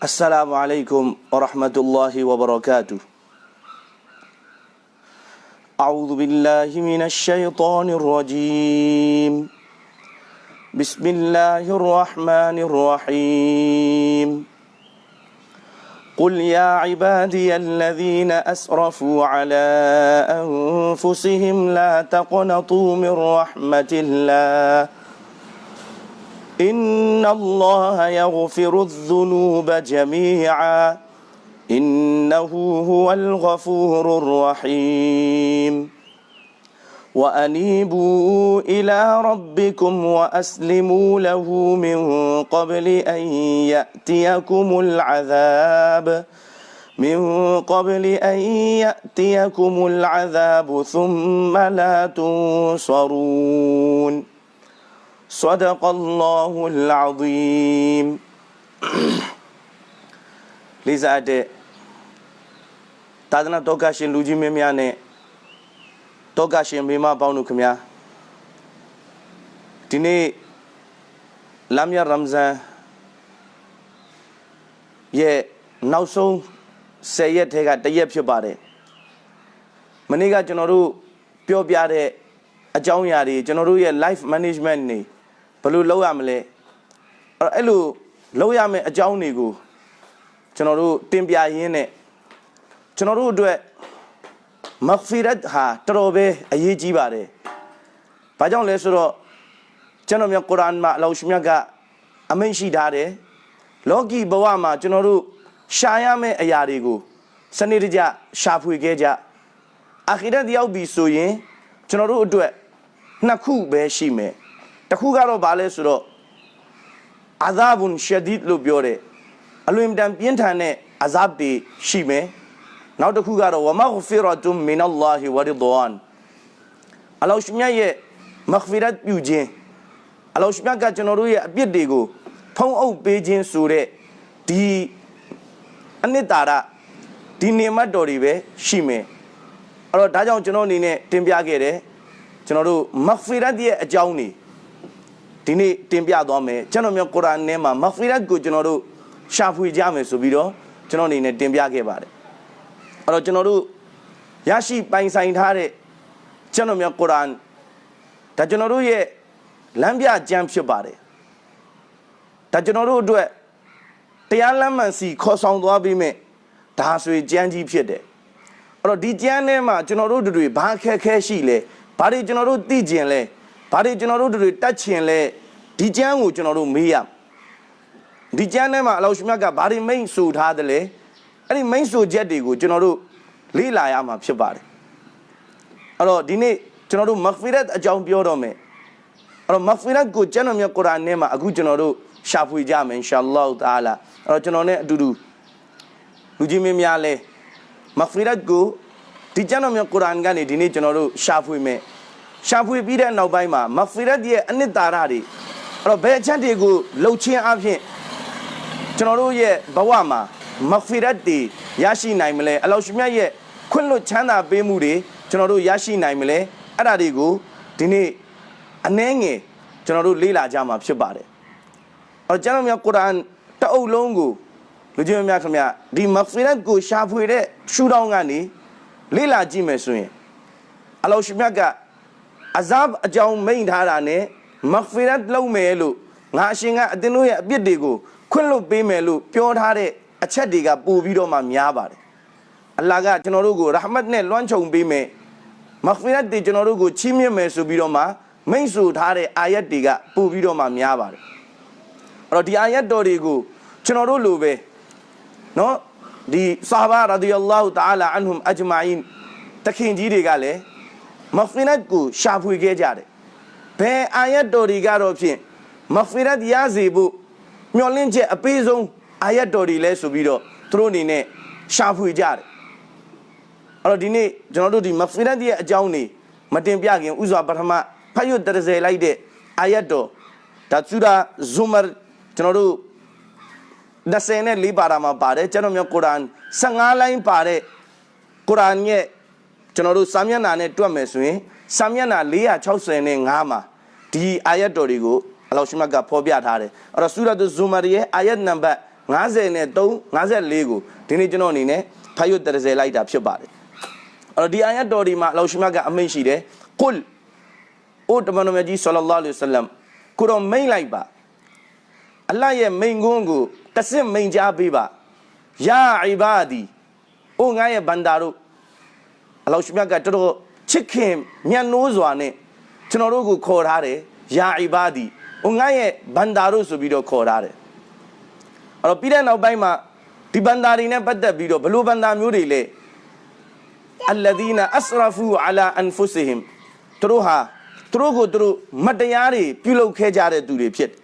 السلام عليكم ورحمة الله وبركاته. أعوذ بالله من الشيطان الرجيم. بسم الله الرحمن الرحيم. قل يا عبادي الذين أسرفوا على أنفسهم لا تقنطوا من رحمة الله. إن الله يغفر الذنوب جميعا إنه هو الغفور الرحيم وأنيبوا إلى ربكم وأسلموا له من قبل أن يأتيكم العذاب من قبل أن يأتيكم العذاب ثم لا تنصرون صدق الله العظيم လေးစားတဲ့သာသနာတော်ကရှင်လူကြီးမင်းများနဲ့တောကရှင်မိမပေါင်းတို့ခင်ဗျာဒီနေ့လမ်းမြရမ်ဇန်ရဲ့နောက်ဆုံး10ရက်ထဲကတစ်ရက်ဖြစ်ပါတယ်မနေ့ကကျွန်တော်တို့ပြောပြတဲ့အကြောင်းအရာတွေကျွန်တော်တို့ရဲ့ life management နေ ဘယ်လိုလုပ်ရမလဲအဲ့တော့အဲ့လိုလုပ်ရမယ့်အကြောင်းတွေကိုကျွန်တော်တို့တင်ပြရင်းနဲ့ကျွန်တော်တို့အတွက်မဂ်ဖီရတ်ဟာတော်တော်ပဲအရေးကြီးပါတယ်။ဘာကြောင့်လဲဆိုတော့ကျွန်တော်မြတ်ကုရ်အာန်မှာအလောရှမြတ်ကအမိန့်ရှိထားတယ်။လောကီဘဝမှာကျွန်တော်တို့ရှာရမယ့်အရာတွေကိုစနစ်တကျရှာဖွေခဲ့ကြ။အာခိရတ်ရောက်ပြီဆိုရင်ကျွန်တော်တို့အတွက်နှစ်ခုပဲရှိမယ်။ တစ်ခုကတော့ဘာလဲဆိုတော့အာဇာဘွန်ရှဒီဒ်လို့ပြောတယ်။အလွန်တန်ပြင်းထန်တဲ့အဇပ်တွေရှိမယ်။နောက်တစ်ခုကတော့ဝမဂ်ဖီရတုမင်အလ္လာဟီဝရီဒွန်အလောရှမြတ်ရဲ့မဂ်ဖီရတ်ပြုခြင်းအလောရှမြတ်ကကျွန်တော်တို့ရဲ့အပြစ်တွေကိုဖုံးအုပ်ပေးခြင်းဆိုတဲ့ဒီအနှစ်သာရဒီနေမတ်တော်တွေပဲရှိမယ်အဲ့တော့ဒါကြောင့်ကျွန်တော်အနေနဲ့တင်ပြခဲ့တယ်ကျွန်တော်တို့မဂ်ဖီရတ်ရဲ့အကြောင်းတွေ ဒီနေ့တင်ပြသွားမယ်ကျွန်တော်မျိုးကုရ်အာန်ထဲမှာမဂ်ဖီရတ်ကိုကျွန်တော်တို့ရှာဖွေကြမယ်ဆိုပြီးတော့ကျွန်တော်အနေနဲ့တင်ပြခဲ့ပါတယ်အဲ့တော့ကျွန်တော်တို့ရရှိပိုင်ဆိုင်ထားတဲ့ကျွန်တော်များကုရ်အာန်ဒါကျွန်တော်တို့ရဲ့လမ်းပြကျမ်းဖြစ်ပါတယ်ဒါကျွန်တော်တို့အတွက်တရားလမ်းမှန်စီခေါ်ဆောင်သွားပြီးမြဲဒါဆိုရင်ကျမ်းကြီးဖြစ်တယ်အဲ့တော့ဒီကျမ်းထဲမှာကျွန်တော်တို့တွေဘာခက်ခဲရှိလဲဘာတွေကျွန်တော်တို့သိကျင်လဲ ဘာတွေကျွန်တော်တို့တွေတတ်ချင်လဲဒီကျမ်းကိုကျွန်တော်တို့မေးရဒီကျမ်းထဲမှာအလောရှမြတ်ကဘာတွေမိန့်ဆိုထားတယ်လဲအဲ့ဒီမိန့်ဆိုချက်တွေကိုကျွန်တော်တို့လေ့လာရမှာဖြစ်ပါတယ်အဲ့တော့ဒီနေ့ကျွန်တော်တို့မဂ်ဖီရတ်အကြောင်းပြောတော့မယ်အဲ့တော့မဂ်ဖီရတ်ကိုကျွန်တော်မြတ်ကုရ်အာန်ထဲမှာအခုကျွန်တော်တို့ရှာဖွေကြမယ်အင်ရှာအလ္လာဟ်တာလာအဲ့တော့ကျွန်တော်နဲ့အတူတူလူကြီးမင်းများလဲမဂ်ဖီရတ်ကိုဒီကျွန်တော်မြတ်ကုရ်အာန်ကနေဒီနေ့ကျွန်တော်တို့ရှာဖွေမယ် ရှာဖွေပြီးတဲ့နောက်ပိုင်းမှာမဂ်ဖီရတ်ရဲ့အနှစ်သာရတွေအဲ့တော့ဘယ်အချက်တွေကိုလှုပ်ချင်းအဖြစ်ကျွန်တော်တို့ရဲ့ဘဝမှာမဂ်ဖီရတ်တွေရရှိနိုင်မလဲအလောရှမြတ်ရဲ့ခွင့်လွတ်ချမ်းသာပေးမှုတွေကျွန်တော်တို့ရရှိနိုင်မလဲအဲ့ဒါတွေကိုဒီနေ့အနှဲငယ်ကျွန်တော်တို့လေ့လာကြမှာဖြစ်ပါတယ်အဲ့တော့ကျွန်တော်များကုရ်အာန်တအုပ်လုံးကိုလူကြီးများခင်ဗျဒီမဂ်ဖီရတ်ကိုရှာဖွေတဲ့ရှုထောင့်ကနေလေ့လာကြည့်မယ်ဆိုရင်အလောရှမြတ်က အဇပ်အကြောင်းမိန့်ထားတာ ਨੇ မဂ်ဖီရတ်လုပ်မယ်လို့ငါအရှင်ကအတင်းတို့ရဲ့အပြစ်တွေကိုခွင့်လွတ်ပေးမယ်လို့ပြောထားတဲ့အချက်တွေကပို့ပြီးတော့မှများပါတယ်အလ္လာဟ်ကကျွန်တော်တို့ကိုရာဟမတ်နဲ့လွှမ်းခြုံပေးမယ်မဂ်ဖီရတ်တွေကျွန်တော်တို့ကိုချီးမြှင့်မယ်ဆိုပြီးတော့မှမိန့်ဆိုထားတဲ့အာယတ်တွေကပို့ပြီးတော့မှများပါတယ်အဲ့တော့ဒီအာယတ်တော်တွေကိုကျွန်တော်တို့လိုပဲเนาะဒီဆာဘာရာဒီအလ္လာဟူတာအာလာအန်ဟွမ်အဂျမာအင်တခင်ကြီးတွေကလည်း မဂ်ဖီရတ်ကိုရှာဖွေခဲ့ကြတယ်ဘယ်အာယတ်တော်တွေကတော့ဖြင့်မဂ်ဖီရတ်ရစေဖို့မျှော်လင့်ချက်အပေးဆုံးအာယတ်တော်တွေလဲဆိုပြီးတော့သူတို့အနေနဲ့ရှာဖွေကြတယ်အဲ့တော့ဒီနေ့ကျွန်တော်တို့ဒီမဖီရတ်ရဲ့အကြောင်းနေမတင်ပြခင်ဥစွာပထမဖတ်ရွတ်တရစေလိုက်တဲ့အာယတ်တော်ဒါဆူရာဇူမာကျွန်တော်တို့24ပါရာမှာပါတယ်ကျွန်တော်မျိုးကုရ်အာန်15လိုင်းပါတဲ့ကုရ်အာန်ရဲ့ ကျွန်တော်တို့စာမျက်နှာနဲ့တွက်မယ်ဆိုရင်စာမျက်နှာ465မှာဒီအာယတ်တော်တွေကိုအလောရှိမတ်ကဖော်ပြထားတယ်အဲ့တော့ဆူရာတ်ဇူမာရဲ့အာယတ်နံပါတ်50နဲ့3 54ကိုဒီနေ့ကျွန်တော်အနေနဲ့ဖတ်ရွတ်30လိုက်တာဖြစ်ပါတယ်အဲ့တော့ဒီအာယတ်တော်ဒီမှာအလောရှိမတ်ကအမိန့်ရှိတယ်ကုလ်အိုတမန်တော်မြတ်ကြီးဆလ္လာလဟ်အလိုင်းဝါဆလမ်ကိုတော့မိန့်လိုက်ပါအလ္လာဟ်ရဲ့မိန့်ခွန်းကိုတဆင့်မိန့်ကြားပေးပါယာအီဘာဒီအိုငါရဲ့ဘန္တာတို့ အလောရှိမတ်ကတော်တော်ချစ်ခင်မြတ်နိုးစွာနဲ့ကျွန်တော်တို့ကိုခေါ်ထားတယ်ယာအီဘာဒီအိုငါရဲ့ဘန္တာတို့ဆိုပြီးတော့ခေါ်ထားတယ်အဲ့တော့ပြီးတဲ့နောက်ပိုင်းမှာဒီဘန္တာတွေနဲ့ပတ်သက်ပြီးတော့ဘလို့ဘန္တာမျိုးတွေလဲ alladhina asrafu ala anfusihim သူတို့ဟာသူတို့ကိုသူတို့မတရားတွေပြုလုပ်ခဲ့ကြတဲ့သူတွေဖြစ်တယ်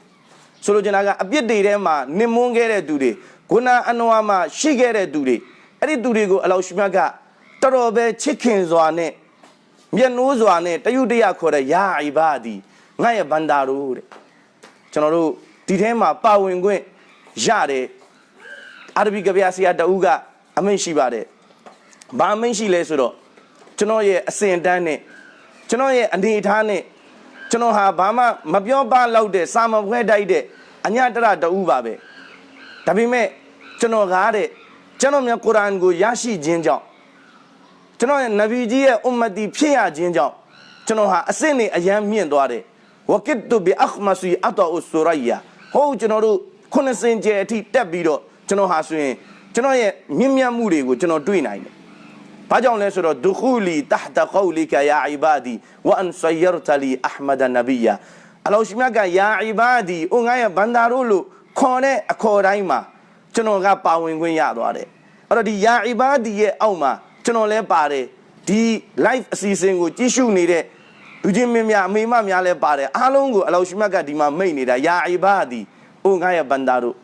ဆိုလိုချင်တာကအပြစ်တွေထဲမှာနင်မွန်းခဲ့တဲ့သူတွေဂုဏအနဝါမှာရှိခဲ့တဲ့သူတွေအဲ့ဒီသူတွေကိုအလောရှိမြတ်က တော်တော်ပဲချစ်ခင်စွာနဲ့မျက်နှိုးစွာနဲ့တယုတရခေါ်တဲ့ယာအိဘာဒီငါရဲ့ဘန္တာတို့တဲ့ကျွန်တော်တို့ဒီထဲမှာပါဝင်ခွင့်ရတယ်အာရဗီကဗျာဆရာတဦးကအမိန့်ရှိပါတယ်ဘာအမိန့်ရှိလဲဆိုတော့ကျွန်တော်ရဲ့အစဉ်အတန်းနဲ့ကျွန်တော်ရဲ့အနေအထားနဲ့ကျွန်တော်ဟာဘာမှမပြောပလောက်တဲ့စာမဖွဲတိုက်တဲ့အညတရတူပါပဲဒါပေမဲ့ကျွန်တော်ကားတဲ့ကျွန်တော်မြတ်ကုရ်အာန်ကိုရရှိခြင်းကြောင့် ကျွန်တော်ရဲ့နဗီကြီးရဲ့အွမ်မတီဖြစ်ရခြင်းကြောင့်ကျွန်တော်ဟာအစစ်နဲ့အယမ်းမြင့်သွားတယ်ဝကစ်တူဘီအခမစီအတောအဆူရယာဟိုကျွန်တော်တို့ခုနှစ်စင်ကျဲအထိတက်ပြီးတော့ကျွန်တော်ဟာဆိုရင်ကျွန်တော်ရဲ့မြင့်မြတ်မှုတွေကိုကျွန်တော်တွေ့နိုင်တယ်။ဘာကြောင့်လဲဆိုတော့ဒူခူလီတဟတကောလီကယာအီဘာဒီဝအန်ဆယရတလီအဟမဒနဘီယာအလောရှိမြတ်ကယာအီဘာဒီအိုငါရဲ့ဘန္တာတို့လို့ခေါ်တဲ့အခေါ်တိုင်းမှာကျွန်တော်ကပါဝင်ခွင့်ရသွားတယ်။အဲ့တော့ဒီယာအီဘာဒီရဲ့အောက်မှာ ကျွန်တော်လဲပါတယ်ဒီ live အစီအစဉ်ကိုကြည့်ရှုနေတဲ့လူချင်းမင်းများအမေမများလဲပါတယ်အားလုံးကိုအလောရှိမြတ်ကဒီမှာမိတ်နေတာယာအီဘာဒီအိုငါရဲ့ဘန္တာတို့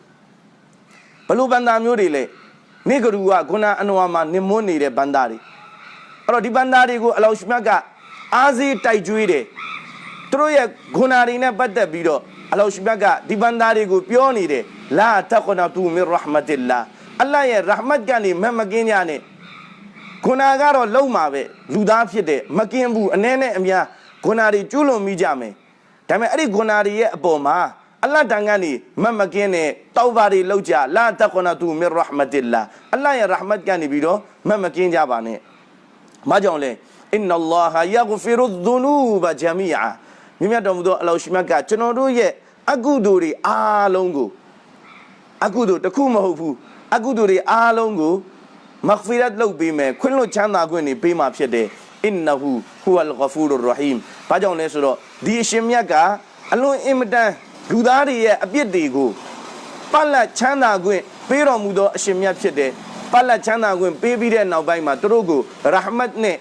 ဘလို့ဘန္တာမျိုးတွေလဲနေကရူကခုနအနဝါမှာနင်မွန်းနေတဲ့ဘန္တာတွေအဲ့တော့ဒီဘန္တာတွေကိုအလောရှိမြတ်ကအားစီးတိုက်ကြွေးတယ်သူတို့ရဲ့ခုနာတွေနဲ့ပတ်သက်ပြီးတော့အလောရှိမြတ်ကဒီဘန္တာတွေကိုပြောနေတယ်လာတခနာတူမီရဟမတ်လာအလ္လာဟ်ရဲ့ရဟမတ်ကနေမမကင်းကြနဲ့ ခုနာကတော့လုံမှာပဲလူသားဖြစ်တယ်မကင်းဘူးအ ਨੇ နဲ့အများခုနာတွေကျွလွန်မိကြမယ်ဒါပေမဲ့အဲ့ဒီခုနာတွေရဲ့အပေါ်မှာအလ္လာဟ်တန်ကနေမမကင်းနဲ့တောက်ပါတွေလောက်ကြလာတခနာတူမီရဟမတ်လာအလ္လာဟ်ရဲ့ရဟမတ်ကနေပြီးတော့မမကင်းကြပါနဲ့မကြောင့်လဲအင်နလ္လာဟယဂဖီရုဒူနူဘဂျမီအာမြတ်မြတ်တော်မူသောအလောရှိမြတ်ကကျွန်တော်တို့ရဲ့အကုသိုလ်တွေအားလုံးကိုအကုသိုလ်တစ်ခုမဟုတ်ဘူးအကုသိုလ်တွေအားလုံးကို မဂ်ဖီရတ်လုပ်ပေးမယ်ခွင့်လွှတ်ချမ်းသာခွင့်တွေပေးမှာဖြစ်တယ်အင်နဟူဟူအလ်ဂဖူရ်ရဟီမ်ဘာကြောင့်လဲဆိုတော့ဒီအရှင်မြတ်ကအလွန်အင်မတန်လူသားတွေရဲ့အပြစ်တွေကိုပတ်လက်ချမ်းသာခွင့်ပေးတော်မူသောအရှင်မြတ်ဖြစ်တယ်ပတ်လက်ချမ်းသာခွင့်ပေးပြီးတဲ့နောက်ပိုင်းမှာသူတို့ကိုရဟမတ်နဲ့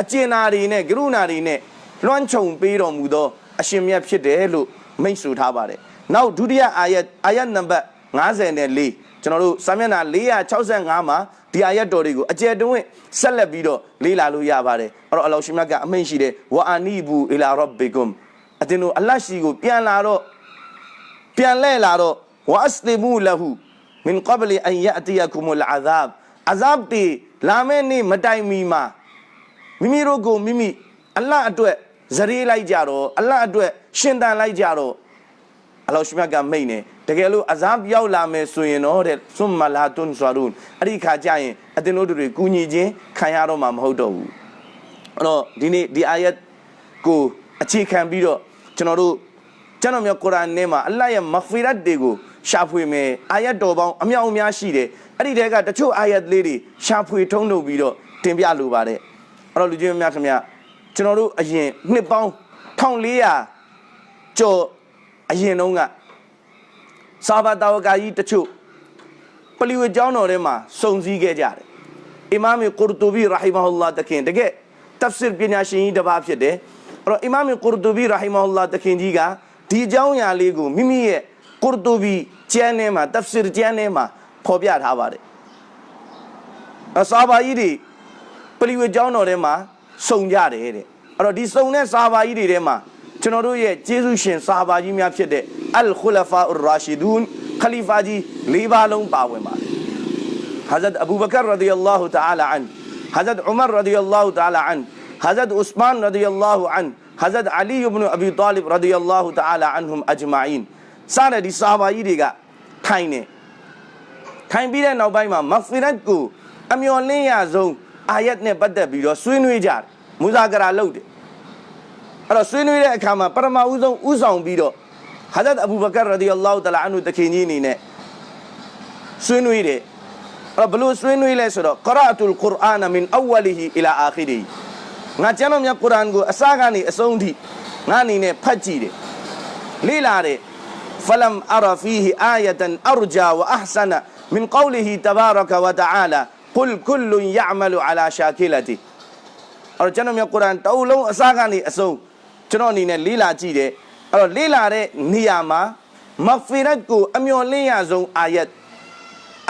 အကျဉ်းနာတွေနဲ့ကရုဏာတွေနဲ့လွှမ်းခြုံပေးတော်မူသောအရှင်မြတ်ဖြစ်တယ်လို့မိန့်ဆိုထားပါတယ်။နောက်ဒုတိယအာယတ်အာယတ်နံပါတ်54ကျွန်တော်တို့စာမျက်နှာ465မှာ ဒီအာယတ်တော်တွေကိုအကျယ်တွင်ဆက်လက်ပြီးတော့လေ့လာလို့ရပါတယ်။အဲ့တော့အလောရှိမြတ်ကအမိန့်ရှိတယ်ဝအာနီဘူအီလာရော့ဘီကွမ်အတင်းတို့အလတ်ရှိကိုပြန်လာတော့ပြန်လဲလာတော့ဝအစလီမူလဟူမင်ကဘလီအန်ယအတီယကုမလ်အဇာဘ်အဇပ်တီလာမယ့်နေ့မတိုင်မီမှာမိမိတို့ကိုမိမိအလတ်အတွက်ဇရေးလိုက်ကြတော့အလတ်အတွက်ရှင်တန်လိုက်ကြတော့အလောရှိမြတ်ကမိတ်နေ တကယ်လို့အဇပ်ရောက်လာမယ်ဆိုရင်တော့တဲ့ဆွမ်မလာတွန်ဆွာရုန်အဲ့ဒီခါကျရင်အတင်းတို့တွေကူညီခြင်းခံရတော့မှာမဟုတ်တော့ဘူးအဲ့တော့ဒီနေ့ဒီအာယတ်ကိုအခြေခံပြီးတော့ကျွန်တော်တို့ကျွန်တော်မျိုးကုရ်အာန်ထဲမှာအလ္လာဟ်ရဲ့မဂ်ဖီရတ်တွေကိုရှာဖွေမယ်အာယတ်တော်ပေါင်းအမြောက်အများရှိတယ်အဲ့ဒီတဲကတချို့အာယတ်လေးတွေရှာဖွေထုံးထုတ်ပြီးတော့တင်ပြလိုပါတယ်အဲ့တော့လူကြီးများခင်ဗျာကျွန်တော်တို့အရင်နှစ်ပေါင်း1400ကျော်အရင်တုန်းက စာဘာတာဝကာကြီးတချို့ပလီဝေကျောင်းတော်ထဲမှာစုံစည်းခဲ့ကြတယ်အီမာမ်ကူရ်တူဘီရာဟီမဟူလာတခင်တကယ်တဖ်ဆစ်ပညာရှင်ကြီးတစ်ပါးဖြစ်တယ်အဲ့တော့အီမာမ်ကူရ်တူဘီရာဟီမဟူလာတခင်ကြီးကဒီအကြောင်းအရာလေးကိုမိမိရဲ့ကူရ်တူဘီကျမ်းထဲမှာတဖ်ဆစ်ကျမ်းထဲမှာဖော်ပြထားပါတယ်အစာဘာကြီးတွေပလီဝေကျောင်းတော်ထဲမှာစုံကြတယ်တဲ့အဲ့တော့ဒီစုံတဲ့စာဘာကြီးတွေထဲမှာ ကျွန်တော်တို့ရဲ့ကျေးဇူးရှင်ဆာဘာကြီးများဖြစ်တဲ့အလ်ခူလဖာအူရာရှီဒူန်ခလီဖာကြီး၄ပါးလုံးပါဝင်ပါတယ်။ Hazrat Abu Bakr radiyallahu ta'ala an Hazrat Umar radiyallahu ta'ala an Hazrat Usman radiyallahu an Hazrat Ali ibn Abi Talib radiyallahu ta'ala anhum ajma'in စတဲ့ဒီဆာဘာကြီးတွေကထိုင်နေထိုင်ပြီးတဲ့နောက်ပိုင်းမှာမဖီရက်ကိုအမျော်လင့်ရဆုံးအာယတ်နဲ့ပတ်သက်ပြီးတော့ဆွေးနွေးကြတယ်မူဇာကရာလုပ်တယ် အဲ့တော့ဆွေးနွေးတဲ့အခါမှာပရမအူဆုံးဥဆောင်ပြီးတော့ဟာဇတ်အဘူဘကာရာဒီအလ္လာဟူတလာအန်ဟူတခင်ကြီးအနေနဲ့ဆွေးနွေးတယ်အဲ့တော့ဘလို့ဆွေးနွေးလဲဆိုတော့ကရာအတူလ်ကုရ်အာနမင်အဝလီဟီအီလာအာခီရီငါကျမ်းတော်မြတ်ကုရ်အာန်ကိုအစကနေအဆုံးထိငါအနေနဲ့ဖတ်ကြည့်တယ်လေ့လာတယ်ဖလမ်အရာဖီဟီအာယတန်အရဂျာဝအဟ်ဆနာမင်ကောလီဟီတဘာရကဝတအာလာကုလ်ကုလ်ယအမလူအလာရှာကီလတီအဲ့တော့ကျမ်းတော်မြတ်ကုရ်အာန်တအုပ်လုံးအစကနေအဆုံး ကျွန်တော်အနေနဲ့လေ့လာကြည့်တယ်အဲ့တော့လေ့လာတဲ့နေရာမှာမဂ်ဖီရတ်ကိုအမျော်လင့်ရဆုံးအာယတ်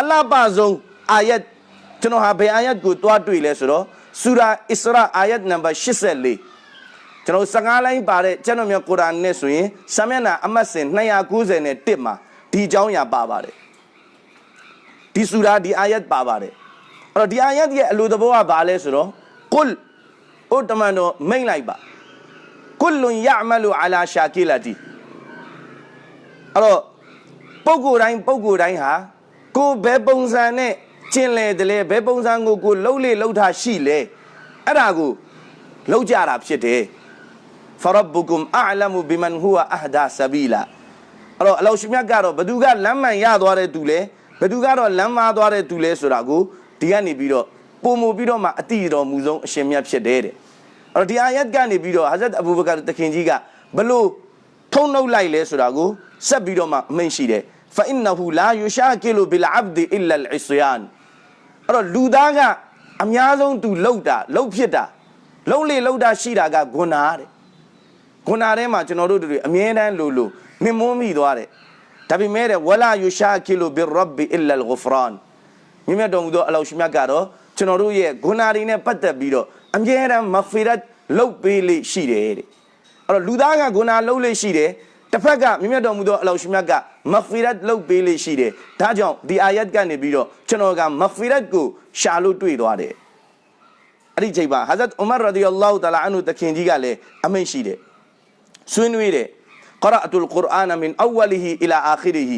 အလပဆုံးအာယတ်ကျွန်တော်ဟာဘယ်အာယတ်ကိုတွားတွေ့လဲဆိုတော့ဆူရာအစ္စရာအာယတ်နံပါတ်84ကျွန်တော်15လိုင်းပါတဲ့ကျွန်တော်မြတ်ကုရ်အာန်နဲ့ဆိုရင်စာမျက်နှာအမှတ်စဉ်290နဲ့1မှာဒီအကြောင်းအရာပါပါတယ်ဒီဆူရာဒီအာယတ်ပါပါတယ်အဲ့တော့ဒီအာယတ်ရဲ့အလိုသဘောကဘာလဲဆိုတော့ကုလ်ဥတ္တမန်တော်မိတ်လိုက်ပါ ကုလွန်ယအမလူအလာရှာကီလာတီအဲ့တော့ပုဂ္ဂိုလ်တိုင်းပုဂ္ဂိုလ်တိုင်းဟာကိုဘယ်ပုံစံနဲ့ကျင်လေတလဲဘယ်ပုံစံကိုကိုလှုပ်လေလှုပ်တာရှိလဲအဲ့ဒါကိုလှုပ်ကြတာဖြစ်တယ်ဖရဘ်ကုမ်အာလမ်ဘီမန်ဟူဝအဟဒါဆဘီလာအဲ့တော့အလောရှင်မြတ်ကတော့ဘသူကလမ်းမှန်ရသွားတဲ့သူလဲဘသူကတော့လမ်းမားသွားတဲ့သူလဲဆိုတာကိုဒီကနေပြီးတော့ပုံမူပြီးတော့မှအတိတော်မူဆုံးအရှင်မြတ်ဖြစ်တယ်တဲ့ တော့ဒီအာယတ်ကနေပြီးတော့ဟာဇတ်အဘူဘကာတခင်ကြီးကဘလို့ထုံနှုတ်လိုက်လဲဆိုတာကိုဆက်ပြီးတော့မှအမိန့်ရှိတယ်ဖအင်နဟူလာယူရှာကီလူဘီလ်အဘဒီအလလ်အစ္စယန်အဲ့တော့လူသားကအများဆုံးသူလှုပ်တာလှုပ်ဖြစ်တာလှုပ်လေလှုပ်တာရှိတာကဂုဏတဲ့ဂုဏထဲမှာကျွန်တော်တို့တွေအမြဲတမ်းလိုလိုနှင်းမွန်းမိသွားတယ်ဒါပေမဲ့ဝလာယူရှာကီလူဘီရဘ်အလလ်ဂူဖရန်မြတ်တော်မူသောအလောရှိမြတ်ကတော့ကျွန်တော်တို့ရဲ့ဂုဏတွေနဲ့ပတ်သက်ပြီးတော့ အမြဲတမ်းမဖီရတ်လှုပ်ပေးလိရှိတယ်တဲ့အဲ့တော့လူသားကဂုဏလှုပ်လိရှိတယ်တစ်ဖက်ကမြတ်မြတ်တော်မူသောအလောရှိမြတ်ကမဖီရတ်လှုပ်ပေးလိရှိတယ်ဒါကြောင့်ဒီအာယတ်ကနေပြီးတော့ကျွန်တော်ကမဖီရတ်ကိုရှာလို့တွေ့သွားတယ်အဲ့ဒီချိန်မှာဟာဇတ်ဥမာရဒီအလ္လာဟူတအာလာအန်ဟူတခင်ကြီးကလည်းအမိန့်ရှိတယ်ဆွေးနွေးတယ် قرأت القرآن من أوله إلى آخره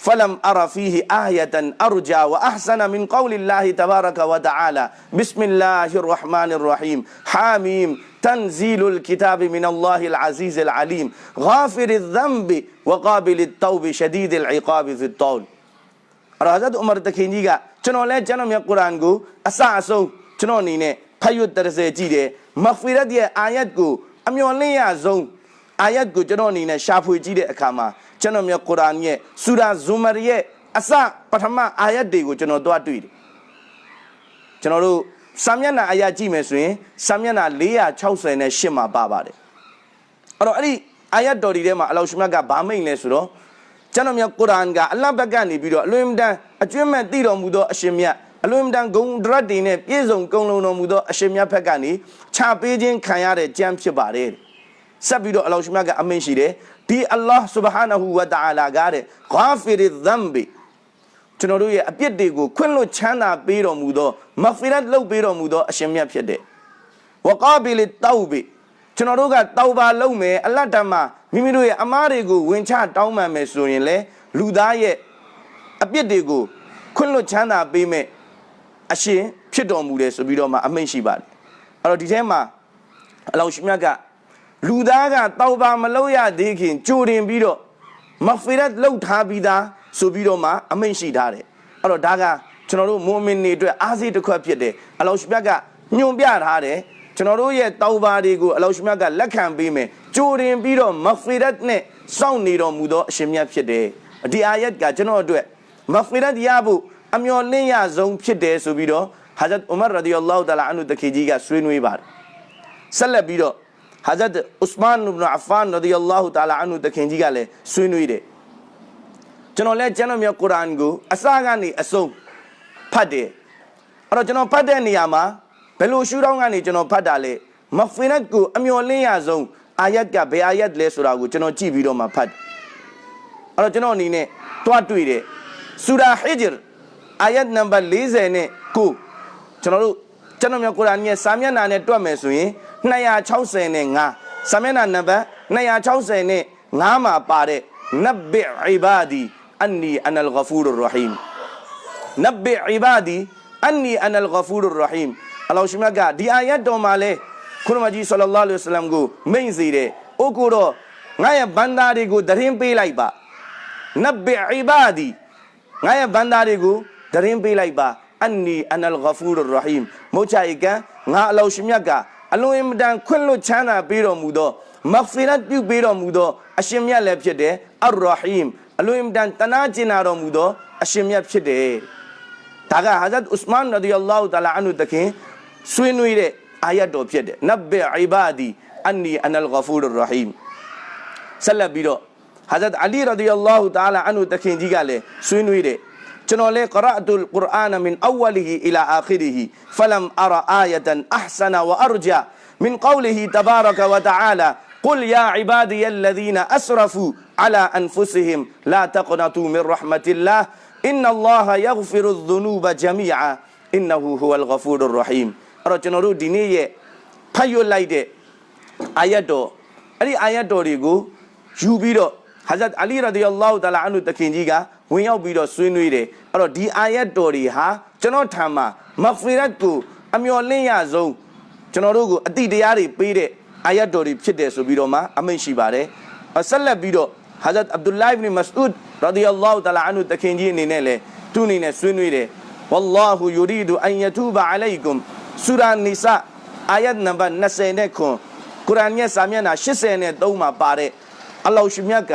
فلم أرى فيه آية أرجى وأحسن من قول الله تبارك وتعالى. بسم الله الرحمن الرحيم. حاميم. تنزيل الكتاب من الله العزيز العليم. غافر الذنب وقابل التوب شديد العقاب في الطول. رهزت عمر تكيني كا چنو لے جنم یا قرآن کو اسا سو چنو نینے. پھیوت ترسے جیدے مغفرت یہ آیت کو امیون لے یا زون آیت کو چنو نینے شافوی جیدے اکاما နေနဲ့ဖတ်ရွတ်တရစေကြည့်တယ်မဂ်ဖီရတ်ရဲ့အာယတ်ကိုအမျော်လင့်ရဆုံးအာယတ်ကိုကျွန်တော်အနေနဲ့ရှာဖွေကြည့်တဲ့အခါမှာကျွန်တော်မြတ်ကုရ်အာန်ရဲ့ဆူရာဇူမာရဲ့အစပထမအာယတ်တွေကိုကျွန်တော်သွားတွေ့တယ်ကျွန်တော်တို့စာမျက်နှာအာယတ်ကြည့်မယ်ဆိုရင်စာမျက်နှာ468မှာပါပါတယ်အဲ့တော့အဲ့ဒီအာယတ်တော်ဒီထဲမှာအလောရှမတ်ကဗာမိတ်လဲဆိုတော့ကျွန်တော်မြတ်ကုရ်အာန်ကအလ္လာဟ်ဘက်ကနေပြီးတော့အလွင်တန်အကျွမ်းမဲ့တည်တော်မူသောအရှင်မြတ်အလွင်တန်ဂုံဒရတ်တွေနဲ့ပြည့်စုံကုံလုံးတော်မူသောအရှင်မြတ်ဘက်ကနေခြာပေးခြင်းခံရတဲ့ကြမ်းဖြစ်ပါတယ်ဆက်ပြီးတော့အလောရှမတ်ကအမင်းရှိတယ် ဒီအလ္လာဟ်ဆူဘဟာနဟူဝတအာလာကတဲ့ဂါဖီရ်ဇမ်ဘီကျွန်တော်တို့ရဲ့အပြစ်တွေကိုခွင့်လွှတ်ချမ်းသာပေးတော်မူသောမဂ်ဖီရတ်လုပ်ပေးတော်မူသောအရှင်မြတ်ဖြစ်တယ်ဝကာဘီလီတောက်ဘီကျွန်တော်တို့ကတောက်ပါလုပ်မယ်အလတ်တမမိမိတို့ရဲ့အမားတွေကိုဝင်ချတောင်းပန်မယ်ဆိုရင်လေလူသားရဲ့အပြစ်တွေကိုခွင့်လွှတ်ချမ်းသာပေးမယ်အရှင်ဖြစ်တော်မူတယ်ဆိုပြီးတော့မှအမိန့်ရှိပါတယ်အဲ့တော့ဒီထဲမှာအလောရှိမြတ်က လူသားကတောက်ပါမလုပ်ရသေးခင်ကြိုတင်ပြီးတော့မဖီရတ်လှုပ်ထားပြီးသားဆိုပြီးတော့မှအမိန့်ရှိထားတယ်အဲ့တော့ဒါကကျွန်တော်တို့မွန်မင်တွေအတွက်အားစီးတစ်ခွက်ဖြစ်တယ်အလောရှိမြတ်ကညွန်ပြထားတယ်ကျွန်တော်တို့ရဲ့တောက်ပါတွေကိုအလောရှိမြတ်ကလက်ခံပေးမယ်ကြိုတင်ပြီးတော့မဖီရတ်နဲ့စောင့်နေတော်မူသောအရှင်မြတ်ဖြစ်တယ်ဒီအာယတ်ကကျွန်တော်အတွက်မဖီရတ်ရဖို့အမျော်လင့်ရဆုံးဖြစ်တယ်ဆိုပြီးတော့ဟာဇတ်ဥမာရဒီအလ္လာဟူတအာလာအန်ဟူတခေကြီးကဆွေးနွေးပါတယ်ဆက်လက်ပြီးတော့ ဟာဇတ်ဥစမန်အဘ်အဖန်ရဒီအလ္လာဟူတအာလာအန်ဟူတခင်ကြီးကလည်းဆွေးနွေးတယ်ကျွန်တော်လည်းကျွန်တော်မြေကုရ်အာန်ကိုအစကနေအဆုံးဖတ်တယ်အဲ့တော့ကျွန်တော်ဖတ်တဲ့နေရာမှာဘယ်လိုရှုထောင့်ကနေကျွန်တော်ဖတ်တာလဲမဖီနတ်ကိုအမျော်လင့်ရဆုံးအာယတ်ကဘယ်အာယတ်လဲဆိုတာကိုကျွန်တော်ကြည့်ပြီးတော့မှဖတ်အဲ့တော့ကျွန်တော်အနေနဲ့တွားတွေ့တယ်ဆူရာဟီဂျ်အာယတ်နံပါတ်40နဲ့9ကျွန်တော်တို့ ကျွန်တော်မြေကုရ်အာန်ရဲ့စာမျက်နှာနဲ့တွက်မယ်ဆိုရင်260နဲ့5စာမျက်နှာနံပါတ်260နဲ့5မှာပါတဲ့နဘ်ဘီအီဘာဒီအန်နီအန်အလ်ဂဖူရ်ရဟီမ်နဘိအီဘာဒီအန်နီအန်အလ်ဂဖူရ်ရဟီမ်အလ္လာဟ်ရှင်မြတ်ကဒီအာယတ်တော်မှာလဲခွန်မကြီးဆလ္လာလဟ်အလိုင်းဝါဆလမ်ကိုမိန့်စေတယ်အိုကိုတော့ငါရဲ့ဘန္တာတွေကိုတရင်ပေးလိုက်ပါနဘိအီဘာဒီငါရဲ့ဘန္တာတွေကိုတရင်ပေးလိုက်ပါ အန်နီအန်အလ်ဂဖူရ်ရဟီမ်မို့ချေကံငါအလ္လာဟ်ရှင်မြတ်ကအလွန်အင်မတန်ခွင့်လွတ်ချမ်းသာပေးတော်မူသောမဂ်ဖီရတ်ပြုပေးတော်မူသောအရှင်မြတ်လည်းဖြစ်တယ်အရ်ရဟီမ်အလွန်အင်မတန်တနာကျင်နာတော်မူသောအရှင်မြတ်ဖြစ်တယ်ဒါကဟာဇတ်ဥစမန်ရဒီအလ္လာဟူတလာအန်ဟူတခင်ဆွေးနွေးတဲ့အာယတ်တော်ဖြစ်တယ်နဘ်အီဘာဒီအန်နီအန်အလ်ဂဖူရ်ရဟီမ်ဆက်လက်ပြီးတော့ဟာဇတ်အလီရဒီအလ္လာဟူတလာအန်ဟူတခင်ကြီးကလည်းဆွေးနွေးတ چنو لے قرأت القرآن من أوله إلى آخره؟ فلم أرى آية أحسن وأرجى. من قوله تبارك وتعالى قل يا عبادي الذين أسرفوا على أنفسهم لا تقنطوا من رحمة الله. إن الله يغفر الذنوب جميعا. إنه هو الغفور الرحيم. أرجنرو دينية؟ فيو لايدة آيات دو أري آيات دو ريغو. يوبيرو حضرت علي رضي الله تعالى عنه تكينجيغا. وين يوبيرو سوينويري. အာယတ်တော်တွေကိုယူပြီးတော့ဟာဇတ်အလီရဒီအလ္လာဟူတလာအန်ဟူတခင်ကြီးကဝင်ရောက်ပြီးတော့ဆွေးနွေးတယ်အဲ့တော့ဒီအာယတ်တော်တွေဟာကျွန်တော်ထံမှာမဂ်ဖီရတ်ကိုအမျှော်လင့်ရဆုံးကျွန်တော်တို့ကိုအတိတရားတွေပေးတဲ့အာယတ်တော်တွေဖြစ်တယ်ဆိုပြီးတော့မှအမိန့်ရှိပါတယ်ဆက်လက်ပြီးတော့ဟာဇတ်အဗ်ဒူလိုင်ဘ်နီမစအူဒ်ရဒီအလ္လာဟူတလာအန်ဟူတခင်ကြီးအနေနဲ့လည်းသူ့အနေနဲ့ဆွေးနွေးတယ်ဝလ္လာဟူယူရီဒူအန်ယတူဘအလိုင်ကွမ်ဆူရာနီဆာအာယတ်နံပါတ်20နဲ့ခွန်ကုရ်အာန်ရဲ့စာမျက်နှာ83မှာပါတဲ့အလ္လာဟ်ရှိမြတ်က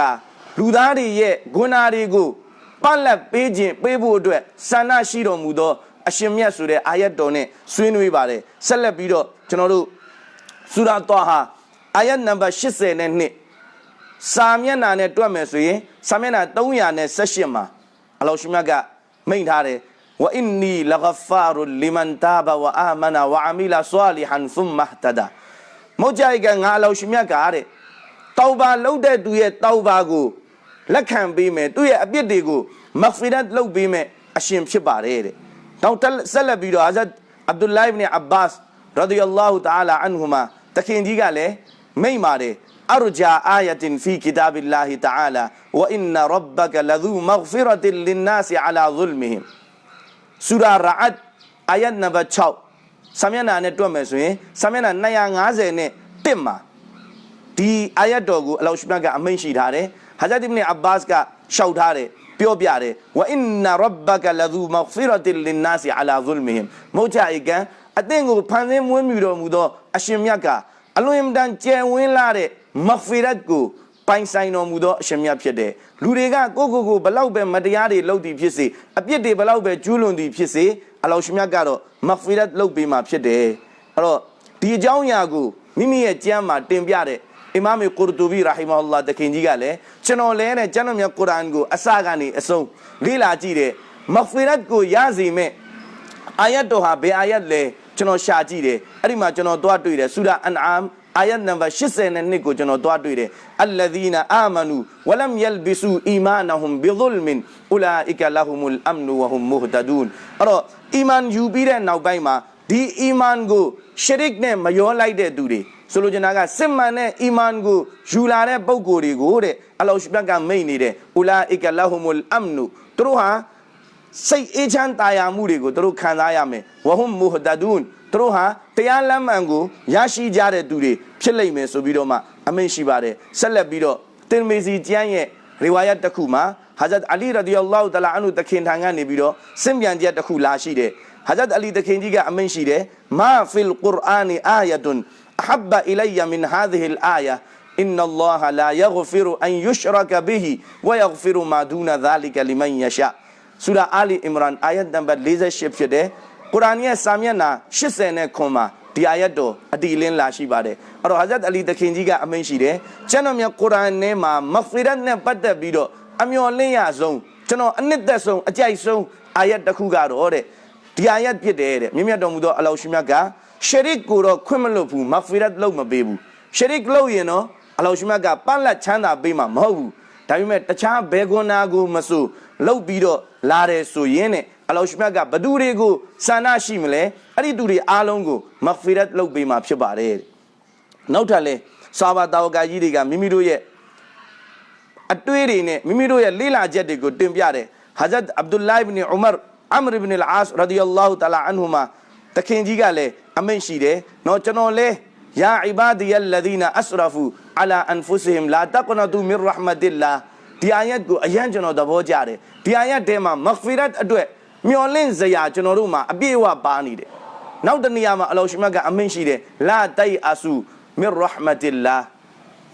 လူသားတွေရဲ့ဂုဏတွေကို ပတ်လက်ပေးခြင်းပေးဖို့အတွက်ဆန္ဒရှိတော်မူသောအရှင်မြတ်ဆိုတဲ့အာယတ်တော်နဲ့ဆွေးနွေးပါတယ်ဆက်လက်ပြီးတော့ကျွန်တော်တို့ဆူရာတောဟာအာယတ်နံပါတ်80နဲ့2စာမျက်နှာနဲ့တွက်မယ်ဆိုရင်စာမျက်နှာ318မှာအလ္လာဟ်ရှိမြတ်ကမိန့်ထားတယ်ဝအင်နီလဂဖာရူလီမန်တာဘဝအာမနာဝအမီလာဆာလီဟန်သုမ္မဟတဒါမုတ်ကြိုက်ကငါအလ္လာဟ်ရှိမြတ်ကတဲ့တောဘာလုပ်တဲ့သူရဲ့တောဘာကို လက်ခံပေးမယ်သူ့ရဲ့အပြစ်တွေကိုမဂ်ဖီရတ်လုပ်ပေးမယ်အရှင်ဖြစ်ပါတယ်တဲ့နောက်ဆက်လက်ပြီးတော့ဟာဇတ်အဗ်ဒူလိုင်ဘ်နအဘာ့စ်ရာဒီယလာဟူတအာလာအန်ဟူမာတခင်ကြီးကလည်းမိန့်ပါတယ်အရဂျာအာယတင်ဖီကီတာဘီလာဟီတအာလာဝအင်နရဘကလဇူမဂ်ဖီရတ်လင်နာစီအလာဇุลမီဟင်ဆူရာရာအတ်အာယတ်နံပါတ်6ဆာမျက်နှာနဲ့တွက်မယ်ဆိုရင်ဆာမျက်နှာ250နဲ့1မှာဒီအာယတ်တော်ကိုအလောရှ်မြတ်ကအမိန့်ရှိထားတယ် ဟာဇတ်အစ်ဘ်အဘတ်စ်ကရှောက်ထားတယ်ပြောပြတယ်ဝအင်နရဘကလဇူမဂ်ဖီရတ်လင်နာစီအလာဇုလ်မီဟင်မုတ်ချအိကန်အသင်ကိုဖန်ဆင်းမွေးမြူတော်မူသောအရှင်မြတ်ကအလွန်အင်တန်ကြံဝင်းလာတဲ့မဂ်ဖီရတ်ကိုပိုင်ဆိုင်တော်မူသောအရှင်မြတ်ဖြစ်တယ်လူတွေကကိုကိုကိုဘလောက်ပဲမတရားတွေလုပ်သည်ဖြစ်စေအပြစ်တွေဘလောက်ပဲကျူးလွန်သည်ဖြစ်စေအလောရှင်မြတ်ကတော့မဂ်ဖီရတ်လုပ်ပေးမှာဖြစ်တယ်အဲ့တော့ဒီအကြောင်းအရာကိုမိမိရဲ့ကျမ်းမှာတင်ပြတဲ့ အီမာမ်ကူရတူဘီရာဟီမာအလ္လာတခင်ကြီးကလည်းကျွန်တော်လဲနဲ့ကျမ်းတော်မြတ်ကုရ်အာန်ကိုအစကနေအဆုံးလေ့လာကြည့်တယ်မဂ်ဖီရတ်ကိုရစီမဲ့အာယတ်တော်ဟာဘယ်အာယတ်လဲကျွန်တော်ရှာကြည့်တယ်အဲ့ဒီမှာကျွန်တော်သွားတွေ့တယ်ဆူရာအန်အမ်အာယတ်နံပါတ်82ကိုကျွန်တော်တွားတွေ့တယ်အလ္လဇီနာအာမနူဝလမ်ယလ်ဘီဆူအီမာနဟွမ်ဘီဇုလ်မင်အူလာအီကလဟူမုလ်အမ်နူဝဟွမ်မုဟ်တဒူန်အဲ့တော့အီမန်ယူပြီးတဲ့နောက်ပိုင်းမှာဒီအီမန်ကိုရှရစ်နဲ့မရောလိုက်တဲ့သူတွေ ဆိုလိုချင်တာကစစ်မှန်တဲ့အီမန်ကိုယူလာတဲ့ပုံကိုယ်တွေကိုတဲ့အလ္လာဟ်ရှ်ဘတ်ကမိတ်နေတယ်အူလာအီကလဟူမုလ်အမ်နူသူတို့ဟာစိတ်အေးချမ်းတာယာမှုတွေကိုသူတို့ခံစားရမယ်ဝဟွမ်မုဟ်တဒူန်သူတို့ဟာတရားလမ်းမှန်ကိုရရှိကြတဲ့သူတွေဖြစ်လိမ့်မယ်ဆိုပြီးတော့မှအမိန့်ရှိပါတယ်ဆက်လက်ပြီးတော့တင်မေစီကျမ်းရဲ့ရီဝါယတ်တစ်ခုမှာဟာဇတ်အလီရဒီအလ္လာဟူတလာအန်ဟူတခင်ထံကနေပြီးတော့စင်ပြန်ချက်တစ်ခုလာရှိတယ်ဟာဇတ်အလီတခင်ကြီးကအမိန့်ရှိတယ်မာဖီလ်ကုရ်အာနီအာယတ် န်အဟဘအီလိုင်ယမင်ဟာဒီဟီလ်အာယာ إن الله لا يغفر أن يشرك به ويغفر ما دون ذلك لمن يشاء ဆူရာအာလီအင်မရန်အာယတ်နံပါတ်48ဖြစ်တယ်ကုရ်အာန်ရဲ့စာမျက်နှာ80နဲ့ခွန်မှာဒီအာယတ်တော်အတီလင်းလာရှိပါတယ်အဲ့တော့ဟာဇတ်အလီတခင်ကြီးကအမိန့်ရှိတယ်ကျွန်တော်မြတ်ကုရ်အာန်ထဲမှာမဂ်ဖီရတ်နဲ့ပတ်သက်ပြီးတော့အမျော်လင့်ရဆုံးကျွန်တော်အနှစ်သက်ဆုံးအကြိုက်ဆုံးအာယတ်တစ်ခုကတော့တဲ့ဒီအာယတ်ဖြစ်တယ်တဲ့မြင့်မြတ်တော်မူသောအလောရှိမြတ်က ရှရစ်ကိုတော့ခွင့်မလို့ဘူးမဂ်ဖီရတ်လုပ်မပေးဘူးရှရစ်လုပ်ရင်တော့အလောရှိမြတ်ကပန့်လက်ချမ်းသာပေးမှာမဟုတ်ဘူးဒါပေမဲ့တခြားဘဲကွန်နာကိုမဆိုလုပ်ပြီးတော့လာတယ်ဆိုရင်တဲ့အလောရှမြတ်ကဘသူတွေကိုဆန္ဒရှိမလဲအဲ့ဒီသူတွေအားလုံးကိုမဂ်ဖီရတ်လုပ်ပေးမှာဖြစ်ပါတယ်နောက်ထပ်လဲဆာဘာတာဝကာကြီးတွေကမိမိတို့ရဲ့အတွေ့တွေနဲ့မိမိတို့ရဲ့လေ့လာချက်တွေကိုတင်ပြတယ်ဟာဇတ်အဗ်ဒူလိုင်ဘ်နီဥမာအမရ်ဘင်အလ်အာစ်ရဒီယ ல்லா ဟူတအာလာအန်ဟူမာ တခင်ကြီးကလည်းအမိန့်ရှိတယ်နော်ကျွန်တော်လဲယာအီဘာဒီယလ်လဒီနာအစရဖူအလာအန်ဖုစဟင်လာတကနတူမင်ရဟမတိလာဒီအာယတ်ကိုအရန်ကျွန်တော်သဘောကျတယ်ဒီအာယတ်ထဲမှာမဂ်ဖီရတ်အတွက်မျော်လင့်စရာကျွန်တော်တို့မှာအပြည့်အဝပါနေတယ်နောက်တနေရာမှာအလောရှိမတ်ကအမိန့်ရှိတယ်လာတိုင်အဆူမင်ရဟမတိလာ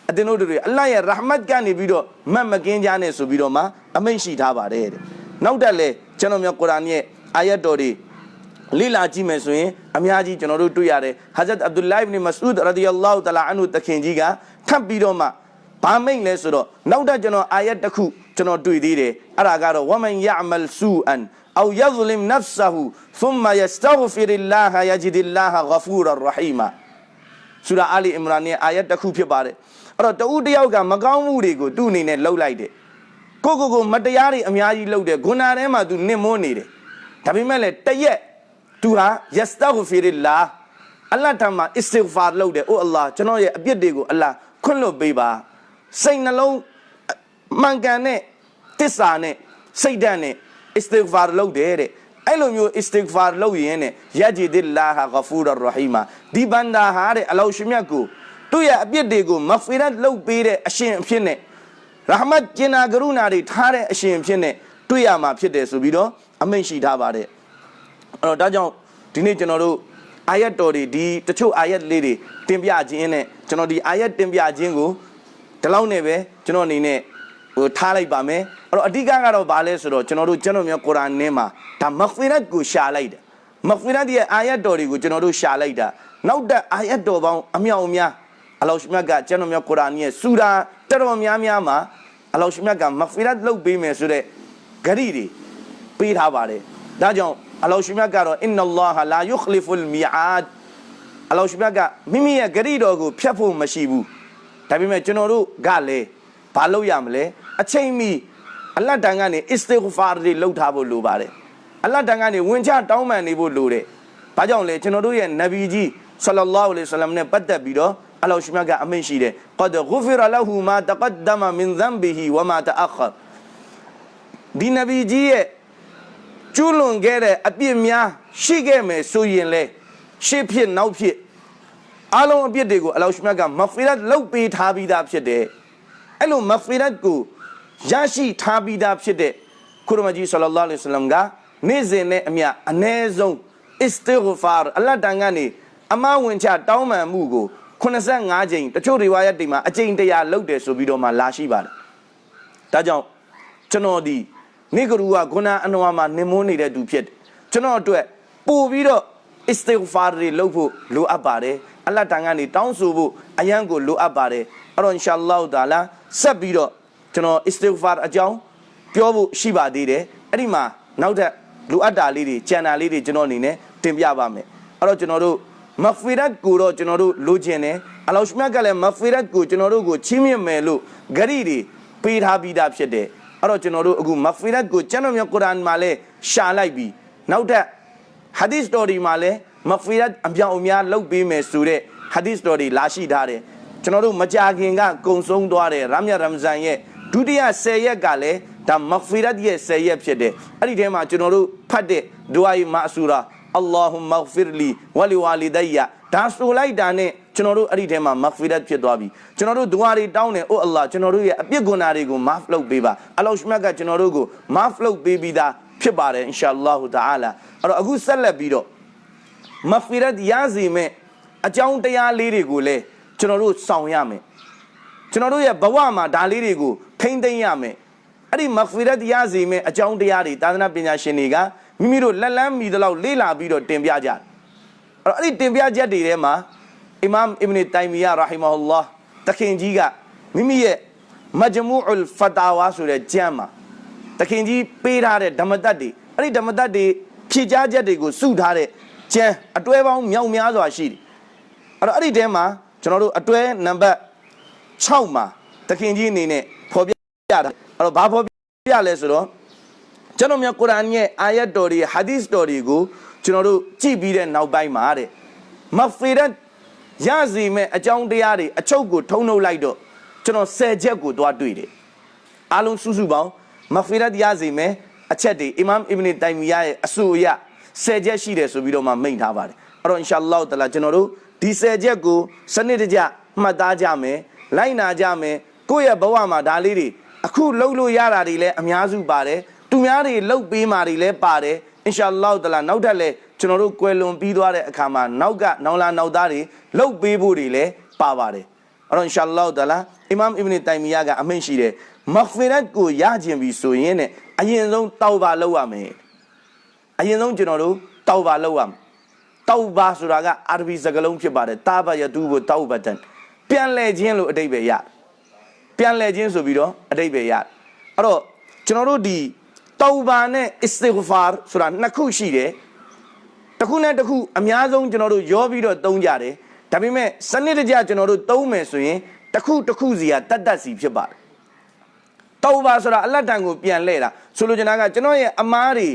အတင်းတို့တွေအလ္လာဟ်ရဲ့ရဟမတ်ကနေပြီးတော့မတ်မကင်းကြနဲ့ဆိုပြီးတော့မှအမိန့်ရှိထားပါတယ်တဲ့နောက်တက်လေကျွန်တော်မြတ်ကုရ်အာန်ရဲ့အာယတ်တော်တွေ လေ့လာကြည့်မယ်ဆိုရင်အများကြီးကျွန်တော်တို့တွေ့ရတယ်ဟာဇတ်အဗ်ဒူလိုက်ဘ်နီမဆူဒ်ရာဒီအလ္လာဟူတလာအန်ဟူတခင်ကြီးကထပ်ပြီးတော့မှဘာမိတ်လဲဆိုတော့နောက်တော့ကျွန်တော်အာယတ်တစ်ခုကျွန်တော်တွေ့သေးတယ်အဲ့ဒါကတော့ဝမန်ယာမလ်ဆူအန်အောယဇလမ်နဖ်ဆဟူသုမယစတဂဖီရလာဟယဂျဒီလာဟဂဖူရ်ရဟီမာဆူရာအာလီအီမရန်ရဲ့အာယတ်တစ်ခုဖြစ်ပါတယ်အဲ့တော့တဦးတယောက်ကမကောင်းမှုတွေကိုသူ့အနေနဲ့လှုပ်လိုက်တယ်ကိုကိုကိုမတရားတွေအများကြီးလှုပ်တယ်ဂုဏထဲမှာသူနစ်မွနေတယ်ဒါပေမဲ့လည်းတရက် သူဟာယစတဂဖီရလာအလ္လာဟ်ထံမှာအစ္စဂ်ဖာလုပ်တယ်အိုအလ္လာဟ်ကျွန်တော်ရဲ့အပြစ်တွေကိုအလ္လာဟ်ခွင့်လွတ်ပေးပါစိတ်နှလုံးမှန်ကန်တဲ့တစ္ဆာနဲ့စိတ်ဓာတ်နဲ့အစ္စဂ်ဖာလုပ်တယ်တဲ့အဲ့လိုမျိုးအစ္စဂ်ဖာလုပ်ရင်နဲ့ယဂျီဒစ်လာဟာဂဖူရ်ရဟီမာဒီဘန္တာဟာတဲ့အလောရှိမြတ်ကိုသူ့ရဲ့အပြစ်တွေကိုမဖီရတ်လုပ်ပေးတဲ့အရှင်အဖြစ်နဲ့ရဟမတ်ကျင်နာကရုဏာတွေထားတဲ့အရှင်အဖြစ်နဲ့တွေ့ရမှာဖြစ်တယ်ဆိုပြီးတော့အမိန့်ရှိထားပါတယ် အဲ့တော့ဒါကြောင့်ဒီနေ့ကျွန်တော်တို့အာယတ်တော်တွေဒီတချို့အာယတ်လေးတွေတင်ပြခြင်းနဲ့ကျွန်တော်ဒီအာယတ်တင်ပြခြင်းကိုဒီလောက်နဲ့ပဲကျွန်တော်အနေနဲ့ဟိုထားလိုက်ပါမယ်အဲ့တော့အဓိကကတော့ဘာလဲဆိုတော့ကျွန်တော်တို့ကျွန်တော်မျိုးကုရ်အာန်ထဲမှာဒါမဂ်ဖီရတ်ကိုရှာလိုက်တယ်မဂ်ဖီရတ်ရဲ့အာယတ်တော်တွေကိုကျွန်တော်တို့ရှာလိုက်တာနောက်တဲ့အာယတ်တော်ပေါင်းအမြောက်အများအလောရှမြတ်ကကျွန်တော်မျိုးကုရ်အာန်ရဲ့စူရာတော်တော်များများမှာအလောရှမြတ်ကမဂ်ဖီရတ်လုပ်ပေးမယ်ဆိုတဲ့ဂရီတွေပေးထားပါတယ်ဒါကြောင့် အလောရှိမြတ်ကတော့အင်နလာဟာလာယုခလီဖူလ်မီအာဒ်အလောရှိမြတ်ကမိမိရဲ့ဂရီတော်ကိုဖျက်ဖို့မရှိဘူးဒါပေမဲ့ကျွန်တော်တို့ကလည်းဘာလုပ်ရမလဲအချိန်မီအလတ်တန်ကနေအစ္စတိဂ်ဖာတွေလုပ်ထားဖို့လိုပါတယ်အလတ်တန်ကနေဝင်ချတောင်းပန်နေဖို့လိုတယ်ဘာကြောင့်လဲကျွန်တော်တို့ရဲ့နဗီကြီးဆလလောလဟ်အလัยဟိဝါစလမ်နဲ့ပတ်သက်ပြီးတော့အလောရှိမြတ်ကအမိန့်ရှိတယ်ကဒ်ဂူဖီရလဟူမာတကဒ္ဒမမင်ဇမ်ဘီဟီဝမာတအခရဒီနဗီကြီးရဲ့ ကျွလွန်ခဲ့တဲ့အပြစ်များရှိခဲ့မယ်ဆိုရင်လေရှေ့ဖြစ်နောက်ဖြစ်အလုံးအပြစ်တွေကိုအလောရှိမြတ်ကမဖီရတ်လုပ်ပေးထားပြီးသားဖြစ်တယ်အဲ့လိုမဖီရတ်ကိုရရှိထားပြီးသားဖြစ်တဲ့ကုရမကြီးဆလလောလဟ်အလัยဟိဝါစလမ်ကနေ့စဉ်နဲ့အမျှအ ਨੇ ဆုံးအစ္စတိဂ်ဖာအလတ်တန်ကနေအမဝင်ချတောင်းပန်မှုကို85ကြိမ်တချို့တွေဝါရတိမှာအကြိမ်တရာလုပ်တယ်ဆိုပြီးတော့မှလာရှိပါတယ်ဒါကြောင့်ကျွန်တော်ဒီ မိဂရူကဂုနာအနဝါမှာနင်မွန်းနေတဲ့သူဖြစ်တယ်ကျွန်တော်အတွက်ပို့ပြီးတော့အစ္စတိဂ်ဖာတွေလုပ်ဖို့လိုအပ်ပါတယ်အလတ်တန်ကနေတောင်းဆိုဖို့အယံကိုလိုအပ်ပါတယ်အဲ့တော့အင်ရှာအလ္လာဟ်တာလာဆက်ပြီးတော့ကျွန်တော်အစ္စတိဂ်ဖာအကြောင်းပြောဖို့ရှိပါသေးတယ်အဲ့ဒီမှာနောက်ထပ်လိုအပ်တာလေးတွေကြံတာလေးတွေကျွန်တော်အနေနဲ့တင်ပြပါမယ်အဲ့တော့ကျွန်တော်တို့မဖီရတ်ကိုတော့ကျွန်တော်တို့လိုချင်တယ်အလောရှမြတ်ကလည်းမဖီရတ်ကိုကျွန်တော်တို့ကိုချီးမြှင့်မယ်လို့ဂရီတွေပေးထားပြီးသားဖြစ်တယ် အဲ့တော့ကျွန်တော်တို့အခုမဖီရတ်ကိုကျွန်တော်မြတ်ကုရ်အာန်မှာလည်းရှာလိုက်ပြီးနောက်ထပ်ဟာဒီသ်တော်ဒီမှာလည်းမဖီရတ်အပြောင်အများလုပ်ပေးမယ်ဆိုတဲ့ဟာဒီသ်တော်ဒီလာရှိထားတယ်ကျွန်တော်တို့မကြာခင်ကကုံဆုံးသွားတဲ့ရမ်မြရမ်ဇန်ရဲ့ဒုတိယ10ရက်ကလည်းဒါမဂ်ဖီရတ်ရဲ့10ရက်ဖြစ်တယ်အဲ့ဒီထဲမှာကျွန်တော်တို့ဖတ်တဲ့ဒူအာအီမာဆူရာအလ္လာဟူမဂ်ဖီရလီဝလီဝါလီဒိုင်ယာဒါဆိုလိုက်တာနဲ့ ကျွန်တော်တို့အဲ့ဒီထဲမှာမဂ်ဖီရတ်ဖြစ်သွားပြီကျွန်တော်တို့ဒူအာတွေတောင်းတယ်အိုအလ္လာကျွန်တော်တို့ရဲ့အပြစ်ဂုဏတွေကိုမာဖ်လုပ်ပေးပါအလောရှမတ်ကကျွန်တော်တို့ကိုမာဖ်လုပ်ပေးပြီးသားဖြစ်ပါတယ်အင်ရှာအလ္လာဟူတအာလာအဲ့တော့အခုဆက်လက်ပြီးတော့မဂ်ဖီရတ်ရစီမဲ့အကြောင်းတရားလေးတွေကိုလည်းကျွန်တော်တို့ဆောင်ရမယ်ကျွန်တော်တို့ရဲ့ဘဝမှာဒါလေးတွေကိုထိမ့်သိမ့်ရမယ်အဲ့ဒီမဂ်ဖီရတ်ရစီမဲ့အကြောင်းတရားတွေသာသနာပညာရှင်တွေကမိမိတို့လက်လန်းမီတလောက်လေ့လာပြီးတော့တင်ပြကြတယ်အဲ့တော့အဲ့ဒီတင်ပြချက်တွေထဲမှာ အီမမ်အစ်ဘ်တိုင်မီယာရာဟီမာဟူလာတခင်ကြီးကမိမိရဲ့မဂျမူအလ်ဖတာဝါဆိုတဲ့ကျမ်းမှာတခင်ကြီးပေးထားတဲ့ဓမ္မတတ်တွေအဲ့ဒီဓမ္မတတ်တွေဖြည့်ကြားချက်တွေကိုစုထားတဲ့ကျမ်းအတွဲပေါင်းမြောက်များစွာရှိတယ်အဲ့တော့အဲ့ဒီထဲမှာကျွန်တော်တို့အတွဲနံပါတ်6မှာတခင်ကြီးအနေနဲ့ဖော်ပြတာအဲ့တော့ဘာဖော်ပြလဲဆိုတော့ကျွန်တော်မြတ်ကုရ်အာန်ရဲ့အာယတ်တော်တွေဟာဒီသ်တော်တွေကိုကျွန်တော်တို့ကြည့်ပြီးတဲ့နောက်ပိုင်းမှာတဲ့မဖီရတ် ရစီမဲ့အကြောင်းတရားတွေအချုပ်ကိုထုံနှုတ်လိုက်တော့ကျွန်တော်10ချက်ကိုသွားတွေ့တယ်အားလုံးစုစုပေါင်းမဖီရတ်ရစီမဲ့အချက်တွေအီမမ်အီဘနီတိုင်မီယာရဲ့အဆိုအရ10ချက်ရှိတယ်ဆိုပြီးတော့မှမိန့်ထားပါတယ်အဲ့တော့အင်ရှာအလ္လာဟ်တအာလာကျွန်တော်တို့ဒီ10ချက်ကိုစနစ်တကျမှတ်သားကြမယ်လိုက်နာကြမယ်ကိုယ့်ရဲ့ဘဝမှာဒါလေးတွေအခုလှုပ်လို့ရတာတွေလည်းအများစုပါတယ်သူများတွေလှုပ်ပေးมาတွေလည်းပါတယ် အင်ရှာအလ္လာဟ်တအာလာနောက်ထပ်လည်းကျွန်တော်တို့ကွယ်လွန်ပြီးသွားတဲ့အခါမှာနောက်ကနောင်လာနောက်သားတွေလှုပ်ပေးဖို့တွေလည်းပါပါတယ်အဲ့တော့အင်ရှာအလ္လာဟ်တအာလာအီမမ်အီဘနီတိုင်မီယာကအမိန့်ရှိတယ်မဂ်ဖီရတ်ကိုရခြင်းပြီဆိုရင်နဲ့အရင်ဆုံးတောက်ပါလုပ်ရမယ်အရင်ဆုံးကျွန်တော်တို့တောက်ပါလုပ်ရမယ်တောက်ပါဆိုတာကအာရဗီစကားလုံးဖြစ်ပါတယ်တာဘယတူကိုတောက်ဘတန်ပြန်လဲခြင်းလို့အတိတ်ပဲရတယ်ပြန်လဲခြင်းဆိုပြီးတော့အတိတ်ပဲရတယ်အဲ့တော့ကျွန်တော်တို့ဒီ တောက်ပါနဲ့အစ္စတိဂဖာဆိုတာနှစ်ခုရှိတယ်တစ်ခုနဲ့တစ်ခုအများဆုံးကျွန်တော်တို့ရောပြီးတော့သုံးကြတယ်ဒါပေမဲ့စနစ်တကျကျွန်တော်တို့သုံးမယ်ဆိုရင်တစ်ခုတစ်ခုစီကတတ်တတ်စီဖြစ်ပါတယ်တောက်ပါဆိုတာအလတ်တန်ကိုပြန်လဲတာဆိုလိုချင်တာကကျွန်တော်ရဲ့အမားတွေ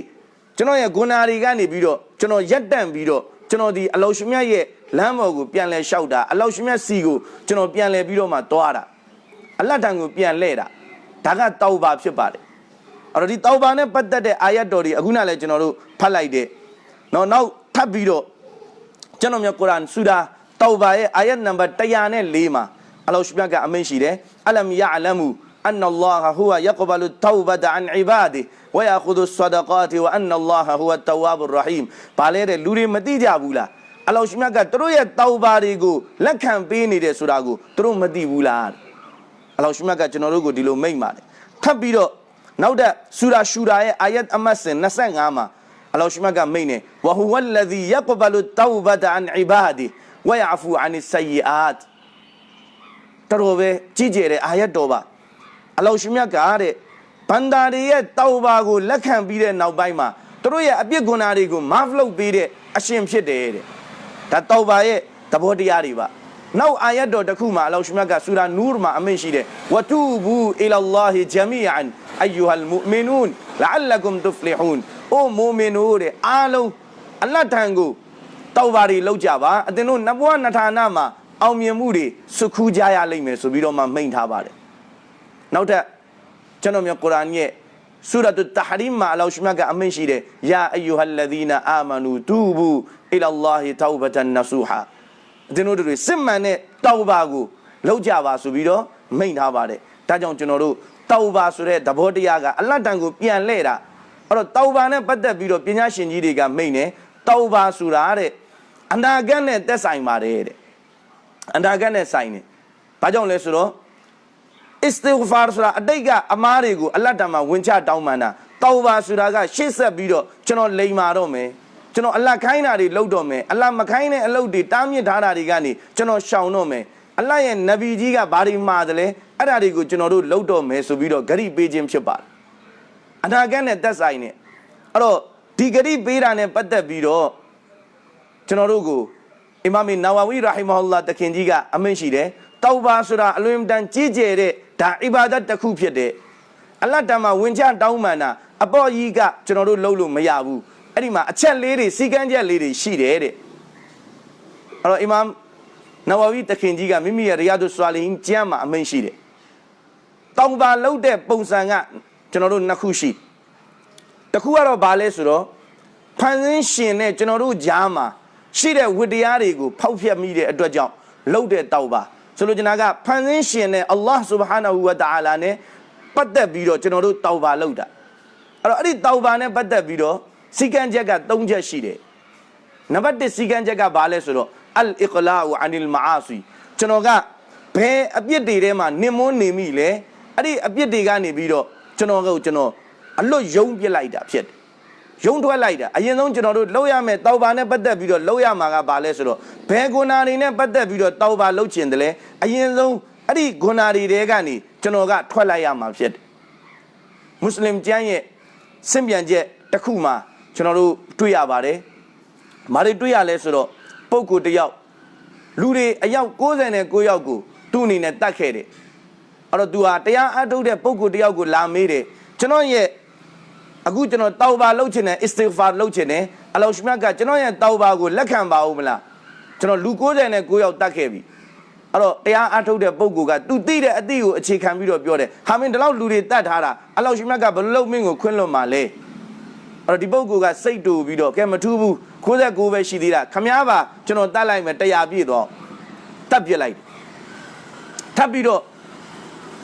ကျွန်တော်ရဲ့ဂုဏတွေကနေပြီးတော့ကျွန်တော်ရက်တန့်ပြီးတော့ကျွန်တော်ဒီအလောရှင်မြတ်ရဲ့လမ်းပေါ်ကိုပြန်လဲလျှောက်တာအလောရှင်မြတ်စီကိုကျွန်တော်ပြန်လဲပြီးတော့မှတွားတာအလတ်တန်ကိုပြန်လဲတာဒါကတောက်ပါဖြစ်ပါတယ် အဲ့တော့ဒီတောက်ပါနဲ့ပတ်သက်တဲ့အာယတ်တော်တွေအခုနလည်းကျွန်တော်တို့ဖတ်လိုက်တဲ့နော်နောက်ထပ်ပြီးတော့ကျွန်တော်မျိုးကုရ်အာန်ဆူရာတောက်ပါရဲ့အာယတ်နံပါတ်104မှာအလောရှင်မြတ်ကအမိန့်ရှိတယ်အလမ်ယာအလမူ أن الله هو يقبل التوبة عن عباده ويأخذ الصدقات وأن الله هو التواب الرحيم ဘာလဲတဲ့လူတွေမသိကြဘူးလားအလောရှိမြတ်ကသူတို့ရဲ့တောက်ပါတွေကိုလက်ခံပေးနေတယ်ဆိုတာကိုသူတို့မသိဘူးလားအလောရှိမြတ်ကကျွန်တော်တို့ကိုဒီလိုမိန့်ပါတယ်ထပ်ပြီးတော့ နောက်တဲ့ဆူရာရှူရာရဲ့အာယတ်အမတ်စင်25မှာအလောရှိမြတ်ကမိန့်နေဝဟူဝလဇီယကဘလုတောဘတအန်အီဘာဒီဝယအဖူအန်ဆယီအာတ်တော်ပဲကြည်ကြတဲ့အာယတ်တော်ပါအလောရှိမြတ်ကတဲ့ဘန္တာတွေရဲ့တောက်ပါကိုလက်ခံပြီးတဲ့နောက်ပိုင်းမှာသူတို့ရဲ့အပြစ်ဂုဏတွေကိုမဖလုတ်ပေးတဲ့အရှင်ဖြစ်တယ်တဲ့ဒါတောက်ပါရဲ့သဘောတရားတွေပါ နောက်အာယတ်တော်တစ်ခုမှာအလောရှိမြတ်ကဆူရာနူရ်မှာအမိန့်ရှိတယ်ဝတူဘူအီလာလာဟီဂျမီအန်အယူဟ်မူမီနူန်လအလကုမ်တူဖလီဟူန်အိုမူမင်တို့တဲ့အားလုံးအလတ်ထံကိုတောက်ပါတွေလောက်ကြပါအသင်တို့နဘွားနထာနာမှာအောင်မြင်မှုတွေစုခူးကြရလိမ့်မယ်ဆိုပြီးတော့မှမိန့်ထားပါတယ်နောက်ထပ်ကျွန်တော်မျိုးကုရ်အာန်ရဲ့ဆူရတ်တဟရီမ်မှာအလောရှမြတ်ကအမိန့်ရှိတယ်ယာအယူဟလ်လဒီနာအာမနူတူဘူအီလာလာဟီတောဘတန်နဆူဟာ ဒီတို့တွေစစ်မှန်တဲ့တောဘာကိုလောက်ကြပါဆိုပြီးတော့မိန့်ထားပါတယ်ဒါကြောင့်ကျွန်တော်တို့တောဘာဆိုတဲ့သဘောတရားကအလတ်တန်ကိုပြန်လှည့်တာအဲ့တော့တောဘာနဲ့ပတ်သက်ပြီးတော့ပညာရှင်ကြီးတွေကမိန့်တယ်တောဘာဆိုတာတဲ့အနာဂတ်နဲ့သက်ဆိုင်ပါတယ်တဲ့အနာဂတ်နဲ့ဆိုင်တယ်ဘာကြောင့်လဲဆိုတော့အစ္စတိဂ်ဖာဆိုတာအတိတ်ကအမားတွေကိုအလတ်တမှာဝင်ချတောင်းပန်တာတောဘာဆိုတာကရှေ့ဆက်ပြီးတော့ကျွန်တော်လိန်မာတော့မယ် ကျွန်တော်အလတ်ခိုင်းတာတွေလုပ်တော့မယ်အလတ်မခိုင်းတဲ့အလုပ်တွေတားမြစ်ထားတာတွေကနေကျွန်တော်ရှောင်တော့မယ်အလတ်ရဲ့နဗီကြီးကဘာတွေမှာတယ်လဲအဲ့ဒါတွေကိုကျွန်တော်တို့လုပ်တော့မယ်ဆိုပြီးတော့ဂရိပေးခြင်းဖြစ်ပါတယ်အနာဂတ်နဲ့သက်ဆိုင်နေအဲ့တော့ဒီဂရိပေးတာနဲ့ပတ်သက်ပြီးတော့ကျွန်တော်တို့ကိုအီမာမီနာဝဝီရာဟီမဟူလာတခင်ကြီးကအမိန့်ရှိတယ်တောဘာဆိုတာအလွန်တန်ကြီးကျယ်တဲ့ဒါအီဘာဒတ်တစ်ခုဖြစ်တဲ့အလတ်တမှာဝင်ချတောင်းမှန်တာအပေါ်ကြီးကကျွန်တော်တို့လုပ်လို့မရဘူး အဲ့ဒီမှာအချက်လေးတွေစီကန်းချက်လေးတွေရှိတယ်တဲ့အဲ့တော့အီမမ်နဝဝီတခင်ကြီးကမိမိရဲ့ရီယာဒုဆွာလီဟင်ကျမ်းမှာအမိန့်ရှိတယ်တောင်းပါလုပ်တဲ့ပုံစံကကျွန်တော်တို့နှစ်ခုရှိတစ်ခုကတော့ဘာလဲဆိုတော့ဖန်ဆင်းရှင်နဲ့ကျွန်တော်တို့ကြားမှာရှိတဲ့ဝတ္တရားတွေကိုဖောက်ဖျက်မိတဲ့အတွက်ကြောင့်လှုပ်တဲ့တောက်ပါဆိုလိုချင်တာကဖန်ဆင်းရှင်နဲ့အလ္လာဟ်ဆူဘဟာနဟူဝတာအာလာနဲ့ပတ်သက်ပြီးတော့ကျွန်တော်တို့တောက်ပါလှုပ်တာအဲ့တော့အဲ့ဒီတောက်ပါနဲ့ပတ်သက်ပြီးတော့ စီကံချက်က၃ချက်ရှိတယ်နံပါတ်1စီကံချက်ကဘာလဲဆိုတော့အလ်အီကလာအန်လ်မာအာစီကျွန်တော်ကဘယ်အပြစ်တွေထဲမှာနင်မွန်းနေမိလဲအဲ့ဒီအပြစ်တွေကနေပြီးတော့ကျွန်တော်ကကျွန်တော်အလွတ်ယုံပြစ်လိုက်တာဖြစ်တယ်ယုံထွက်လိုက်တာအရင်ဆုံးကျွန်တော်တို့လှုပ်ရမယ်တောက်ပါနဲ့ပတ်သက်ပြီးတော့လှုပ်ရမှာကဘာလဲဆိုတော့ဘယ်ဂုဏတွေနဲ့ပတ်သက်ပြီးတော့တောက်ပါလှုပ်ချင်တယ်လဲအရင်ဆုံးအဲ့ဒီဂုဏတွေတဲကနေကျွန်တော်ကထွက်လိုက်ရမှာဖြစ်တယ်မွတ်စလင်ကျမ်းရဲ့စင့်ပြန်ချက်တစ်ခုမှာ ကျွန်တော်တို့တွေ့ရပါတယ်။မာတွေတွေ့ရလဲဆိုတော့ပုဂ္ဂိုလ်တစ်ယောက်လူတွေအယောက်69ယောက်ကိုသူ့အနေနဲ့တတ်ခဲ့တယ်။အဲ့တော့ तू ဟာတရားအထုတ်တဲ့ပုဂ္ဂိုလ်တစ်ယောက်ကိုလာမေးတယ်။ကျွန်တော်ရဲ့အခုကျွန်တော်တောက်ပါလုပ်ချင်တယ်အစ္စတိဂ်ဖာလုပ်ချင်တယ်အလောရှမြတ်ကကျွန်တော်ရဲ့တောက်ပါကိုလက်ခံပါဦးမလားကျွန်တော်လူ69ယောက်တတ်ခဲ့ပြီအဲ့တော့တရားအထုတ်တဲ့ပုဂ္ဂိုလ်ကသူသိတဲ့အသည့်ကိုအခြေခံပြီးတော့ပြောတယ်ဟာမင်းဒီလောက်လူတွေတတ်ထားတာအလောရှမြတ်ကဘယ်လိုလုပ်မင်းကိုခွင့်လွတ်မှာလဲအဲ့ တော့ဒီပုဂ္ဂိုလ်ကစိတ်တူပြီးတော့ကဲမထူးဘူး69ပဲရှိသေးတာခမားပါကျွန်တော်တတ်လိုက်မယ်100ပြည့်တော့တတ်ပြစ်လိုက်ထပ်ပြီးတော့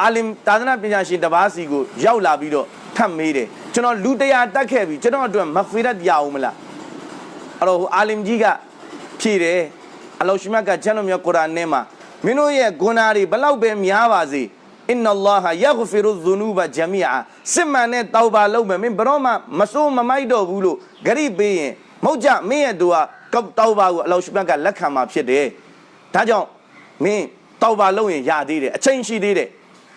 အာလင်သာသနာပညာရှင်တစ်ပါးစီကိုရောက်လာပြီးတော့ထပ်မေးတယ်ကျွန်တော်လူ100တတ်ခဲ့ပြီကျွန်တော်အတွက်မဖီရတ်ရအောင်မလားအဲ့တော့ဟိုအာလင်ကြီးကဖြေတယ်အလောရှိမတ်ကကျမ်းတော်မြတ်ကုရ်အာန်ထဲမှာမင်းတို့ရဲ့ဂုဏ်တွေဘလောက်ပဲများပါစေ အင်နလာဟယဂ်ဖီရုဇူနူဘဂျမီအာစစ်မှန်တဲ့တောက်ပါလုံးမယ်မင်းဘရောမှမစိုးမမိုက်တော့ဘူးလို့ဂရိပေးရင်မဟုတ်ကြမင်းရဲ့သူကကောက်တောက်ပါကိုအလောရှိမတ်ကလက်ခံမှာဖြစ်တယ်ဒါကြောင့်မင်းတောက်ပါလုံးရင်ရသေးတယ်အချိန်ရှိသေးတယ်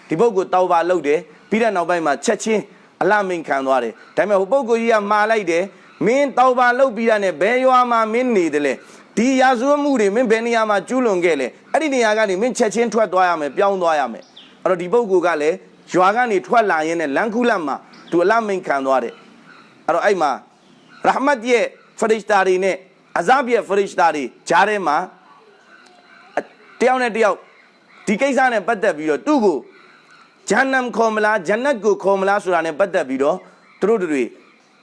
ဒီပုဂ္ဂိုလ်တောက်ပါလုံးတယ်ပြီးတဲ့နောက်ပိုင်းမှာချက်ချင်းအလမင်ခံသွားတယ်ဒါပေမဲ့ဟိုပုဂ္ဂိုလ်ကြီးကမာလိုက်တယ်မင်းတောက်ပါလုံးပြီးတာနဲ့ဘယ်ရွာမှာမင်းနေတယ်လဲဒီရာဇဝတ်မှုတွေမင်းဘယ်နေရာမှာကျူးလွန်ခဲ့လဲအဲ့ဒီနေရာကနေမင်းချက်ချင်းထွက်သွားရမယ်ပြောင်းသွားရမယ် အဲ့တော့ဒီပုဂ္ဂိုလ်ကလည်းရွာကနေထွက်လာရင်းနဲ့လန်ခုလတ်မှာသူအလမင်ခံသွားတယ်အဲ့တော့အဲ့မှာရဟမတ်ရဲ့ဖရစ်တာတွေနဲ့အဇဘ်ရဲ့ဖရစ်တာတွေဂျားထဲမှာတယောက်နဲ့တယောက်ဒီကိစ္စနဲ့ပတ်သက်ပြီးတော့သူ့ကိုဂျန်နမ်ခေါ်မလားဂျန်နတ်ကိုခေါ်မလားဆိုတာနဲ့ပတ်သက်ပြီးတော့သူတို့တွေ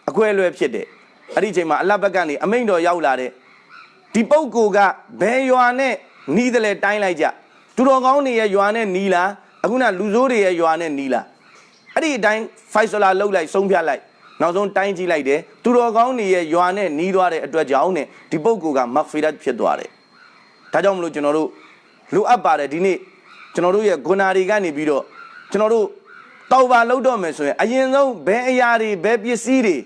အခွဲအလွဲဖြစ်တယ်အဲ့ဒီအချိန်မှာအလဘက်ကနေအမိန့်တော်ရောက်လာတဲ့ဒီပုဂ္ဂိုလ်ကဘယ်ရွာနဲ့နီးတယ်လဲတိုင်းလိုက်ကြသူတော်ကောင်းတွေရဲ့ရွာနဲ့နီးလား အခုနလူဆိုးတွေရဲ့ရွာနဲ့နီးလားအဲ့ဒီအတိုင်းဖိုက်ဆလာလှုပ်လိုက်ဆုံးဖြတ်လိုက်နောက်ဆုံးတိုင်းကြည့်လိုက်တယ်သူတော်ကောင်းတွေရဲ့ရွာနဲ့နီးသွားတဲ့အတွက်ကြောင့်နဲ့ဒီပုဂ္ဂိုလ်ကမဂ်ဖီရတ်ဖြစ်သွားတယ်ဒါကြောင့်မလို့ကျွန်တော်တို့လိုအပ်ပါတယ်ဒီနေ့ကျွန်တော်တို့ရဲ့ဂုဏတွေကနေပြီးတော့ကျွန်တော်တို့တောက်ပါလောက်တော့မယ်ဆိုရင်အရင်ဆုံးဘယ်အရာတွေဘယ်ပစ္စည်းတွေ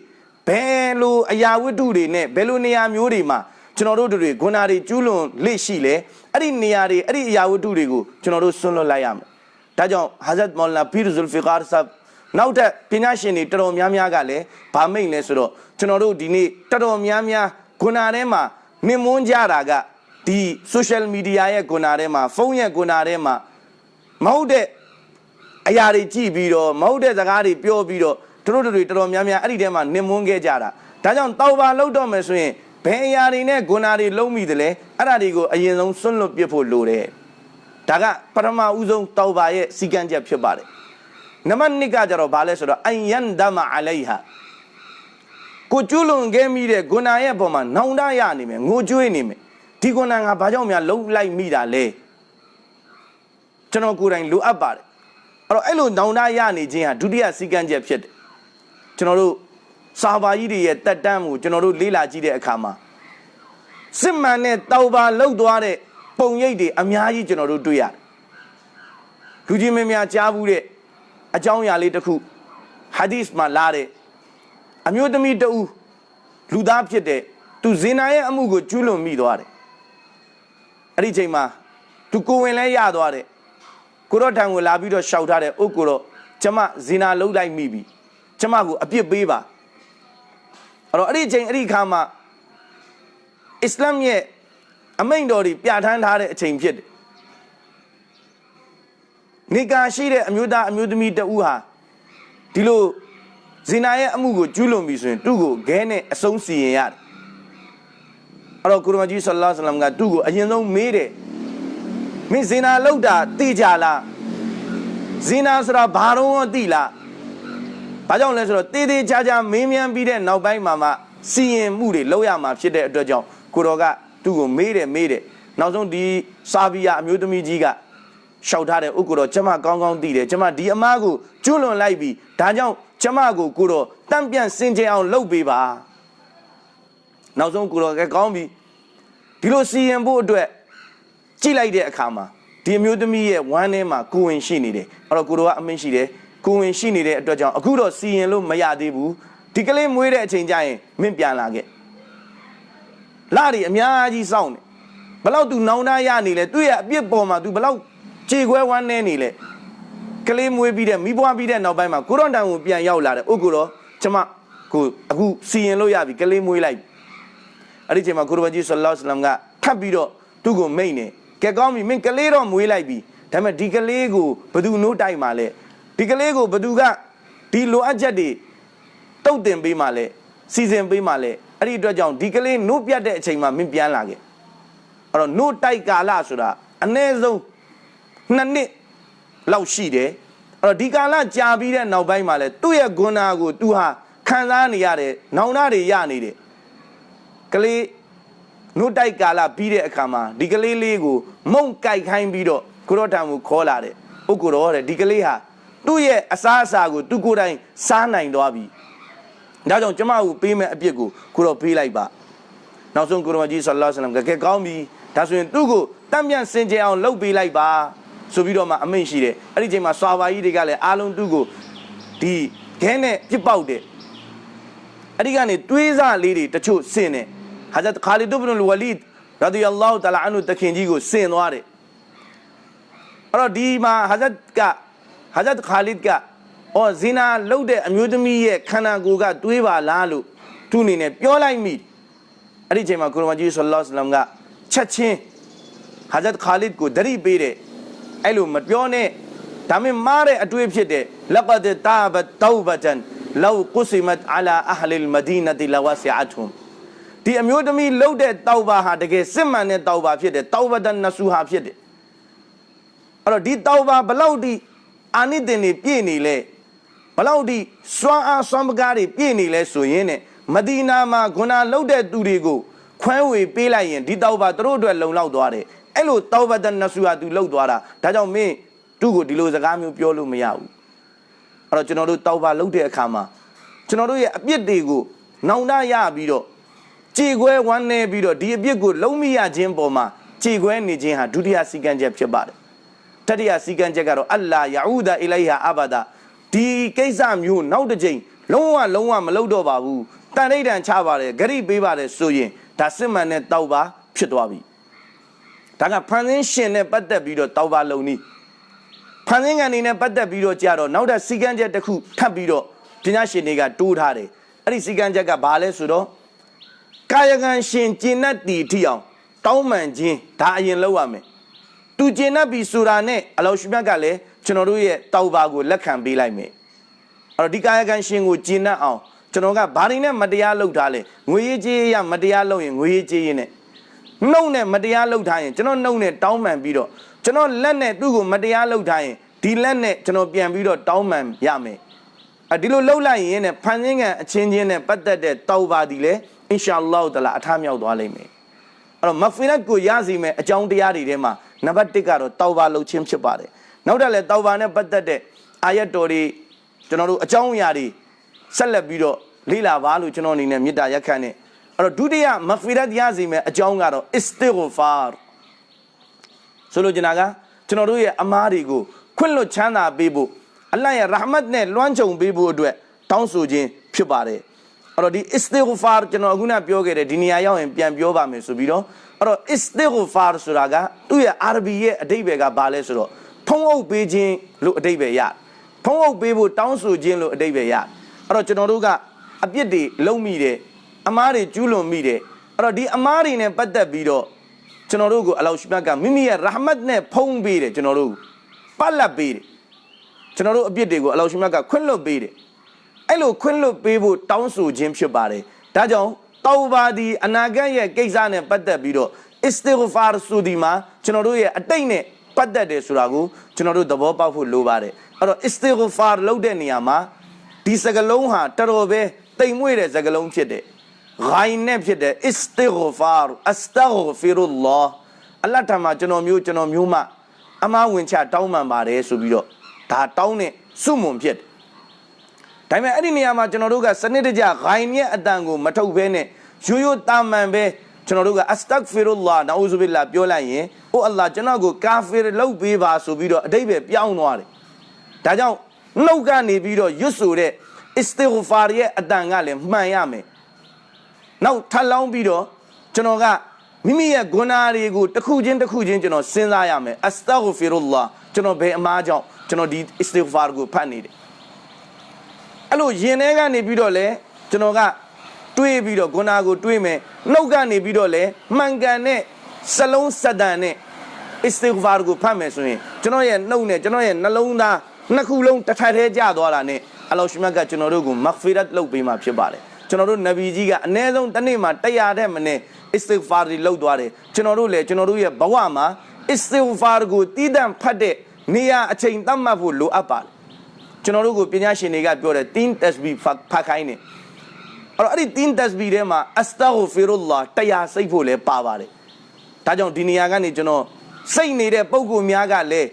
ဘယ်လိုအရာဝတ္ထုတွေနဲ့ဘယ်လိုနေရာမျိုးတွေမှာကျွန်တော်တို့တွေဂုဏတွေကျူးလွန်လေ့ရှိလဲအဲ့ဒီနေရာတွေအဲ့ဒီအရာဝတ္ထုတွေကိုကျွန်တော်တို့ဆွလွတ်လိုက်ရမယ် ဒါကြောင့်ဟာဇတ်မောလနာဖီရဇူလ်ဖီကာဆပ်နောက်ထပ်ပညာရှင်တွေတော်တော်များများကလည်းဗာမိတ်လဲဆိုတော့ကျွန်တော်တို့ဒီနေ့တော်တော်များများဂုဏထဲမှာနင်မွန်းကြတာကဒီ social media ရဲ့ဂုဏထဲမှာဖုန်းရဲ့ဂုဏထဲမှာမဟုတ်တဲ့အရာတွေကြည့်ပြီးတော့မဟုတ်တဲ့စကားတွေပြောပြီးတော့တို့တို့တွေတော်တော်များများအဲ့ဒီထဲမှာနင်မွန်းခဲ့ကြတာဒါကြောင့်တောက်ပါလောက်တော့မယ်ဆိုရင်ဘယ်အရာတွေနဲ့ဂုဏတွေလုံးမိတယ်လဲအဲ့ဒါတွေကိုအရင်ဆုံးစွန့်လွတ်ပြစ်ဖို့လိုတယ် ဒါကပထမဦးဆုံးတောက်ပါရဲ့စီကံချက်ဖြစ်ပါတယ်နံပါတ်2ကကြတော့ဘာလဲဆိုတော့အယန်ဒမအလိုင်ဟာကိုကျွလွန်ခဲ့မိတဲ့ဂုဏရဲ့ပုံမှာနောင်တရနေမယ်ငိုကြွေးနေမယ်ဒီဂုဏငါဘာကြောင့်များလုံးလိုက်မိတာလဲကျွန်တော်ကိုယ်တိုင်လိုအပ်ပါတယ်အဲ့တော့အဲ့လိုနောင်တရနေခြင်းဟာဒုတိယစီကံချက်ဖြစ်တယ်ကျွန်တော်တို့စာပါကြီးတွေရဲ့တက်တန်းကိုကျွန်တော်တို့လေ့လာကြည့်တဲ့အခါမှာစစ်မှန်တဲ့တောက်ပါလောက်သွားတဲ့ ပုံရိပ်တွေအများကြီးကျွန်တော်တို့တွေ့ရတယ်လူကြီးမင်းများကြားဘူးတဲ့အကြောင်းအရာလေးတစ်ခုဟာဒီစ်မှာလာတဲ့အမျိုးသမီးတဦးလူသားဖြစ်တဲ့သူဇင်နာရဲ့အမှုကိုကျူးလွန်မိသွားတယ်အဲ့ဒီချိန်မှာသူကိုဝင်လဲရသွားတယ်ကိုတော့ထံကိုလာပြီးတော့ရှောက်ထားတယ်အုတ်ကိုတော့ကျမဇင်နာလုံးလိုက်မိပြီကျမကိုအပြစ်ပေးပါအဲ့တော့အဲ့ဒီအချိန်အဲ့ဒီခါမှာအစ္စလာမ်ရဲ့ အမိန့်တော်တွေပြဋ္ဌာန်းထားတဲ့အချိန်ဖြစ်တယ်နေကာရှိတဲ့အမျိုးသားအမျိုးသမီးတဦးဟာဒီလိုဇင်နာရဲ့အမှုကိုကျူးလွန်ပြီဆိုရင်သူ့ကိုခဲနဲ့အဆုံးစီရင်ရတယ်အဲ့တော့ကုရမကြီးဆလ္လာလဟ်အလัยဟိဝါစလမ်ကသူ့ကိုအရင်ဆုံးမေးတယ်မင်းဇင်နာလောက်တာသိကြလားဇင်နာဆိုတာဘာတော့သိလားဘာကြောင့်လဲဆိုတော့တေးသေးချာချာမင်းမြန်းပြီးတဲ့နောက်ပိုင်းမှာမှစီရင်မှုတွေလောက်ရမှာဖြစ်တဲ့အတွက်ကြောင့်ကိုတော်က သူ့ကိုမေးတယ်မေးတယ်နောက်ဆုံးဒီစာဗီယာအမျိုးသမီးကြီးကရှောက်ထားတဲ့ဥက္ကိုတော့ကျမကောင်းကောင်းသိတယ်ကျမဒီအမားကိုကျွလွန်လိုက်ပြီဒါကြောင့်ကျမကိုကိုတော့တန့်ပြန့်စင်ကြယ်အောင်လုပ်ပေးပါနောက်ဆုံးကိုတော့ကကောင်းပြီဒီလိုစီရင်ဖို့အတွက်ကြည့်လိုက်တဲ့အခါမှာဒီအမျိုးသမီးရဲ့ဝမ်းထဲမှာကိုဝင်ရှိနေတယ်အဲ့တော့ကိုတော့ကအမင်းရှိတယ်ကိုဝင်ရှိနေတဲ့အတွက်ကြောင့်အခုတော့စီရင်လို့မရသေးဘူးဒီကလေးမွေးတဲ့အချိန်ကျရင်မင်းပြန်လာခဲ့ လာတွေအများကြီးစောင့်နေဘလောက် तू နောင်တရနေလဲသူ့ရဲ့အပြစ်ပေါ်မှာ तू ဘလောက်ခြေခွဲဝမ်းနေနေလဲကလေးမွေးပြီးတဲ့မိဘွားပြီးတဲ့နောက်ပိုင်းမှာကိုရော့တန်ကိုပြန်ရောက်လာတယ်ဥက္ကိုတော့ကျမကိုအခုစီရင်လို့ရပြီကလေးမွေးလိုက်အဲ့ဒီချိန်မှာကိုရဘကြီးဆလ္လာလဟ်အလัยဟိဝါစလမ်ကထပ်ပြီးတော့သူ့ကိုမိတ်နေကဲကောင်းပြီမင်းကလေးတော့မွေးလိုက်ပြီဒါပေမဲ့ဒီကလေးကိုဘသူနိုးတိုက်မှာလဲဒီကလေးကိုဘသူကဒီလိုအပ်ချက်တွေတုတ်တင်ပေးမှလဲစီစဉ်ပေးမှလဲ အဲ့ဒီအတွက်ကြောင့်ဒီကလေးနို့ပြတ်တဲ့အချိန်မှာမင်းပြန်လာခဲ့အဲ့တော့နို့တိုက်ကာလဆိုတာအ ਨੇ ဆုံးနှစ်နှစ်လောက်ရှိတယ်အဲ့တော့ဒီကာလကြာပြီးတဲ့နောက်ပိုင်းမှာလဲသူ့ရဲ့ဂုဏကိုသူဟာခံစားနေရတယ်နောင်နာတွေရနေတယ်ကလေးနှုတ်တိုက်ကာလပြီးတဲ့အခါမှာဒီကလေးလေးကိုမုံကြိုက်ခိုင်းပြီးတော့ကိုရောတံကိုခေါ်လာတယ်ဥက္ကိုရောတဲ့ဒီကလေးဟာသူ့ရဲ့အစားအစာကိုသူကိုယ်တိုင်စားနိုင်သွားပြီ ဒါကြောင့်ကျမကိုပေးမဲ့အပြစ်ကိုကိုရောပေးလိုက်ပါနောက်ဆုံးကိုရောကြီးဆလ္လာလဟ်အလัยဟိဝါစလမ်ကကဲကောင်းပြီဒါဆိုရင်သူ့ကိုတမ်းပြန်စင်ကြယ်အောင်လုပ်ပေးလိုက်ပါဆိုပြီးတော့မှအမိန့်ရှိတယ်အဲ့ဒီချိန်မှာစွာပါကြီးတွေကလည်းအားလုံးသူ့ကိုဒီခဲနဲ့ပြစ်ပေါက်တယ်အဲ့ဒီကနေတွေးစားလေးတွေတချို့ဆင်တယ်ဟာဇတ်ခါလီဒ်ဘ်နဝလီဒ်ရာဒီယလ္လာဟူတလာအန်ဟူတခင်ကြီးကိုဆင်သွားတယ်အဲ့တော့ဒီမှာဟာဇတ်ကဟာဇတ်ခါလီဒ်က အော်ဇီနာလှုပ်တဲ့အမျိုးသမီးရဲ့ခန္ဓာကိုယ်ကတွေးပါလားလို့သူအနေနဲ့ပြောလိုက်မိအဲ့ဒီချိန်မှာကုရ်မကြီးဆလ္လာလဟ်အလัยဟိဝါစလမ်ကချက်ချင်းဟာဇတ်ခါလီဒ်ကိုဒရိပေးတယ်အဲ့လိုမပြောနဲ့ဒါမင်းမားတဲ့အတွေ့ဖြစ်တယ်လကဒ်တာဘတ်တောဘတန်လောကုစီမတ်အလာအဟလ်မဒီနတီလဝဆီအတ်ဟွမ်ဒီအမျိုးသမီးလှုပ်တဲ့တောဘာဟာတကယ်စစ်မှန်တဲ့တောဘာဖြစ်တယ်တောဘတန်နဆူဟာဖြစ်တယ်အဲ့တော့ဒီတောဘာဘလောက်ဒီအာနိသင်တွေပြည့်နေလဲ ဘလောက်ဒီစွမ်းအားစွမ်းပကားတွေပြည့်နေလဲဆိုရင်ねမဒီနာမှာဂုဏလှုပ်တဲ့သူတွေကိုခွဲဝေပေးလိုက်ရင်ဒီတောဘာသူတို့အတွက်လုံလောက်သွားတယ်အဲ့လိုတောဘတန်နဆူဟာသူလှုပ်သွားတာဒါကြောင့်မင်းသူ့ကိုဒီလိုစကားမျိုးပြောလို့မရဘူးအဲ့တော့ကျွန်တော်တို့တောက်ပါလုပ်တဲ့အခါမှာကျွန်တော်တို့ရဲ့အပြစ်တွေကိုနောင်တရပြီးတော့ကြေခွဲဝမ်းနေပြီးတော့ဒီအပြစ်ကိုလုံးမိရခြင်းပေါ်မှာကြေခွဲနေခြင်းဟာဒုတိယစီကံချက်ဖြစ်ပါတယ်တတိယစီကံချက်ကတော့အလ္လာယာဥဒအီလိုင်ဟာအဘဒါ ဒီကိစ္စမျိုးနောက်တစ်ချိန်လုံးဝလုံးဝမလုပ်တော့ပါဘူးတန်ဋိဌံချပါတယ်ဂရိပေးပါတယ်ဆိုရင်ဒါစစ်မှန်တဲ့တောက်ပါဖြစ်သွားပြီဒါကဖန်ဆင်းရှင်နဲ့ပတ်သက်ပြီးတော့တောက်ပါလုံနီးဖန်ဆင်းကန်နေနဲ့ပတ်သက်ပြီးတော့ကြာတော့နောက်တဲ့စီကံချက်တစ်ခုထပ်ပြီးတော့ပညာရှင်တွေကတိုးထားတယ်အဲ့ဒီစီကံချက်ကဘာလဲဆိုတော့ကာယကံရှင်ကျင့်တတ်တီထိအောင်တောင်းပန်ခြင်းဒါအရင်လုပ်ရမယ်သူကျင့်တတ်ပြီဆိုတာနဲ့အလောရှိမြတ်ကလည်း ကျွန်တော်တို့ရဲ့တောက်ပါကိုလက်ခံပေးလိုက်မယ်အဲ့တော့ဒီကာယကံရှင်ကိုကျင့်တတ်အောင်ကျွန်တော်ကဘာတွေနဲ့မတရားလုပ်ထားလဲငွေရေးကြေးရမတရားလုပ်ရင်ငွေရေးကြေးရင်နဲ့နှုတ်နဲ့မတရားလုပ်ထားရင်ကျွန်တော်နှုတ်နဲ့တောင်းပန်ပြီးတော့ကျွန်တော်လက်နဲ့သူ့ကိုမတရားလုပ်ထားရင်ဒီလက်နဲ့ကျွန်တော်ပြန်ပြီးတော့တောင်းပန်ရမယ်အဲဒီလိုလှုပ်လိုက်ရင်ねဖန်ဆင်းကံအချင်းချင်းနဲ့ပတ်သက်တဲ့တောက်ပါဒီလေအင်ရှာလောတလာအထမြောက်သွားလိမ့်မယ်အဲ့တော့မဖီရတ်ကိုရစီမယ်အကြောင်းတရားတွေထဲမှာနံပါတ်1ကတော့တောက်ပါလှုပ်ခြင်းဖြစ်ပါတယ် နောက်တက်လဲတောက်ပါနဲ့ပတ်သက်တဲ့အာယတ်တော်တွေကျွန်တော်တို့အကြောင်းအရာတွေဆက်လက်ပြီးတော့လေ့လာပါလို့ကျွန်တော်အနေနဲ့မေတ္တာရက်ခံနေအဲ့တော့ဒုတိယမဖီရတ်ရစီမယ်အကြောင်းကတော့ istighfar ဆိုလိုချင်တာကကျွန်တော်တို့ရဲ့အမားတွေကိုခွင့်လွတ်ချမ်းသာပေးဖို့အလ္လာဟ်ရဲ့ရာဟမတ်နဲ့လွှမ်းခြုံပေးဖို့အတွက်တောင်းဆိုခြင်းဖြစ်ပါတယ်အဲ့တော့ဒီ istighfar ကျွန်တော်အခုနပြောခဲ့တဲ့ဒီနေရာရောက်ရင်ပြန်ပြောပါမယ်ဆိုပြီးတော့အဲ့တော့ istighfar ဆိုတာကသူ့ရဲ့အာရဘီရဲ့အဓိပ္ပာယ်ကဘာလဲဆိုတော့ ဖုံးအုပ်ပေးခြင်းလို့အဓိပ္ပာယ်ရဖုံးအုပ်ပေးဖို့တောင်းဆိုခြင်းလို့အဓိပ္ပာယ်ရအဲ့တော့ကျွန်တော်တို့ကအပြစ်တွေလုံးမိတယ်အမားတွေကျူးလွန်မိတယ်အဲ့တော့ဒီအမားတွေနဲ့ပတ်သက်ပြီးတော့ကျွန်တော်တို့ကိုအလောရှိမြတ်ကမိမိရဲ့ရာဟမတ်နဲ့ဖုံးပေးတယ်ကျွန်တော်တို့ပတ်လက်ပေးတယ်ကျွန်တော်တို့အပြစ်တွေကိုအလောရှိမြတ်ကခွင့်လွတ်ပေးတယ်အဲ့လိုခွင့်လွတ်ပေးဖို့တောင်းဆိုခြင်းဖြစ်ပါတယ်ဒါကြောင့်တောဘာဒီအနာဂတ်ရဲ့ကိစ္စနဲ့ပတ်သက်ပြီးတော့ istighfar ဆိုဒီမှာကျွန်တော်တို့ရဲ့အတိတ်နဲ့ ပတ်သက်တယ်ဆိုတာကိုကျွန်တော်တို့သဘောပေါက်ဖို့လိုပါတယ်အဲ့တော့ istighfar လုပ်တဲ့နေရာမှာဒီစကလုံးဟာတော်တော်ပဲတိမ်မွေ့တဲ့စကလုံးဖြစ်တယ် ghain နဲ့ဖြစ်တဲ့ istighfar astaghfirullah အလတ်ထမှာကျွန်တော်မျိုးကျွန်တော်မျိုးမှအမားဝင်ချတောင်းပန်ပါတယ်ဆိုပြီးတော့ဒါတောင်းတဲ့စုမွန်ဖြစ်တယ်ဒါပေမဲ့အဲ့ဒီနေရာမှာကျွန်တော်တို့ကစနစ်တကျ ghain ရဲ့အတန်ကိုမထုတ်ဘဲနဲ့ရိုးရိုးတာမန်ပဲ ကျွန်တော်တို့က astaghfirullah နာဥဇူဘိလာပြောလိုက်ရင်အိုအလ္လာကျွန်တော်ကိုကာဖီရလုပ်ပေးပါဆိုပြီးတော့အတိတ်ပဲပြောင်းသွားတယ်ဒါကြောင့်နှုတ်ကနေပြီးတော့ရွတ်ဆိုတဲ့ istighfar ရဲ့အတန်ကလည်းမှန်ရမယ်နောက်ထပ်လောင်းပြီးတော့ကျွန်တော်ကမိမိရဲ့ဂုဏတွေကိုတစ်ခုချင်းတစ်ခုချင်းကျွန်တော်စဉ်းစားရမယ် astaghfirullah ကျွန်တော်ဘယ်အမားကြောင့်ကျွန်တော်ဒီ istighfar ကိုဖတ်နေတယ်အဲ့လိုယင်ထဲကနေပြီးတော့လဲကျွန်တော်က တွေးပြီးတော့ဂုဏကိုတွေးမယ်နှုတ်ကနေပြီးတော့လဲမှန်ကန်တဲ့စလုံးစတန်နဲ့ istighfar ကိုဖတ်မယ်ဆိုရင်ကျွန်တော်ရဲ့နှုတ်နဲ့ကျွန်တော်ရဲ့နှလုံးသားနှစ်ခုလုံးတစ်ထပ်တည်းကျသွားတာနဲ့အလောရှိမြတ်ကကျွန်တော်တို့ကို maghfirat လုပ်ပေးမှာဖြစ်ပါတယ်ကျွန်တော်တို့နဗီကြီးကအနည်းဆုံးတစ်နေ့မှာ100တဲ့မနဲ့ istighfar တွေလုပ်သွားတယ်ကျွန်တော်တို့လည်းကျွန်တော်တို့ရဲ့ဘဝမှာ istighfar ကိုတည်တံ့ဖတ်တဲ့နေရာအချိန်သတ်မှတ်ဖို့လိုအပ်ပါတယ်ကျွန်တော်တို့ကိုပညာရှင်တွေကပြောတယ်တင်းတက်စဘီဖတ်ခိုင်းနေအဲ့ တော့အဲ့ဒီတင်းတက်စဘီထဲမှာအစတာဂဖီရူလာတရားစိတ်ဖို့လည်းပါပါတယ်ဒါကြောင့်ဒီနေရာကနေကျွန်တော်စိတ်နေတဲ့ပုံကူများကလည်း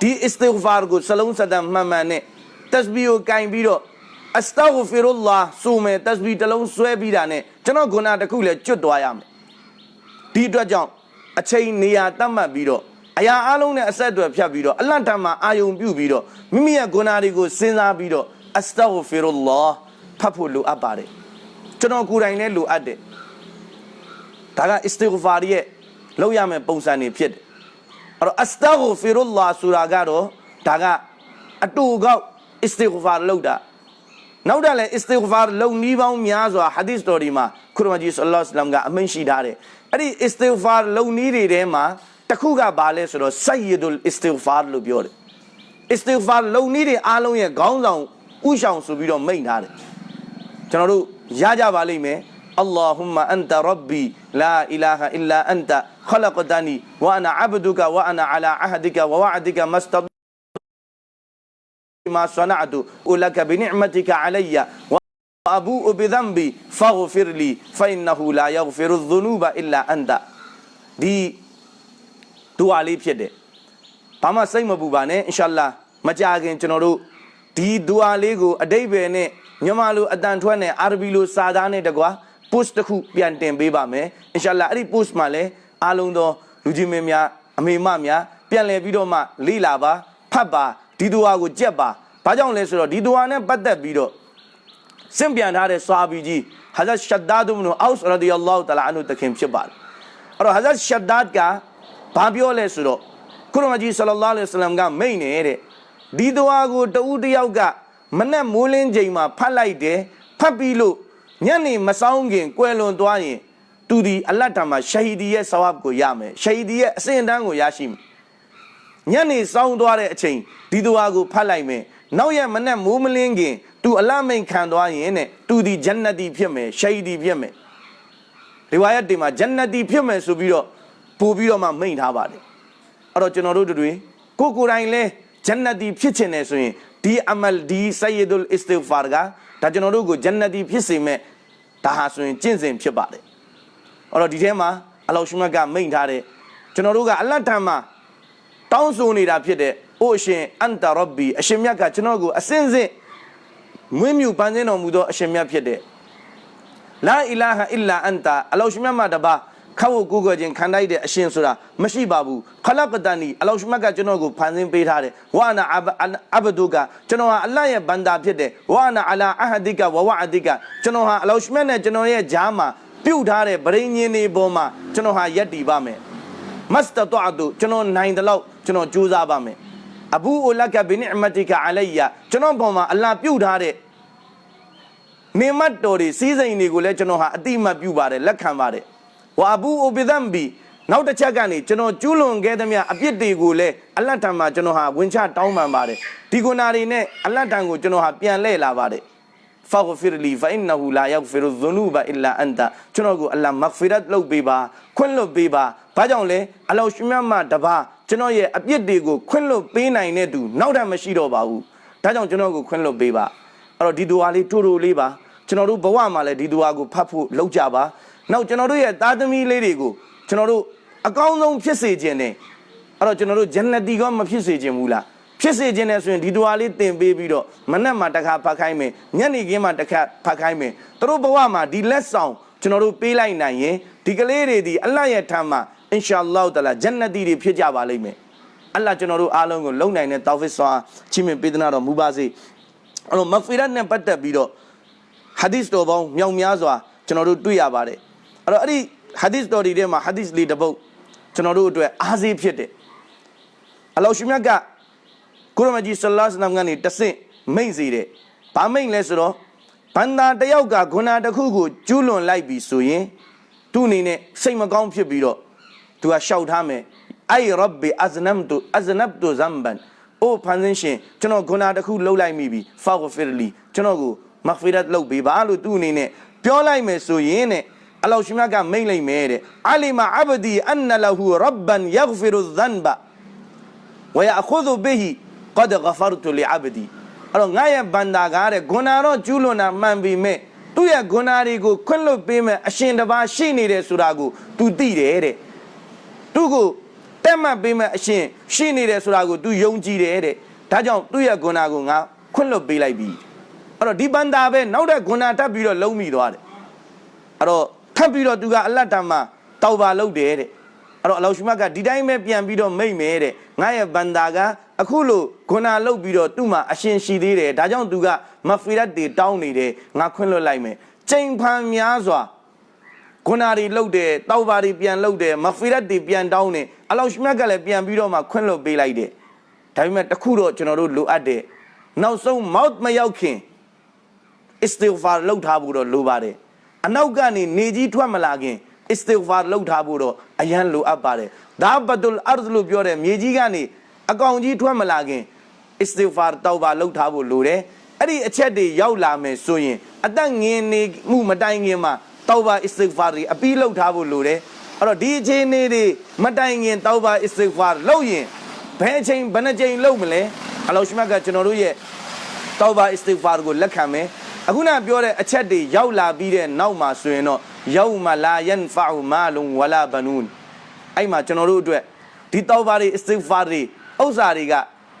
ဒီအစ္စတိဂ်ဖာကိုစလုံးစဒမ်မှန်မှန်နဲ့တက်စဘီကိုကင်ပြီးတော့အစတာဂဖီရူလာဆိုမယ်တက်စဘီတစ်လုံးဆွဲပြီးတာနဲ့ကျွန်တော်ဂုဏတစ်ခုလည်းကျွတ်သွားရမယ်ဒီအတွက်ကြောင့်အချိန်နေရာတတ်မှတ်ပြီးတော့အရာအလုံးနဲ့အဆက်အသွယ်ဖြတ်ပြီးတော့အလန့်တမ်းမှာအာယုံပြုပြီးတော့မိမိရဲ့ဂုဏတွေကိုစဉ်းစားပြီးတော့အစတာဂဖီရူလာဖတ်ဖို့လိုအပ်ပါတယ် ကျွန်တော်ကိုယ်တိုင်လည်းလိုအပ်တယ်ဒါကအစ္စတိဂ်ဖာရဲ့လောက်ရမယ့်ပုံစံတွေဖြစ်တယ်အဲ့တော့အစတာဂဖီရူလာဆိုတာကတော့ဒါကအတူကောက်အစ္စတိဂ်ဖာလောက်တာနောက်တယ်လေအစ္စတိဂ်ဖာလုံနီးပေါင်းများစွာဟာဒီသ်တော်ဒီမှာခရမကြီးဆလ္လာလဟ်အလိုင်းကအမိန့်ရှိထားတယ်အဲ့ဒီအစ္စတိဂ်ဖာလုံနီးတွေထဲမှာတစ်ခုကဘာလဲဆိုတော့ဆယီဒူလ်အစ္စတိဂ်ဖာလို့ပြောတယ်အစ္စတိဂ်ဖာလုံနီးတွေအားလုံးရဲ့ခေါင်းဆောင်ဥဆောင်ဆိုပြီးတော့မိန့်ထားတယ် ကျွန်တော်တို့ရကြပါလိမ့်မယ် اللهم أنت ربي لا إله إلا أنت خلقتني وأنا عبدك وأنا على عهدك ووعدك ما استطعت ما صنعت ولك بنعمتك علي وأبوء بذنبي فاغفر لي فإنه لا يغفر الذنوب إلا أنت ဒီဒူအာလေးဖြစ်တယ်ဘာမှစိတ်မပူပါနဲ့အင်ရှာအလ္လာမကြခင်ကျွန်တော်တို့ဒီဒူအာလေးကိုအတိတ်ပဲနဲ့ မြန်မာလိုအတန်ထွက်နဲ့အာရဘီလိုစာသားနဲ့တကွာ post တစ်ခုပြန်တင်ပေးပါမယ်အင်ရှာအလ္လာအဲ့ဒီ post မှာလည်းအားလုံးသောလူကြီးမင်းများအမေမများပြန်လည်ပြီးတော့မှလေ့လာပါဖတ်ပါဒီဒူအာကိုကြက်ပါဘာကြောင့်လဲဆိုတော့ဒီဒူအာနဲ့ပတ်သက်ပြီးတော့စင်ပြန်ထားတဲ့ဆွာဘီကြီးဟာဇတ်ရှဒ္ဒါဒ်ဘ်နူအောက်စ်ရဒီအလ္လာဟူတလာအန်ဟူတခင်ဖြစ်ပါတယ်အဲ့တော့ဟာဇတ်ရှဒ္ဒါဒ်ကဘာပြောလဲဆိုတော့ကုရမကြီးဆလ္လာလဟ်အလိုင်းဝါဆလမ်ကမိန့်နေတဲ့ဒီဒူအာကိုတဦးတယောက်က မနဲ့မိုးလင်းချိန်မှာဖတ်လိုက်တယ်ဖတ်ပြီးလို့ညနေမဆောင်ခင်ကွယ်လွန်သွားရင်သူဒီအလတ်တာမှာရှဟီဒီရဲ့ဆဝပ်ကိုရမယ်ရှဟီဒီရဲ့အစဉ်အတန်းကိုရရှိမယ်ညနေဆောင်သွားတဲ့အချိန်ဒီဒူအာကိုဖတ်လိုက်မယ်နောက်ရက်မနဲ့မိုးမလင်းခင်သူအလတ်မိန်ခံသွားရင်တဲ့သူဒီဂျန်နတီဖြစ်မယ်ရှဟီဒီဖြစ်မယ်ဒီဝါယတ်တွေမှာဂျန်နတီဖြစ်မယ်ဆိုပြီးတော့ပို့ပြီးတော့မှမိန်ထားပါတယ်အဲ့တော့ကျွန်တော်တို့တွေကိုကိုယ်တိုင်လဲဂျန်နတီဖြစ်ချင်တယ်ဆိုရင် ဒီအမလ်ဒီဆယီဒူလ်အစ္စတိဂ်ဖာကဒါကျွန်တော်တို့ကိုဂျန်နတီဖြစ်စေမဲ့ဒါဟာဆိုရင်ကျင့်စဉ်ဖြစ်ပါတယ်အဲ့တော့ဒီထဲမှာအလောရှမတ်ကမိန်ထားတဲ့ကျွန်တော်တို့ကအလတ်တန်မှာတောင်းဆိုနေတာဖြစ်တဲ့အိုအရှင်အန်တာရဘ်ဘီအရှင်မြတ်ကကျွန်တော်ကိုအစင်းစင်းမွေးမြူပန်းစင်းတော်မူသောအရှင်မြတ်ဖြစ်တဲ့လာအီလာဟာအီလာအန်တာအလောရှမတ်မှာတပါ ခောက်ကိုကိုခြင်းခံတိုက်တဲ့အရှင်ဆိုတာမရှိပါဘူးခလကတန်နီအလောရှမတ်ကကျွန်တော်ကိုဖန်ဆင်းပေးထားတယ်ဝါနာအဘဒုကကျွန်တော်ဟာအလ္လာဟ်ရဲ့ဘန္တာဖြစ်တယ်ဝါနာအလာအဟဒီကဝဝအဒီကကျွန်တော်ဟာအလောရှမတ်နဲ့ကျွန်တော်ရဲ့ဂျားမှာပြုတ်ထားတဲ့ဗရိညင်းတွေပေါ်မှာကျွန်တော်ဟာယက်တည်ပါမယ်မစတတောအတုကျွန်တော်နိုင်တယ်လို့ကျွန်တော်ကြိုးစားပါမယ်အဘူအလကဘိနိအမတီကအလိုင်ယာကျွန်တော်ပေါ်မှာအလ္လာဟ်ပြုတ်ထားတဲ့နေမတ်တော်တွေစီးစိမ်တွေကိုလည်းကျွန်တော်ဟာအတိမတ်ပြုပါတယ်လက်ခံပါတယ် ဝါဘူအိုဘီဒမ်ဘီနောက်တစ်ချက်ကနေကျွန်တော်ကျူးလွန်ခဲ့သမျှအပြစ်တွေကိုလည်းအလတ်တံမှာကျွန်တော်ဟာဝင်ချတောင်းပန်ပါတယ်ဒီကုနာတွေနဲ့အလတ်တံကိုကျွန်တော်ဟာပြန်လှည့်လာပါတယ်ဖာဂဖီရလီဖအင်နဟူလာယောက်ဖီရဇနူဘအီလာအန်တာကျွန်တော်ကိုအလ္လာမဂ်ဖီရတ်လုပ်ပေးပါခွင့်လွတ်ပေးပါဘာကြောင့်လဲအလောရှိမြတ်မှာတပါကျွန်တော်ရဲ့အပြစ်တွေကိုခွင့်လွတ်ပေးနိုင်တဲ့သူနောက်ထပ်မရှိတော့ပါဘူးဒါကြောင့်ကျွန်တော်ကိုခွင့်လွတ်ပေးပါအဲ့တော့ဒီဒူဝါလေးတူတူလေးပါကျွန်တော်တို့ဘဝမှာလည်းဒီဒူဝါကိုဖတ်ဖို့လုပ်ကြပါ နောက်ကျွန်တော်တို့ရဲ့သားသမီးလေးတွေကိုကျွန်တော်တို့အကောင်းဆုံးဖြစ်စေခြင်းနဲ့အဲ့တော့ကျွန်တော်တို့ဂျန်နတီကမဖြစ်စေခြင်းဘူးလားဖြစ်စေခြင်းနဲ့ဆိုရင်ဒီဒွါလေးတင်ပေးပြီးတော့မနက်မှာတစ်ခါဖတ်ခိုင်းမယ်ညနေခင်းမှာတစ်ခါဖတ်ခိုင်းမယ်သူတို့ဘဝမှာဒီလက်ဆောင်ကျွန်တော်တို့ပေးလိုက်နိုင်ရင်ဒီကလေးတွေဒီအလ္လာဟ်ရဲ့ထမ်းမှာအင်ရှာအလ္လာဟ်တလာဂျန်နတီတွေဖြစ်ကြပါလိမ့်မယ်အလ္လာဟ်ကျွန်တော်တို့အားလုံးကိုလုံနိုင်တဲ့တောက်ဖစ်ဆွာချီးမြှင့်ပေးသနာတော်မူပါစေအဲ့တော့မဖီရတ်နဲ့ပတ်သက်ပြီးတော့ဟာဒီသ်တော်ပေါင်းမြောက်များစွာကျွန်တော်တို့တွေ့ရပါတယ် အဲ့တော့အဲ့ဒီဟာဒီသ်တော်တွေထဲမှာဟာဒီသ်လေးတစ်ပုဒ်ကျွန်တော်တို့အတွက်အားစေးဖြစ်တယ်အလောရှိမြတ်ကကုရမကြီးဆလ္လာလဟ်အလัยဟိကနေတဆင့်မိန့်စေတယ်ဘာမိန့်လဲဆိုတော့ဘန္တာတယောက်ကဂုဏတစ်ခုကိုကျူးလွန်လိုက်ပြီဆိုရင်သူ့အနေနဲ့စိတ်မကောင်းဖြစ်ပြီးတော့သူကရှောက်ထားမယ်အိုင်ရဘ်ဘီအဇနမ်တူအဇနပ်တူဇမ်ဘန်အိုဖန်ဆင်းရှင်ကျွန်တော်ဂုဏတစ်ခုလှုပ်လိုက်မိပြီဖာဂဖီရလီကျွန်တော်ကိုမဂ်ဖီရတ်လုပ်ပေးပါလို့သူ့အနေနဲ့ပြောလိုက်မယ်ဆိုရင်တဲ့ အလောရှင်မြတ်ကမိန့်လိုက်မယ်တဲ့အလီမာအဘဒီအန်နလဟူရဘ်ဘန်ယဂ်ဖီရူဇန်ဘဝယအခုဇူဘီဟီကဒ်ဂဖရတူလီအဘဒီအဲ့တော့ငါရဲ့ဘန္တာကားတဲ့ဂွဏတော့ကျူးလွန်တာမှန်ပြီမဲ့သူ့ရဲ့ဂွဏတွေကိုခွင့်လွတ်ပေးမဲ့အရှင်တစ်ပါးရှိနေတယ်ဆိုတာကို तू သိတယ်တဲ့သူ့ကိုတက်မှတ်ပေးမဲ့အရှင်ရှိနေတယ်ဆိုတာကို तू ယုံကြည်တယ်တဲ့ဒါကြောင့်သူ့ရဲ့ဂွဏကိုငါခွင့်လွတ်ပေးလိုက်ပြီအဲ့တော့ဒီဘန္တာပဲနောက်တဲ့ဂွဏထပ်ပြီးတော့လုံးမိသွားတယ်အဲ့တော့ ပ်ပြီးတော့ तू ကအလတ်တမ်းမှာတောက်ပါလုပ်တယ်တဲ့အဲ့တော့အလောရှုမတ်ကဒီတိုင်းပဲပြန်ပြီးတော့မိတ်မယ်တဲ့ငါရဲ့ဘန္တာကအခုလို့ဂုဏလုတ်ပြီးတော့သူ့မှာအရှင်ရှိသေးတယ်ဒါကြောင့် तू ကမဖီရတ်တွေတောင်းနေတယ်ငါခွင့်လွတ်လိုက်မယ်ချိန်ဖန်များစွာဂုဏတွေလုတ်တယ်တောက်ပါတွေပြန်လုတ်တယ်မဖီရတ်တွေပြန်တောင်းတယ်အလောရှုမတ်ကလည်းပြန်ပြီးတော့မှခွင့်လွတ်ပေးလိုက်တယ်ဒါပေမဲ့တခုတော့ကျွန်တော်တို့လိုအပ်တယ်နောက်ဆုံးမောက်မရောက်ခင်အစ္စတီဂ်ဖာလုပ်ထားဖို့တော့လိုပါတယ် အနောက်ကနေနေကြီးထွက်မလာခင်အစ္စတီဂ်ဖာလုပ်ထားဖို့တော့အရန်လိုအပ်ပါတယ်ဒါဘတ်ဒุลအာရ်ဒ်လို့ပြောတဲ့မြေကြီးကနေအကောင်ကြီးထွက်မလာခင်အစ္စတီဂ်ဖာတောက်ပါလုပ်ထားဖို့လိုတယ်အဲ့ဒီအချက်တွေရောက်လာမယ်ဆိုရင်အသက်ငင်နေမှုမတိုင်ခင်မှာတောက်ပါအစ္စတီဂ်ဖာတွေအပြီးလုပ်ထားဖို့လိုတယ်အဲ့တော့ဒီအခြေအနေတွေမတိုင်ခင်တောက်ပါအစ္စတီဂ်ဖာလုပ်ရင်ဘယ်အချိန်ဘယ်နှချိန်လုပ်မလဲအလောရှမတ်ကကျွန်တော်တို့ရဲ့တောဘာအစ္စတိဂ်ဖာကိုလက်ခံမယ် အခုနပြောတဲ့အချက်တွေရောက်လာပြီးတဲ့နောက်မှာဆိုရင်တော့ယောမလာယန်ဖာမာလုံဝလာဘနူန်အဲ့မှာကျွန်တော်တို့အတွက်ဒီတောဘာတွေအစ္စတိဂ်ဖာတွေဥစ္စာတွေက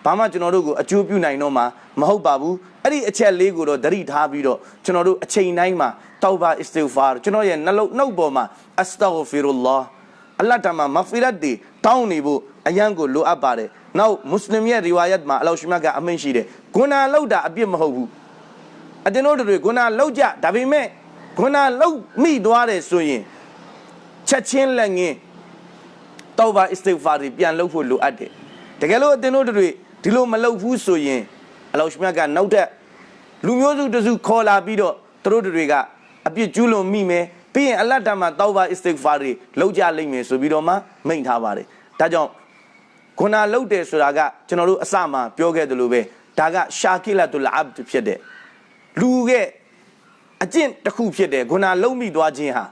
ဘာမှကျွန်တော်တို့ကိုအကျိုးပြုနိုင်တော့မှာမဟုတ်ပါဘူးအဲ့ဒီအချက်လေးကိုတော့သတိထားပြီးတော့ကျွန်တော်တို့အချိန်တိုင်းမှာတောဘာအစ္စတိဂ်ဖာကျွန်တော်ရဲ့နှလုံးနှုတ်ပေါ်မှာအစတာဂဖီရူလာအလ္လာဟ်တမမဖီရတ်တွေတောင်းနေဖို့အယံကိုလိုအပ်ပါတယ်။နောက်မွတ်စလင်ရဲ့ရီဝါယတ်မှာအလောရှမတ်ကအမိန့်ရှိတယ်။ဂုဏလောက်တာအပြစ်မဟုတ်ဘူး။ အတင်းတို့တွေဂုဏလောက်ကြဒါပေမဲ့ဂုဏလောက်မိသွားတယ်ဆိုရင်ချက်ချင်းလက်ငင်းတောဘာအစ္စတိဂ်ဖာတွေပြန်လုပ်ဖို့လိုအပ်တယ်။တကယ်လို့အတင်းတို့တွေဒီလိုမလုပ်ဘူးဆိုရင်အလောရှမတ်ကနောက်ထပ်လူမျိုးစုတစုခေါ်လာပြီးတော့သူတို့တွေကအပြစ်ကျူးလွန်မိမယ်ပြီးရင်အလတ်တမှာတောဘာအစ္စတိဂ်ဖာတွေလောက်ကြလိမ့်မယ်ဆိုပြီးတော့မှမိန့်ထားပါတယ်။ဒါကြောင့်ခုနလုတ်တယ်ဆိုတာကကျွန်တော်တို့အစမှပြောခဲ့တယ်လို့ပဲဒါကရှာကိလတ်တူလအဘ်ဖြစ်တဲ့ လူရဲ့အကျင့်တစ်ခုဖြစ်တယ်ခုနလုံးမိသွားခြင်းဟာ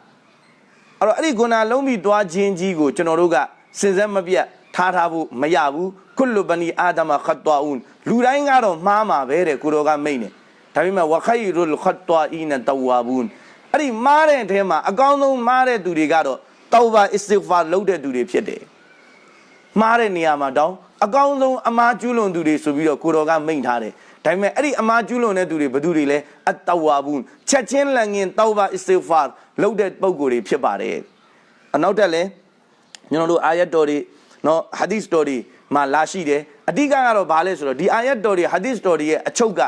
အဲ့တော့အဲ့ဒီခုနလုံးမိသွားခြင်းကြီးကိုကျွန်တော်တို့ကစင်စက်မပြတ်ထားထားဖို့မရဘူးကုလဘနီအာဒမခတ်တွာဦးလူတိုင်းကတော့မှားမှာပဲတဲ့ကိုတော်ကမိတ်နေဒါပေမဲ့ဝခိုင်ရုလခတ်တွာအီနတဝါဘူးအဲ့ဒီမှားတဲ့အထဲမှာအကောင်းဆုံးမှားတဲ့သူတွေကတော့တောဘာအစ္စတိဂ်ဖာလုပ်တဲ့သူတွေဖြစ်တယ်မှားတဲ့နေရာမှာတောင်းအကောင်းဆုံးအမားကျူးလွန်သူတွေဆိုပြီးတော့ကိုတော်ကမိန့်ထားတယ် ဒါပေမဲ့အဲ့ဒီအမားကျူးလွန်တဲ့သူတွေဘယ်သူတွေလဲအတဝါဘူးချက်ချင်းလန်ငင်တောဘာအစ္စတိဂ်ဖာလုပ်တဲ့ပုံကိုယ်တွေဖြစ်ပါတယ်အနောက်တက်လဲကျွန်တော်တို့အာယတ်တော်တွေနော်ဟာဒီသ်တော်တွေမှာလာရှိတယ်အဓိကကတော့ဘာလဲဆိုတော့ဒီအာယတ်တော်တွေဟာဒီသ်တော်တွေရဲ့အချုပ်က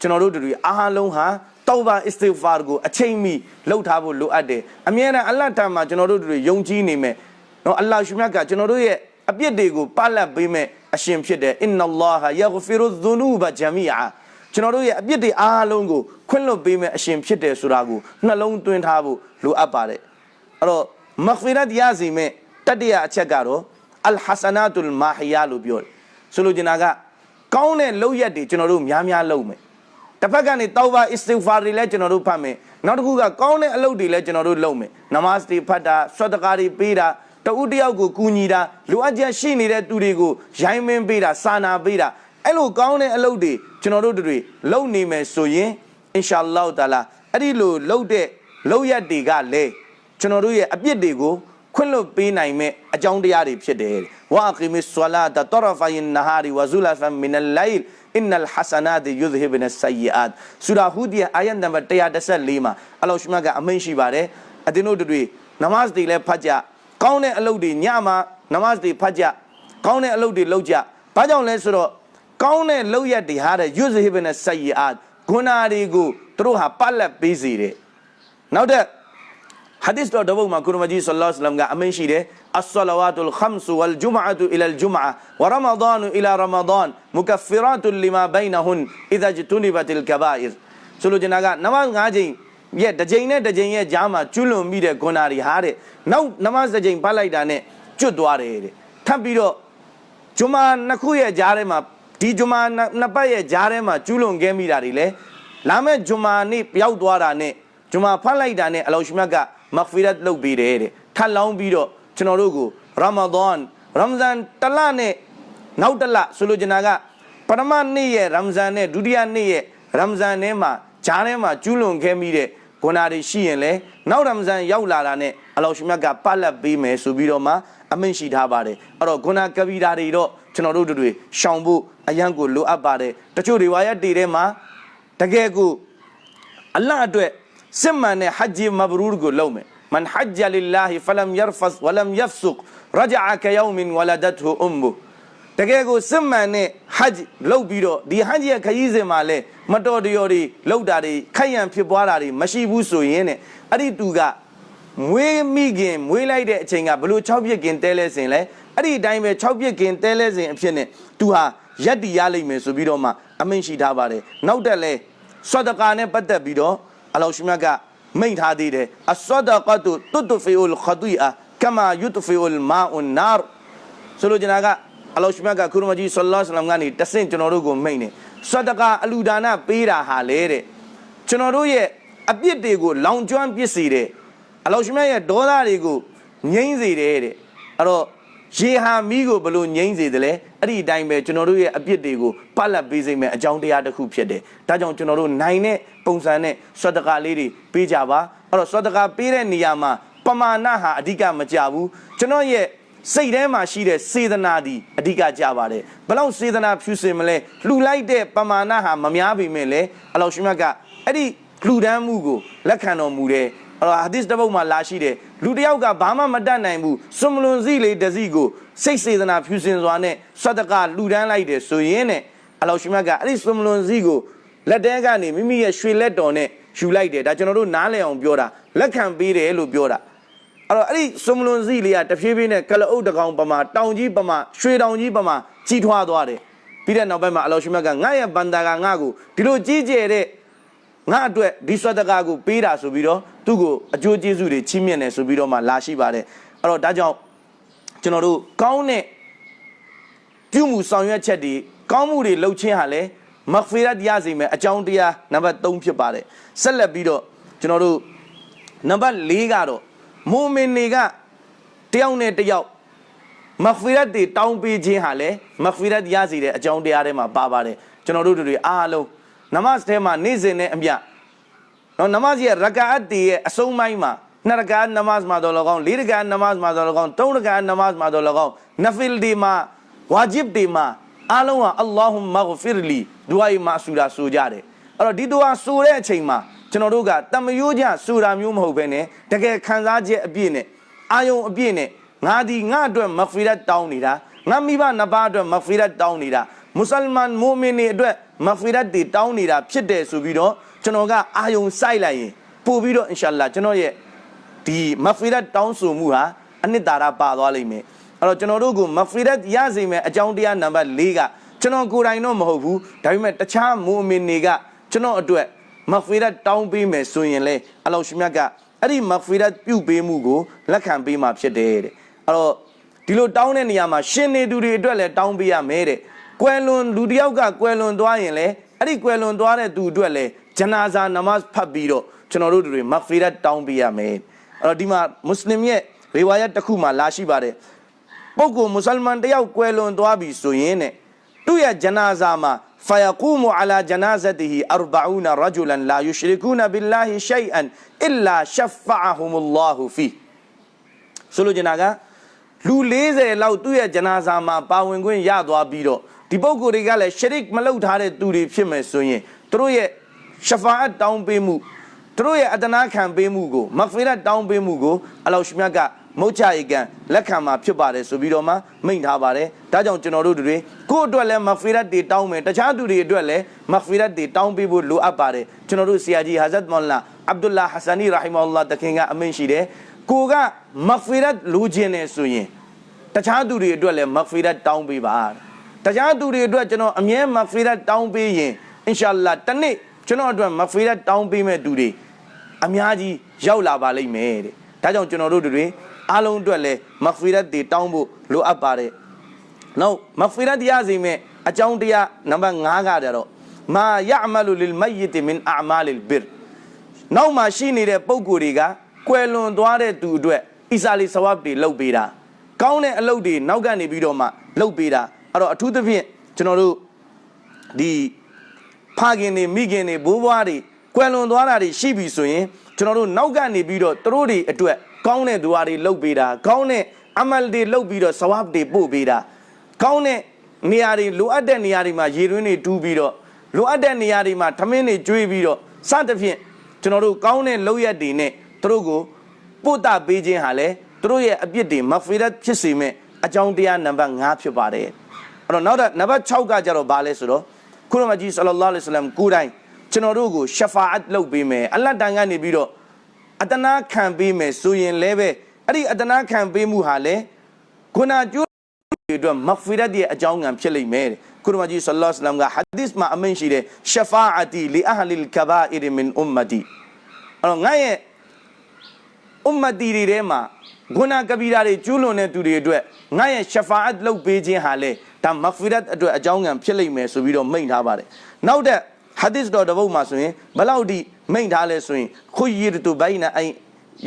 ကျွန်တော်တို့တွေအားလုံးဟာတောဘာအစ္စတိဂ်ဖာကိုအချိန်မီလှုပ်ထားဖို့လိုအပ်တယ်အမြဲတမ်းအလတ်တမ်းမှာကျွန်တော်တို့တွေယုံကြည်နေမယ်နော်အလ္လာဟ်ရှုမြတ်ကကျွန်တော်တို့ရဲ့အပြစ်တွေကိုပလတ်ပေးမဲ့ အရှင်ဖြစ်တယ်အင်နလာဟာယဂဖီရုဇူနူဘဂျမီအာကျွန်တော်တို့ရဲ့အပြစ်တွေအားလုံးကိုခွင့်လွှတ်ပေးမဲ့အရှင်ဖြစ်တယ်ဆိုတာကိုနှလုံးသွင်းထားဖို့လိုအပ်ပါတယ်အဲ့တော့မဂ်ဖီရတ်ရစီမဲ့တတိယအချက်ကတော့အလ်ဟဆနာတုလ်မာဟီယာလို့ပြောတယ်ဆိုလိုချင်တာကကောင်းတဲ့လုပ်ရက်တွေကျွန်တော်တို့များများလုပ်မယ်တစ်ဖက်ကနေတောဘာအစ္စတိဂ်ဖာတွေလည်းကျွန်တော်တို့ဖတ်မယ်နောက်တစ်ခုကကောင်းတဲ့အလုပ်တွေလည်းကျွန်တော်တို့လုပ်မယ်နမတ်တွေဖတ်တာဆွတ်တကာတွေပေးတာ တဦးတယောက်ကိုကူညီတာလိုအပ်ချက်ရှိနေတဲ့သူတွေကိုရိုင်းမင်းပေးတာစာနာပေးတာအဲ့လိုကောင်းတဲ့အလုပ်တွေကျွန်တော်တို့တွေလုပ်နေမယ်ဆိုရင်အင်ရှာအလ္လာဟ်တာလာအဲ့ဒီလိုလုပ်တဲ့လုပ်ရက်တွေကလည်းကျွန်တော်တို့ရဲ့အပြစ်တွေကိုခွင့်လွတ်ပေးနိုင်မဲ့အကြောင်းတရားတွေဖြစ်တယ်ဝါကိမစ်ဆွလာတတရဖိုင်နဟာရီဝဇူလာဖမ်မင်အလ်လိုင်အင်နလ်ဟဆနာတ်ယူဇဟိဘနဆယီအတ်ဆူရာဟူဒီအာယတ်နံပါတ်114မှာအလောရှမကအမိန့်ရှိပါတယ်အတင်းတို့တွေနမတ်တွေလည်းဖတ်ကြ ကောင်းတဲ့အလုပ်တွေညမှာနမတ်တွေဖတ်ကြကောင်းတဲ့အလုပ်တွေလုပ်ကြဘာကြောင့်လဲဆိုတော့ကောင်းတဲ့လုပ်ရက်တွေဟာတဲ့ယူဇဟိဘနဆယီအတ်ဂုဏတွေကိုသူတို့ဟာပတ်လက်ပေးစီတယ်နောက်တဲ့ hadith တော်တပုတ်မှာကုရမကြီးဆလ္လာလဟ်အလัยဟိဝါစလမ်ကအမိန့်ရှိတယ်အဆလဝါတုလ်ခမ်ဆူဝလ်ဂျုမအတူအီလလ်ဂျုမအဝရမဒန်အီလာရမဒန်မုကဖီရတ်လီမာဘိုင်နဟွန်အီဒါဂျတူနီဘတ်လ်ကဘာအီဆိုလိုချင်တာကနမတ်၅ချိန် ရဲ့တစ်ချိန်နဲ့တစ်ချိန်ရဲ့ကြားမှာကျွလွန်မိတဲ့ဂုဏတွေဟာတဲ့နောက်နမတ်တစ်ချိန်ပတ်လိုက်တာနဲ့ကျွတ်သွားတယ်တဲ့ထပ်ပြီးတော့ဂျုမာနှစ်ခုရဲ့ကြားထဲမှာဒီဂျုမာနှစ်ပတ်ရဲ့ကြားထဲမှာကျွလွန်ခဲ့မိတာတွေလေလာမဲ့ဂျုမာနေ့ပျောက်သွားတာနဲ့ဂျုမာဖတ်လိုက်တာနဲ့အလောရှမြတ်ကမဂ်ဖီရတ်လုပ်ပေးတယ်တဲ့ထပ်လောင်းပြီးတော့ကျွန်တော်တို့ကိုရာမဒန်ရမ်ဇန်တလနဲ့နောက်တလဆိုလိုချင်တာကပထမနေ့ရဲ့ရမ်ဇန်နဲ့ဒုတိယနေ့ရဲ့ရမ်ဇန်ထဲမှာဂျားထဲမှာကျူးလွန်ခဲ့မိတဲ့ ဂုဏတွေရှိရင်လေနောက်ရမ်ဇန်ရောက်လာတာနဲ့အလောရှမြတ်ကပတ်လက်ပေးမယ်ဆိုပြီးတော့မှအမိန့်ရှိထားပါတယ်အဲ့တော့ဂုဏကဗီရာတွေတော့ကျွန်တော်တို့တို့တွေရှောင်ဖို့အရန်ကိုလိုအပ်ပါတယ်တချို့တွေဝါရတေထဲမှာတကယ်ကိုအလ္လာဟ်အတွက်စစ်မှန်တဲ့ဟဂျ်ဂျီမဘရူရ်ကိုလုပ်မယ်မန်ဟဂျ်ဂျလ illah ဖလမ်ယရဖတ်ဝလမ်ယဖ်ဆုကရဂျအကယောမင်ဝလဒတ်ဟူအွမ်မူ တကယ်ကိုစစ်မှန်တဲ့ဟဂျ်လုပ်ပြီးတော့ဒီဟဂျ်ရဲ့ခရီးစဉ်မှာလဲမတော်တရော်တွေလောက်တာတွေခိုက်ရန်ဖြစ်ပွားတာတွေမရှိဘူးဆိုရင်တဲ့အဲ့ဒီသူကမွေးမိခင်မွေးလိုက်တဲ့အချိန်ကဘလို့6ပြစ်ခင်တဲလဲစဉ်လဲအဲ့ဒီအတိုင်းပဲ6ပြစ်ခင်တဲလဲစဉ်အဖြစ်နဲ့သူဟာရက်တီရလိမ့်မယ်ဆိုပြီးတော့မှအမိန့်ရှိထားပါတယ်နောက်တက်လဲဆွတ်တကာနဲ့ပတ်သက်ပြီးတော့အလောရှိမြတ်ကမိန့်ထားသေးတယ်အဆွတ်တကတုတွတ်ဖီအလ်ခဒီအာကမာယုတဖီအလ်မာအွန်နာဆိုလိုချင်တာက အလောရှိမြတ်ကကုရမကြီးဆလ္လာလဟ်အလိုင်းကနေတဆင့်ကျွန်တော်တို့ကိုမိန့်တယ်ဆွတ်တကာအလူဒါနပေးတာဟာလေတဲ့ကျွန်တော်တို့ရဲ့အပြစ်တွေကိုလောင်ကျွမ်းပစ်စေတယ်အလောရှိမြတ်ရဲ့ဒေါသတွေကိုငြိမ့်စေတယ်တဲ့အဲ့တော့ရေဟာမီးကိုဘလို့ငြိမ့်စေတယ်လဲအဲ့ဒီအတိုင်းပဲကျွန်တော်တို့ရဲ့အပြစ်တွေကိုပတ်လက်ပေးစိမ့်မယ်အကြောင်းတရားတစ်ခုဖြစ်တယ်ဒါကြောင့်ကျွန်တော်တို့နိုင်တဲ့ပုံစံနဲ့ဆွတ်တကာလေးတွေပေးကြပါအဲ့တော့ဆွတ်တကာပေးတဲ့နေရာမှာပမာဏဟာအဓိကမကြဘူးကျွန်တော်ရဲ့ စိတ်ထဲမှာရှိတဲ့စေတနာဒီအဓိကကြပါတယ်ဘလောက်စေတနာဖြူစင်မလဲလှူလိုက်တဲ့ပမာဏဟာမများပေမဲ့လည်းအလောရှင်မြတ်ကအဲ့ဒီလှူဒန်းမှုကိုလက်ခံတော်မူတယ်အဲ့တော့ဟာဒီစ်တစ်ပုဒ်မှာလာရှိတယ်လူတစ်ယောက်ကဘာမှမတတ်နိုင်ဘူးစွန်မလွန်စီလေးတစ်စီကိုစိတ်စေတနာဖြူစင်စွာနဲ့ဆွတ်တကလှူဒန်းလိုက်တယ်ဆိုရင်နဲ့အလောရှင်မြတ်ကအဲ့ဒီစွန်မလွန်စီကိုလက်တဲကနေမိမိရဲ့ရွှေလက်တော်နဲ့ယူလိုက်တယ်ဒါကျွန်တော်တို့နားလည်အောင်ပြောတာလက်ခံပေးတယ်လို့ပြောတာ အဲ့တော့အဲ့ဒီစွန်မလွန်စီလေးကတဖြည်းဖြည်းနဲ့ကလအုပ်တကောင်ပမာတောင်ကြီးပမာရွှေတောင်ကြီးပမာကြီးထွားသွားတယ်ပြီးတဲ့နောက်ပိုင်းမှာအလောရှင်မြတ်ကငါရဲ့ဘန္တာကငါ့ကိုဒီလိုကြီးကျယ်တဲ့ငါအတွက်ဒီဆွတ်တကားကိုပေးတာဆိုပြီးတော့သူ့ကိုအကျိုးကျေးဇူးတွေချီးမြှင့်တယ်ဆိုပြီးတော့မှလာရှိပါတယ်အဲ့တော့ဒါကြောင့်ကျွန်တော်တို့ကောင်းတဲ့ပြုမှုဆောင်ရွက်ချက်တွေကောင်းမှုတွေလုပ်ခြင်းဟာလည်းမဂ်ဖီရတ်ရစေမယ်အကြောင်းတရားနံပါတ်3ဖြစ်ပါတယ်ဆက်လက်ပြီးတော့ကျွန်တော်တို့နံပါတ်4ကတော့ မူမင်တွေကတယောက်နဲ့တယောက်မဂ်ဖီရတ်တွေတောင်းပေးခြင်းဟာလည်းမဂ်ဖီရတ်ရစေတဲ့အကြောင်းတရားထဲမှာပါပါတယ်ကျွန်တော်တို့တွေအားလုံးနမတ်ထဲမှာနေ့စဉ်နဲ့အမြနော်နမတ်ရဲ့ရကာအတ်တွေရဲ့အဆုံးပိုင်းမှာနှစ်ရကာနမတ်မှာတော့လောကောင်းလေးရကာနမတ်မှာတော့လောကောင်းသုံးရကာနမတ်မှာတော့လောကောင်းနဖီလ်ဒီမှာဝါဂျစ်ဒီမှာအားလုံးဟာအလ္လာဟူမဂ်ဖီရလီဒူအိုင်မာဆူရာဆိုကြတယ်အဲ့တော့ဒီဒူအာဆိုတဲ့အချိန်မှာ ကျွန်တော်တို့ကတမယိုးကြဆိုတာမျိုးမဟုတ်ဘဲနဲ့တကယ်ခံစားချက်အပြည့်နဲ့အာယုံအပြည့်နဲ့ငါဒီငါအတွက်မဂ်ဖီရတ်တောင်းနေတာငါမိဘနှစ်ပါးအတွက်မဂ်ဖီရတ်တောင်းနေတာမွတ်စလမန်မူမင်တွေအတွက်မဂ်ဖီရတ်တွေတောင်းနေတာဖြစ်တယ်ဆိုပြီးတော့ကျွန်တော်ကအာယုံစိုက်လိုက်ရင်ပို့ပြီးတော့အင်ရှာလာကျွန်တော်ရဲ့ဒီမဂ်ဖီရတ်တောင်းဆိုမှုဟာအနှစ်သာရပါသွားလိမ့်မယ်အဲ့တော့ကျွန်တော်တို့ကမဂ်ဖီရတ်ရစေမယ်အကြောင်းတရားနံပါတ်၄ကကျွန်တော်ကိုယ်တိုင်တော့မဟုတ်ဘူးဒါပေမဲ့တခြားမူမင်တွေကကျွန်တော်အတွက် မဂ်ဖီရတ်တောင်းပေးမယ်ဆိုရင်လေအလောရှိမြတ်ကအဲ့ဒီမဂ်ဖီရတ်ပြုပေးမှုကိုလက်ခံပေးမှာဖြစ်တယ်တဲ့အဲ့တော့ဒီလိုတောင်းတဲ့နေရာမှာရှင်နေသူတွေအတွက်လည်းတောင်းပေးရမယ်တဲ့ကွယ်လွန်လူတစ်ယောက်ကကွယ်လွန်သွားရင်လေအဲ့ဒီကွယ်လွန်သွားတဲ့သူအတွက်လည်းဂျနာဇာနမတ်ဖတ်ပြီးတော့ကျွန်တော်တို့တွေမဂ်ဖီရတ်တောင်းပေးရမယ်အဲ့တော့ဒီမှာမွတ်စလင်ရဲ့ရေဝါယတ်တစ်ခုမှလာရှိပါတယ်ပုဂ္ဂိုလ်မွတ်စလမန်တယောက်ကွယ်လွန်သွားပြီဆိုရင်တဲ့သူ့ရဲ့ဂျနာဇာမှာ فيقوم على جنازته أربعون رجلا لا يشركون بالله شيئا إلا شفعهم الله فيه ဆိုလိုချင်တာကလူ40လောက်သူ့ရဲ့ဂျနာဇာမှာပါဝင်ခွင့်ရသွားပြီးတော့ဒီပုဂ္ဂိုလ်တွေကလည်းရှရစ်မလုပ်ထားတဲ့သူတွေဖြစ်မယ်ဆိုရင်သူတို့ရဲ့ရှဖာအတ်တောင်းပေးမှုသူတို့ရဲ့အတနာခံပေးမှုကိုမဂ်ဖီရတ်တောင်းပေးမှုကိုအလောရှမြတ်က မုတ်ချဧကန်လက်ခံမှာဖြစ်ပါတယ်ဆိုပြီးတော့မှမိန့်ထားပါတယ်ဒါကြောင့်ကျွန်တော်တို့တွေကိုယ့်အတွက်လည်းမဂ်ဖီရတ်တွေတောင်းမယ်တခြားသူတွေအတွက်လည်းမဂ်ဖီရတ်တွေတောင်းပေးဖို့လိုအပ်ပါတယ်ကျွန်တော်တို့ဆရာကြီးဟာဇတ်မော်လာအဗ်ဒူလာဟဆာနီရာဟီမောလာတခင်ကအမိန့်ရှိတယ်ကိုကမဂ်ဖီရတ်လိုချင်တယ်ဆိုရင်တခြားသူတွေအတွက်လည်းမဂ်ဖီရတ်တောင်းပေးပါတခြားသူတွေအတွက်ကျွန်တော်အမြဲမဂ်ဖီရတ်တောင်းပေးရင်အင်ရှာလာတနေ့ကျွန်တော်အတွက်မဂ်ဖီရတ်တောင်းပေးမဲ့သူတွေအများကြီးရောက်လာပါလိမ့်မယ်တဲ့ဒါကြောင့်ကျွန်တော်တို့တွေ အားလုံးအတွက်လည်းမဂ်ဖီရတ်တွေတောင်းဖို့လိုအပ်ပါတယ်နောက်မဂ်ဖီရတ်ရစီမဲ့အကြောင်းတရားနံပါတ်5ကကြတော့မာယအမလူလလ်မယစ်မင်အမာလ်ဘစ်နောက်မှာရှိနေတဲ့ပုံကိုယ်တွေကကွယ်လွန်သွားတဲ့သူအတွက်အီစာလီဆဝပ်တွေလုပ်ပေးတာကောင်းတဲ့အလုပ်တွေနောက်ကနေပြီးတော့မှလုပ်ပေးတာအဲ့တော့အထူးသဖြင့်ကျွန်တော်တို့ဒီဖခင်တွေမိခင်တွေဘိုးဘွားတွေကွယ်လွန်သွားတာတွေရှိပြီဆိုရင်ကျွန်တော်တို့နောက်ကနေပြီးတော့သူတို့တွေအတွက် ကောင်းတဲ့ဒွါတွေလုပ်ပေးတာကောင်းတဲ့အမလ်တွေလုပ်ပြီးတော့ဆဝပ်တွေပို့ပေးတာကောင်းတဲ့နေရာတွေလိုအပ်တဲ့နေရာတွေမှာရေတွင်းတွေတူးပြီးတော့လိုအပ်တဲ့နေရာတွေမှာထမင်းတွေကျွေးပြီးတော့စသဖြင့်ကျွန်တော်တို့ကောင်းတဲ့လုပ်ရက်တွေနဲ့သူတို့ကိုပို့တာပေးခြင်းဟာလေသူတို့ရဲ့အပြစ်တွေမဖီရတ်ဖြစ်စေမဲ့အကြောင်းတရားနံပါတ်5ဖြစ်ပါတယ်အဲ့တော့နောက်တော့နံပါတ်6ကကြတော့ဘာလဲဆိုတော့ခုနမကြီးဆလ္လာလဟ်အလိုင်းဝါဆလမ်ကိုယ်တိုင်ကျွန်တော်တို့ကိုရှဖာအတ်လုပ်ပေးမယ်အလတ်တန်ကနေပြီးတော့ အတနာခံပေးမယ်ဆိုရင်လည်းပဲအဲ့ဒီအတနာခံပေးမှုဟာလေခုနကျိုးတွေအတွက်မဖီရတ်ရဲ့အကြောင်းငံဖြစ်လိမ့်မယ်တဲ့ခုနမကြီးဆလ္လာလဟ်အလိုင်းဝါဆလမ်ကဟာဒီစ်မှာအမိန့်ရှိတယ်ရှဖာအတီလီအဟလီလ်ကဘာအီရမင်အွမ်မတီအဲ့တော့ငါရဲ့အွမ်မတီတွေထဲမှာဂုနာကဘီရာတွေကျူးလွန်တဲ့သူတွေအတွက်ငါရဲ့ရှဖာအတ်လုပ်ပေးခြင်းဟာလေဒါမဂ်ဖီရတ်အတွက်အကြောင်းငံဖြစ်လိမ့်မယ်ဆိုပြီးတော့မိန့်ထားပါတယ်နောက်တဲ့ဟာဒီစ်တော်တစ်ပုဒ်မှာဆိုရင်ဘယ်လောက်ဒီ မိန့်ထားလဲဆိုရင်ခွယီရတူဘိုင်နာအိ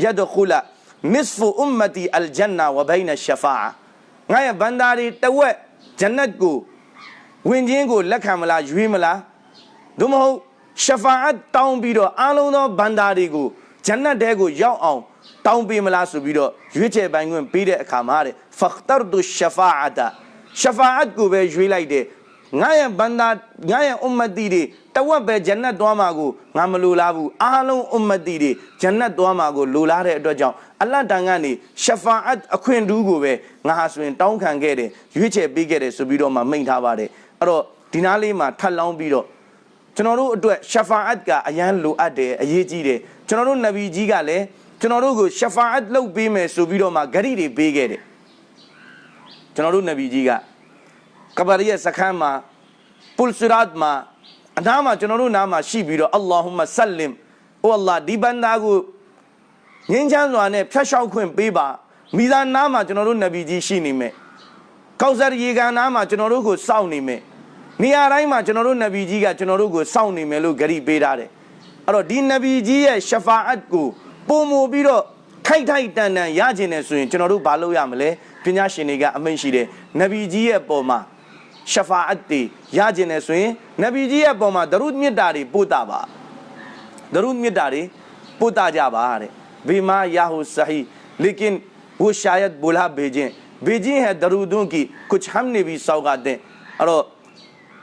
ယဒခူလာနစ်ဖူအွမ်မတီအလ်ဂျန်နာဝဘိုင်နာရှဖာငါရဲ့ဘန္တာတွေတဝက်ဂျန်နတ်ကိုဝင်ခြင်းကိုလက်ခံမလားရွေးမလားသို့မဟုတ်ရှဖာအတ်တောင်းပြီးတော့အားလုံးသောဘန္တာတွေကိုဂျန်နတ်တဲကိုရောက်အောင်တောင်းပေးမလားဆိုပြီးတော့ရွေးချယ်ပိုင်ခွင့်ပေးတဲ့အခါမှာတဲ့ဖခတာဒူရှဖာအတာရှဖာအတ်ကိုပဲရွေးလိုက်တယ်ငါရဲ့ဘန္တာငါရဲ့အွမ်မတီတွေ တဝက်ပဲဂျန်နတ်သွားမှာကိုငါမလိုလားဘူးအားလုံးအွမ်မတီတွေဂျန်နတ်သွားမှာကိုလိုလားတဲ့အတွက်ကြောင့်အလတ်တန်ကနေရှဖာအတ်အခွင့်ထူးကိုပဲငါဟာဆိုရင် တောင်းခံခဲ့တယ်ရွေးချယ်ပေးခဲ့တယ်ဆိုပြီးတော့မှမိန့်ထားပါတယ်အဲ့တော့ဒီနားလေးမှာထပ်လောင်းပြီးတော့ကျွန်တော်တို့အတွက်ရှဖာအတ်ကအရန်လိုအပ်တယ်အရေးကြီးတယ်ကျွန်တော်တို့နဗီကြီးကလည်းကျွန်တော်တို့ကိုရှဖာအတ်လုပ်ပေးမယ်ဆိုပြီးတော့မှဂရိတွေပေးခဲ့တယ်ကျွန်တော်တို့နဗီကြီးကကဘာရီရဲ့စခန်းမှာပူလ်ဆူရတ်မှာ အနားမှာကျွန်တော်တို့နားမှာရှိပြီးတော့အလ္လာဟူမဆလင်အိုအလ္လာဒီဘန္တာကိုငင်းချမ်းစွာနဲ့ဖျက်လျှောက်ခွင့်ပေးပါမိသားနားမှာကျွန်တော်တို့နဗီကြီးရှိနေမယ်ကောက်ဆာရေကန်နားမှာကျွန်တော်တို့ကိုစောင့်နေမယ်နေရာတိုင်းမှာကျွန်တော်တို့နဗီကြီးကကျွန်တော်တို့ကိုစောင့်နေမယ်လို့ဂရိပေးထားတယ်အဲ့တော့ဒီနဗီကြီးရဲ့ရှဖာအတ်ကိုပုံမူပြီးတော့ခိုက်ထိုက်တန်တန်ရကျင်တယ်ဆိုရင်ကျွန်တော်တို့ဘာလုပ်ရမလဲပညာရှင်တွေကအမိန့်ရှိတယ်နဗီကြီးရဲ့ပုံမှာ ရှဖာအတ်တွေရကျင်တယ်ဆိုရင်နဗီကြီးရဲ့ပုံမှာဒရုမြစ်တာတွေပို့တာပါဒရုမြစ်တာတွေပို့တာကြပါတဲ့ဘီမာယာဟူဆဟီလေကင်ဝရှာယတ်ဘူလာဘေဂျင်ဘေဂျင်ဟဲဒရူဒွန်ကီကုချ်ဟမ်နေဘီဆောက်ကတဲ့အဲ့တော့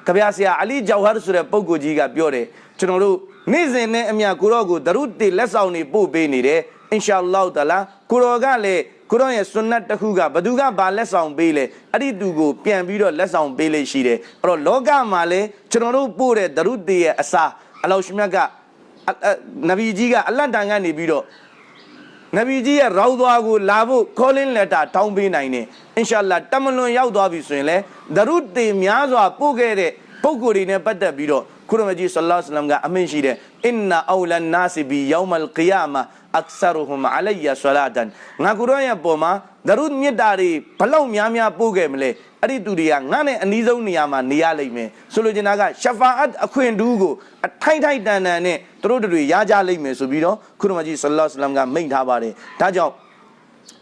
ကဗျာဆရာအလီဂျောက်ဟာဆိုတဲ့ပုဂ္ဂိုလ်ကြီးကပြောတယ်ကျွန်တော်တို့နေ့စဉ်နဲ့အမြကိုတော့ကိုဒရုတေလက်ဆောင်နေပို့ပေးနေတယ်အင်ရှာအလ္လာဟ်တလာကိုရောကလည်း ကိုရောရဲ့ဆွန်နတ်တစ်ခုကဘသူကဘာလက်ဆောင်ပေးလဲအဲ့ဒီသူကိုပြန်ပြီးတော့လက်ဆောင်ပေးလေးရှိတယ်အဲ့တော့လောကမှာလည်းကျွန်တော်တို့ပို့တဲ့ဒရုတေရဲ့အစာအလောရှမြတ်ကနဗီကြီးကအလတ်တန်ကနေပြီးတော့နဗီကြီးရဲ့ရောက်သွားကိုလာဖို့ calling letter တောင်းပေးနိုင်တယ်အင်ရှာအလ္လာတမလွန်ရောက်သွားပြီဆိုရင်လေဒရုတေများစွာပို့ခဲ့တဲ့ပုံကိုယ်တွေနဲ့ပတ်သက်ပြီးတော့ခုရမကြီးဆလ္လာလဟ်အလัยဟိဝါစလမ်ကအမင်းရှိတယ်အင်နာအောလန်နာစီဘီယောမလ်ကီယာမာ အက္ဆရဟူမ်အလိုင်ယာဆလာတန်ငါကိုရောရဲ့ပုံမှာဒရုမြစ်တာတွေဘလောက်များများပို့ခဲ့မလဲအဲ့ဒီသူတွေကငါနဲ့အနီးဆုံးနေရာမှာနေရလိမ့်မယ်ဆိုလိုချင်တာကရှဖာအတ်အခွင့်တူးကိုအထိုက်ထိုက်တန်တန်နဲ့သူတို့တွေရကြလိမ့်မယ်ဆိုပြီးတော့ခုရမကြီးဆလ္လာလဟ်အလัยဟိဝါစလမ်ကမိန့်ထားပါတယ်ဒါကြောင့်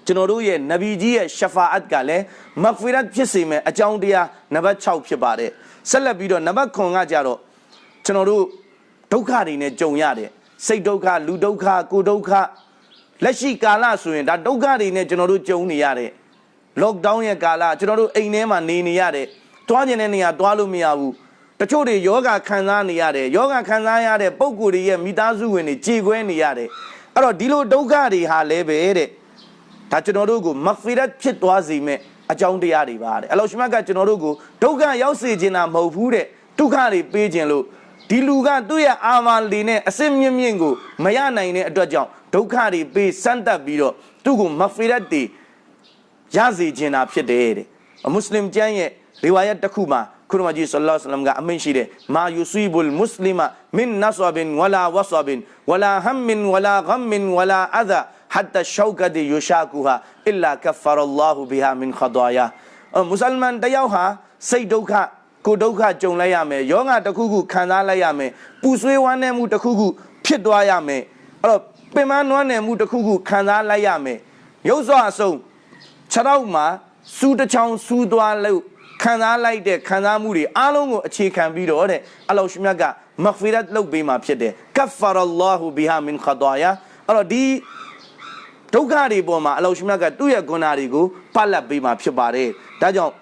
ကျွန်တော်တို့ရဲ့နဗီကြီးရဲ့ရှဖာအတ်ကလည်းမဂ်ဖီရတ်ဖြစ်စေမယ်အကြောင်းတရားနံပါတ်6ဖြစ်ပါတယ်ဆက်လက်ပြီးတော့နံပါတ်9ကကြတော့ကျွန်တော်တို့ဒုက္ခတွေနဲ့ကြုံရတယ် စိတ်ဒုက္ခလူဒုက္ခကိုယ်ဒုက္ခလက်ရှိကာလဆိုရင်ဒါဒုက္ခတွေနဲ့ကျွန်တော်တို့ကြုံနေရတယ် lockdown ရဲ့ကာလကျွန်တော်တို့အိမ်ထဲမှာနေနေရတယ်တွားကျင်တဲ့နေရာတွားလို့မရဘူးတချို့တွေယောဂခံစားနေရတယ်ယောဂခံစားရတဲ့ပုံကိုယ်တွေရဲ့မိသားစုဝင်တွေကြေကွဲနေရတယ်အဲ့တော့ဒီလိုဒုက္ခတွေဟာလည်းပဲတဲ့ဒါကျွန်တော်တို့ကိုမဖီရတ်ဖြစ်သွားစေမဲ့အကြောင်းတရားတွေပါတဲ့အလောရှမတ်ကကျွန်တော်တို့ကိုဒုက္ခရောက်စေခြင်းတာမဟုတ်ဘူးတဲ့ဒုက္ခတွေပေးခြင်းလို့ ဒီလူကသူ့ရဲ့အာမလီနဲ့အစစ်မြင့်မြင့်ကိုမရနိုင်တဲ့အတွက်ကြောင့်ဒုက္ခတွေပေးစမ်းတက်ပြီးတော့သူ့ကိုမဖီရတ်တွေရစေခြင်းတာဖြစ်တယ်တဲ့မွတ်စလင်ကျမ်းရဲ့ရီဝါယတ်တစ်ခုမှာခုနမကြီးဆလ္လာဆလမ်ကအမိန့်ရှိတယ်မာယူဆီဘူလ်မွတ်စလီမမင်နဆဘင်ဝလာဝဆဘင်ဝလာဟမ်မင်ဝလာဂမ်မင်ဝလာအဒါဟတ်တရှောကဒီယူရှာကူဟာအစ်လာကဖရအလ္လာဟူဘီဟာမင်ခဒါယာမွတ်စလမန်တယောက်ဟာစိတ်ဒုက္ခ ကိုဒုက္ခကြုံလိုက်ရမယ်ယောဂတစ်ခုခုခံစားလိုက်ရမယ်ပူဆွေးဝမ်းနည်းမှုတစ်ခုခုဖြစ်သွားရမယ်အဲ့တော့ပင်မနွမ်းနယ်မှုတစ်ခုခုခံစားလိုက်ရမယ်ရုပ်စွာအဆုံးခြေထောက်မှာစူးတစ်ချောင်းစူးသွားလို့ခံစားလိုက်တဲ့ခံစားမှုတွေအားလုံးကိုအခြေခံပြီးတော့တဲ့အလ္လာဟ်ရှင်မြတ်ကမဂ်ဖီရတ်လုပ်ပေးမှာဖြစ်တယ်ကဖာရလ္လာဟူဘီဟာမင်ခဒါယာအဲ့တော့ဒီဒုက္ခတွေပေါ်မှာအလ္လာဟ်ရှင်မြတ်ကသူ့ရဲ့ဂုဏတွေကိုပတ်လက်ပေးမှာဖြစ်ပါတယ်ဒါကြောင့်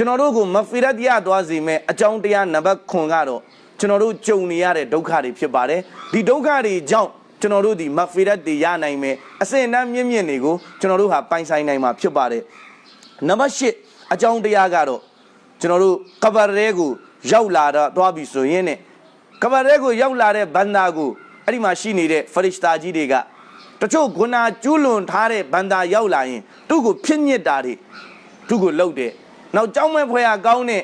ကျွန်တော်တို့ကိုမဂ်ဖီရတ်ရသွားစေမဲ့အကြောင်းတရားနံပါတ်9ကတော့ကျွန်တော်တို့ကြုံနေရတဲ့ဒုက္ခတွေဖြစ်ပါတယ်ဒီဒုက္ခတွေကြောင့်ကျွန်တော်တို့ဒီမဂ်ဖီရတ်တွေရနိုင်မယ်အစင်အနှံ့မြင့်မြင့်တွေကိုကျွန်တော်တို့ဟာပိုင်ဆိုင်နိုင်မှာဖြစ်ပါတယ်နံပါတ်10အကြောင်းတရားကတော့ကျွန်တော်တို့ကဘာရဲကိုရောက်လာတော့သွားပြီဆိုရင်ねကဘာရဲကိုရောက်လာတဲ့ဘန္တာကိုအဲ့ဒီမှာရှိနေတဲ့ဖရစ်တာကြီးတွေကတချို့ဂုဏကျူးလွန်ထားတဲ့ဘန္တာရောက်လာရင်သူ့ကိုဖြစ်ညစ်တာတွေသူ့ကိုလှုပ်တယ် နောက်ကြောင်းမဲ့ဖွဲရကောင်းတဲ့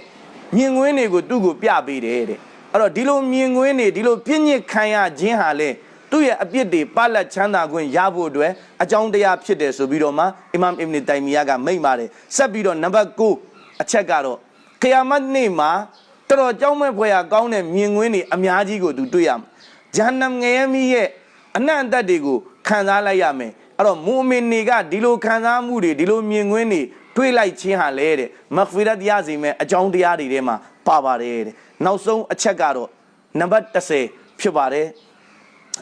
မြင်ကွင်းတွေကိုသူ့ကိုပြပေးတယ်တဲ့အဲ့တော့ဒီလိုမြင်ကွင်းတွေဒီလိုပြည့်ညစ်ခံရခြင်းဟာလေသူ့ရဲ့အပြစ်တွေပလက်ချမ်းသာခွင့်ရဖို့အတွက်အကြောင်းတရားဖြစ်တယ်ဆိုပြီးတော့မှအီမမ်အစ်ဘ်နီတိုင်မီယာကမိန့်ပါတယ်ဆက်ပြီးတော့နံပါတ်9အချက်ကတော့ခယာမတ်နေ့မှာတော်တော်ကြောင်းမဲ့ဖွဲရကောင်းတဲ့မြင်ကွင်းတွေအများကြီးကိုသူတွေ့ရမှာဂျဟန္နမ်ငရဲမီရဲ့အနံ့အသက်တွေကိုခံစားလိုက်ရမယ်အဲ့တော့မူမင်တွေကဒီလိုခံစားမှုတွေဒီလိုမြင်ကွင်းတွေ တွေးလိုက်ခြင်းဟာလဲတဲ့မဂ်ဖီရတ်ရစီမဲ့အကြောင်းတရားတွေထဲမှာပါပါတယ်တဲ့နောက်ဆုံးအချက်ကတော့နံပါတ်30ဖြစ်ပါတယ်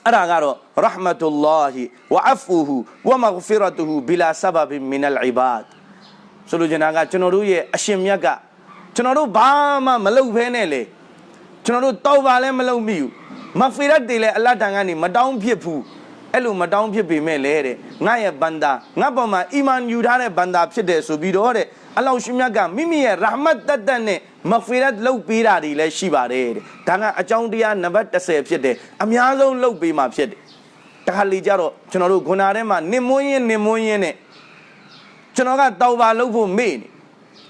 အဲ့ဒါကတော့ရဟမတုလ္လာဟီဝအဖူဟူဝမဂ်ဖီရတူဟူဘီလာဆဘဘ်မင်အလ်အီဘာဒ်ဆိုလိုချင်တာကကျွန်တော်တို့ရဲ့အရှင်မြတ်ကကျွန်တော်တို့ဘာမှမလုပ်ဘဲနဲ့လေကျွန်တော်တို့တောက်ပါလည်းမလုပ်မိဘူးမဂ်ဖီရတ်တွေလည်းအလတ်တန်ကနေမတောင်းဖြစ်ဘူး အဲ့လိုမတောင်းဖြစ်ပေမဲ့လေတဲ့ငါရဲ့ဘန္တာငါပေါ်မှာအီမန်ယူထားတဲ့ဘန္တာဖြစ်တယ်ဆိုပြီးတော့တဲ့အလောရှင်မြတ်ကမိမိရဲ့ရာဟမတ်တတ်တတ်နဲ့မဂ်ဖီရတ်လုပ်ပေးတာတွေလည်းရှိပါတယ်တဲ့ဒါကအကြောင်းတရားနံပါတ်30ဖြစ်တယ်အများဆုံးလုပ်ပေးမှာဖြစ်တယ်တခါလေကြတော့ကျွန်တော်တို့ဂုဏထဲမှာနင်မွန်းရင်နင်မွန်းရင်နဲ့ကျွန်တော်ကတောက်ပါလုပ်ဖို့မေ့နေ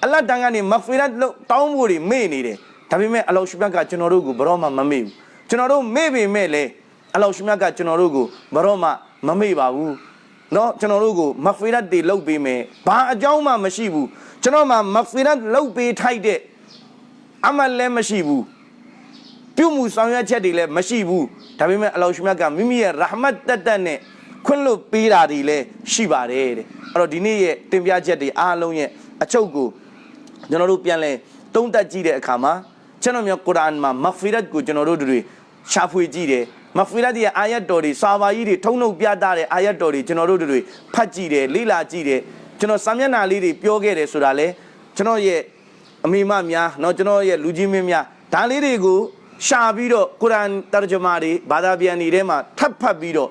အလတ်တန်ကနေမဂ်ဖီရတ်လုပ်တောင်းဖို့တွေမေ့နေတယ်ဒါပေမဲ့အလောရှင်မြတ်ကကျွန်တော်တို့ကိုဘယ်တော့မှမမေ့ဘူးကျွန်တော်တို့မေ့ပေမဲ့လည်း အလောရှင်မြတ်ကကျွန်တော်တို့ကိုဘယ်တော့မှမမေ့ပါဘူးเนาะကျွန်တော်တို့ကိုမဂ်ဖီရတ်တွေလုပ်ပေးမယ်ဘာအကြောင်းမှမရှိဘူးကျွန်တော်မှမဂ်ဖီရတ်လုပ်ပေးထိုက်တဲ့အမတ်လည်းမရှိဘူးပြုမှုဆောင်ရွက်ချက်တွေလည်းမရှိဘူးဒါပေမဲ့အလောရှင်မြတ်ကမိမိရဲ့ရာဟမတ်တက်တက်နဲ့ခွင့်လွတ်ပေးတာတွေလည်းရှိပါတယ်တဲ့အဲ့တော့ဒီနေ့ရဲ့တင်ပြချက်တွေအားလုံးရဲ့အချုပ်ကိုကျွန်တော်တို့ပြန်လဲတုံးတက်ကြည့်တဲ့အခါမှာကျွန်တော်မျိုးကုရ်အာန်မှာမဂ်ဖီရတ်ကိုကျွန်တော်တို့တွေရှာဖွေကြည့်တယ် မဂ်ဖီရတ်ရဲ့အာယတ်တော်တွေစာပါကြီးတွေထုံနှုတ်ပြတာတဲ့အာယတ်တော်တွေကျွန်တော်တို့တွေဖတ်ကြည့်တယ်လေ့လာကြည့်တယ်ကျွန်တော်စာမျက်နှာလေးတွေပြောခဲ့တယ်ဆိုတာလေကျွန်တော်ရဲ့အမိမများเนาะကျွန်တော်ရဲ့လူကြီးမင်းများဒါလေးတွေကိုရှာပြီးတော့ကုရ်အာန်တရဂျမာတွေဘာသာပြန်တွေထဲမှာထပ်ဖတ်ပြီးတော့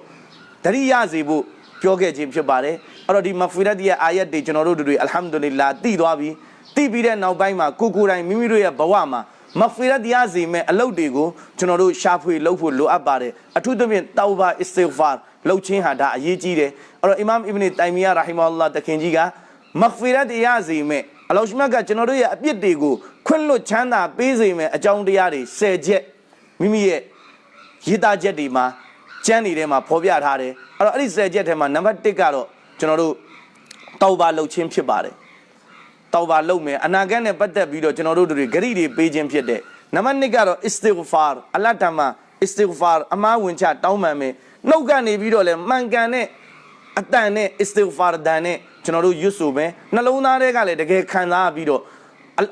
တရိယာစေဖို့ပြောခဲ့ခြင်းဖြစ်ပါတယ်အဲ့တော့ဒီမဂ်ဖီရတ်ရဲ့အာယတ်တွေကျွန်တော်တို့တွေအလ်ဟမ်ဒူလ illah တည်သွားပြီတည်ပြီးတဲ့နောက်ပိုင်းမှာကိုကိုယ်တိုင်မိမိတို့ရဲ့ဘဝမှာ မဂ်ဖီရတ်ရစေမဲ့အလုပ်တွေကိုကျွန်တော်တို့ရှာဖွေလုပ်ဖို့လိုအပ်ပါတယ်အထူးသဖြင့်တောဘာအစ္စဂ်ဖာလုပ်ခြင်းဟာဒါအရေးကြီးတယ်အဲ့တော့အီမမ်အစ်ဘ်နီတိုင်မီယာရာဟီမာအလ္လာတခင်ကြီးကမဂ်ဖီရတ်ရစေမဲ့အလောရှမတ်ကကျွန်တော်တို့ရဲ့အပြစ်တွေကိုခွင့်လွတ်ချမ်းသာပေးစေမဲ့အကြောင်းတရားတွေ၁၀ချက်မိမိရဲ့ရေးသားချက်တွေမှာကျမ်းတွေထဲမှာဖော်ပြထားတယ်အဲ့တော့အဲ့ဒီ၁၀ချက်ထဲမှာနံပါတ်1ကတော့ကျွန်တော်တို့တောဘာလုပ်ခြင်းဖြစ်ပါတယ် တောဘာလုပ်မယ်အနာဂတ်နဲ့ပတ်သက်ပြီးတော့ကျွန်တော်တို့တွေဂရိတွေပေးခြင်းဖြစ်တယ်နံပါတ်2ကတော့ istighfar အလတ်တမ istighfar အမားဝင်ချတောင်းပန်မယ်နှုတ်ကနေပြီးတော့လဲမှန်ကန်တဲ့အတန်နဲ့ istighfar တန်နဲ့ကျွန်တော်တို့ရွတ်ဆိုမယ်နှလုံးသားထဲကလည်းတကယ်ခံစားပြီးတော့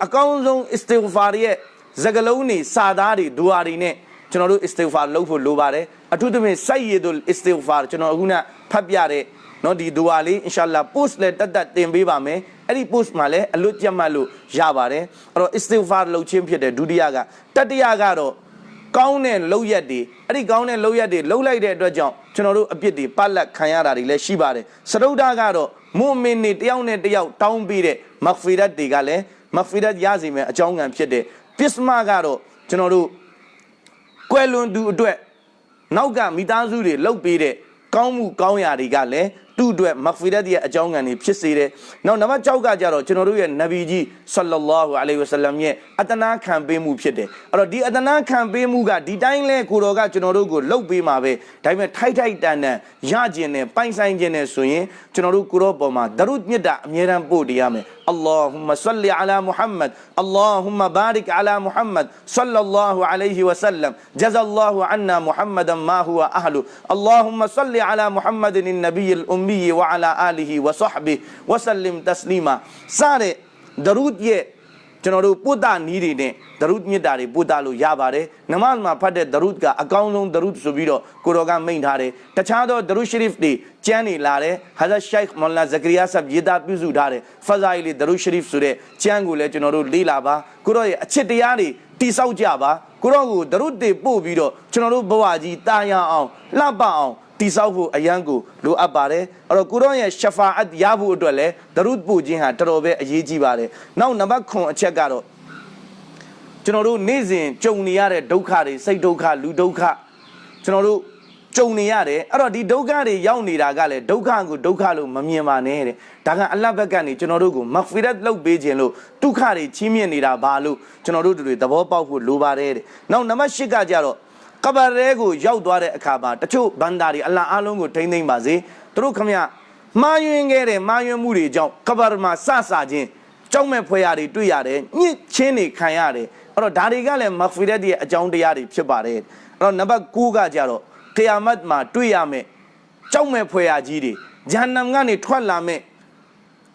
အကောင်းဆုံး istighfar ရဲ့စကလုံးတွေစာသားတွေဒူအာတွေနဲ့ကျွန်တော်တို့ istighfar လုပ်ဖို့လိုပါတယ်အထူးသဖြင့် sayyidul istighfar ကျွန်တော်အခုန ဖတ်ပြတဲ့နော်ဒီဒူဝါလေးအင်ရှာလာ post လဲတက်တက်တင်ပေးပါမယ်အဲ့ဒီ post မှာလဲအလွတ်ကြက်မှတ်လို့ရပါတယ်အဲ့တော့ istighfar လှုပ်ခြင်းဖြစ်တဲ့ဒုတိယကတတိယကတော့ကောင်းတဲ့လောက်ရက်တွေအဲ့ဒီကောင်းတဲ့လောက်ရက်တွေလှုပ်လိုက်တဲ့အတွက်ကြောင့်ကျွန်တော်တို့အပြစ်တွေပတ်လက်ခံရတာတွေလည်းရှိပါတယ်စရုဒ္ဒကတော့မွမင်နေတယောက်နဲ့တယောက်တောင်းပေးတဲ့မဂ်ဖီရတ်တွေကလည်းမဂ်ဖီရတ်ရစီမယ်အကြောင်းခံဖြစ်တဲ့ပစ္စမကတော့ကျွန်တော်တို့ကွယ်လွန်သူအတွက်နောက်ကမိသားစုတွေလှုပ်ပေးတဲ့ ကောင်းမှုကောင်းရာတွေကလည်းသူ့အတွက်မဂ်ဖီရတ်ရဲ့အကြောင်းကံတွေဖြစ်စေတယ်။နောက်နံပါတ်6ကကြတော့ကျွန်တော်တို့ရဲ့နဗီကြီးဆလ္လာလာဟူအလိုင်ဝဆလမ်ရဲ့အတနာခံပေးမှုဖြစ်တယ်။အဲ့တော့ဒီအတနာခံပေးမှုကဒီတိုင်းလဲကိုတော်ကကျွန်တော်တို့ကိုလှုပ်ပေးမှာပဲ။ဒါပေမဲ့ထိုက်ထိုက်တန်တန်ရကျင်နဲ့ပိုင်ဆိုင်ခြင်းနဲ့ဆိုရင်ကျွန်တော်တို့ကိုတော်ပေါ်မှာဒရုမြတ်တာအမြဲတမ်းပို့တရမယ်။ اللهم صل على محمد. اللهم بارك على محمد صلى الله عليه وسلم. جزا الله عنا محمدا ما هو أهله. اللهم صل على محمد النبي الأمي وعلى آله وصحبه وسلم تسليما. سارة درود يه. ကျွန်တော်တို့ပုဒ်တာနီးတွေနဲ့ဒရုဒ်မြစ်တာတွေပုဒ်တာလို့ရပါတယ်နမတ်မှာဖတ်တဲ့ဒရုဒ်ကအကောင်းဆုံးဒရုဒ်ဆိုပြီးတော့ကိုတော်ကမိန့်ထားတယ်တခြားသောဒရုဒ်ရှရီဖ်တွေကျမ်းနေလာတယ်ဟာဇတ်ရှိုက်မော်လာဇကရီယာဆပ်ရေးသားပြုစုထားတယ်ဖဇာအီလီဒရုဒ်ရှရီဖ်ဆိုတဲ့ကျမ်းကိုလည်းကျွန်တော်တို့လေ့လာပါကိုတော်ရဲ့အချစ်တရားတွေတိဆောက်ကြပါကိုတော်ကိုဒရုဒ်တွေပို့ပြီးတော့ကျွန်တော်တို့ဘဝကြီးတာယာအောင်လှပအောင် တိဆောက်ဖို့အရန်ကိုလိုအပ်ပါတယ်အဲ့တော့ကိုရောရဲ့ရှဖာအတ်ရဖို့အတွက်လည်းဒရုဒ်ပို့ခြင်းဟာတော်တော်ပဲအရေးကြီးပါတယ်နောက်နံပါတ်9အချက်ကတော့ကျွန်တော်တို့နေ့စဉ်ကြုံနေရတဲ့ဒုက္ခတွေစိတ်ဒုက္ခလူဒုက္ခကျွန်တော်တို့ကြုံနေရတယ်အဲ့တော့ဒီဒုက္ခတွေရောက်နေတာကလည်းဒုက္ခကိုဒုက္ခလို့မမြင်ပါနဲ့တဲ့ဒါကအလ္လာဟ်ဘက်ကနေကျွန်တော်တို့ကိုမဂ်ဖီရတ်လုပ်ပေးခြင်းလို့ဒုက္ခတွေချီးမြှင့်နေတာဘာလို့ကျွန်တော်တို့တွေသဘောပေါက်ဖို့လိုပါတယ်တဲ့နောက်နံပါတ်10ကကြတော့ ကဘာရဲကိုရောက်သွားတဲ့အခါမှာတချို့ဘန္တာတွေအလ္လာဟ်အားလုံးကိုထိမ့်သိမ့်ပါစေသူတို့ခမရမှားယွင်းခဲ့တဲ့မှားယွင်းမှုတွေကြောင့်ကဘာမှာစဆာခြင်းကြောက်မဲ့ဖွယ်ရာတွေတွေ့ရတယ်ညှစ်ချင်းတွေခံရတယ်အဲ့တော့ဒါတွေကလည်းမဂ်ဖီရတ်ရဲ့အကြောင်းတရားတွေဖြစ်ပါတယ်အဲ့တော့နံပါတ်9ကကြတော့ကီယာမတ်မှာတွေ့ရမယ်ကြောက်မဲ့ဖွယ်ရာကြီးတွေဂျဟန္နမ်ကနေထွက်လာမဲ့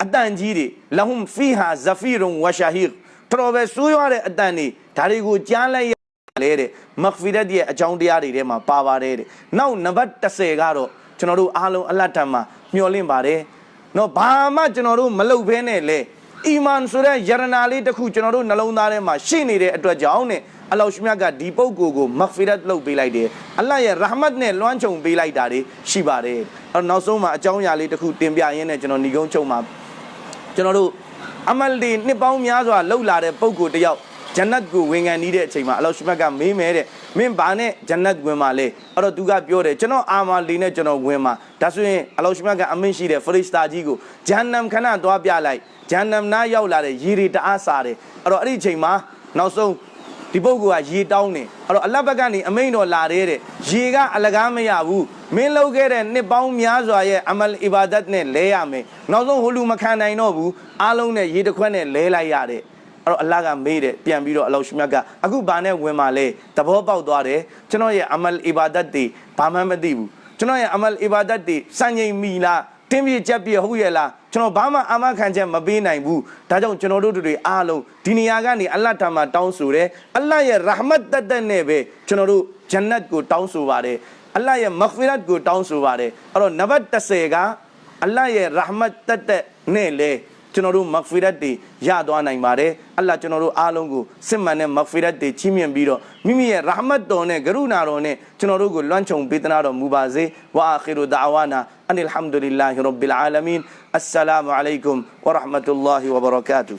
အတန်ကြီးတွေလဟွမ်ဖီဟာဇဖီရွန်ဝရှာဟီတော်ပဲဆိုးရွားတဲ့အတန်တွေဒါတွေကိုကြားလိုက် လဲတဲ့မဂ်ဖီရတ်ရဲ့အကြောင်းတရားတွေထဲမှာပါပါတယ်တဲ့နောက်နံပါတ်30ကတော့ကျွန်တော်တို့အားလုံးအလတ်တန်မှာမျှော်လင့်ပါတယ်နော်ဘာမှကျွန်တော်တို့မလုပ်ဘဲနဲ့လေအီမန်ဆိုတဲ့ယရနာလေးတစ်ခုကျွန်တော်တို့နှလုံးသားထဲမှာရှိနေတဲ့အတွက်ကြောင့်နဲ့အလောရှမြတ်ကဒီပုဂ္ဂိုလ်ကိုမဂ်ဖီရတ်လုပ်ပေးလိုက်တယ်အလ္လာဟ်ရဲ့ရာဟမတ်နဲ့လွှမ်းခြုံပေးလိုက်တာတွေရှိပါတယ်အဲ့တော့နောက်ဆုံးမှာအကြောင်းအရာလေးတစ်ခုတင်ပြရင်းနဲ့ကျွန်တော်ညီကုန်းချုပ်မှာကျွန်တော်တို့အမလ်ဒီနှစ်ပေါင်းများစွာလှုပ်လာတဲ့ပုဂ္ဂိုလ်တစ်ယောက် ဂျန်နတ်ကိုဝင်ခံနေတဲ့အချိန်မှာအလောရှမတ်ကမင်းမဲတဲ့မင်းဘာနဲ့ဂျန်နတ်ဝင်မှာလဲအဲ့တော့သူကပြောတယ်ကျွန်တော်အာမာလီနဲ့ကျွန်တော်ဝင်မှာဒါဆိုရင်အလောရှမတ်ကအမင့်ရှိတဲ့ဖရစ်စတာကြီးကိုဂျန်နမ်ခဏသွားပြလိုက်ဂျန်နမ်နာရောက်လာတဲ့ရေတွေတအားစားတယ်အဲ့တော့အဲ့ဒီအချိန်မှာနောက်ဆုံးဒီပုဂ္ဂိုလ်ကရေတောင်းတယ်အဲ့တော့အလဘက်ကနေအမိန်တော်လာတဲ့တဲ့ရေကအလကားမရဘူးမင်းလုပ်ခဲ့တဲ့နှစ်ပေါင်းများစွာရဲ့အမလ်အီဘာဒတ်နဲ့လဲရမယ်နောက်ဆုံးဟိုလူမခံနိုင်တော့ဘူးအားလုံးနဲ့ရေတစ်ခွက်နဲ့လဲလိုက်ရတဲ့ အဲ့တော့အလ္လာဟ်ကမေးတယ်ပြန်ပြီးတော့အလောရှမြတ်ကအခုဘာနဲ့ဝင်มาလဲသဘောပေါက်သွားတယ်ကျွန်တော်ရဲ့အမလ်အီဘာဒတ်တွေဘာမှမသိဘူးကျွန်တော်ရဲ့အမလ်အီဘာဒတ်တွေစံချိန်မီလားတင်းပြကြက်ပြဟုတ်ရဲ့လားကျွန်တော်ဘာမှအာမခံချက်မပေးနိုင်ဘူးဒါကြောင့်ကျွန်တော်တို့တွေအားလုံးဒီနေရာကနေအလ္လာဟ်ထံမှာတောင်းဆိုတယ်အလ္လာဟ်ရဲ့ရာဟမတ်တတ်တဲ့နဲ့ပဲကျွန်တော်တို့ဂျန်နတ်ကိုတောင်းဆိုပါတယ်အလ္လာဟ်ရဲ့မဂ်ဖီရတ်ကိုတောင်းဆိုပါတယ်အဲ့တော့နံပါတ်30ကအလ္လာဟ်ရဲ့ရာဟမတ်တတ်တဲ့နဲ့လေ ကျွန်တော်တို့မဂ်ဖီရတ်တွေရသွားနိုင်ပါတယ်အလ္လာဟ်ကျွန်တော်တို့အားလုံးကိုစစ်မှန်တဲ့မဂ်ဖီရတ်တွေချီးမြှင့်ပြီးတော့မိမိရဲ့ရာဟမတ်တော်နဲ့ကရုဏာတော်နဲ့ကျွန်တော်တို့ကိုလွှမ်းခြုံပေးသနာတော်မူပါစေဝါအာခီရူဒါဝါနာအန်အလ်ဟမ်ဒူလ illah ရဘ်ဘီလ်အာလမင်အစ္စလာမူအလိုင်ကွမ်ဝရဟမတုလ္လာဟီဝဘရကာတူ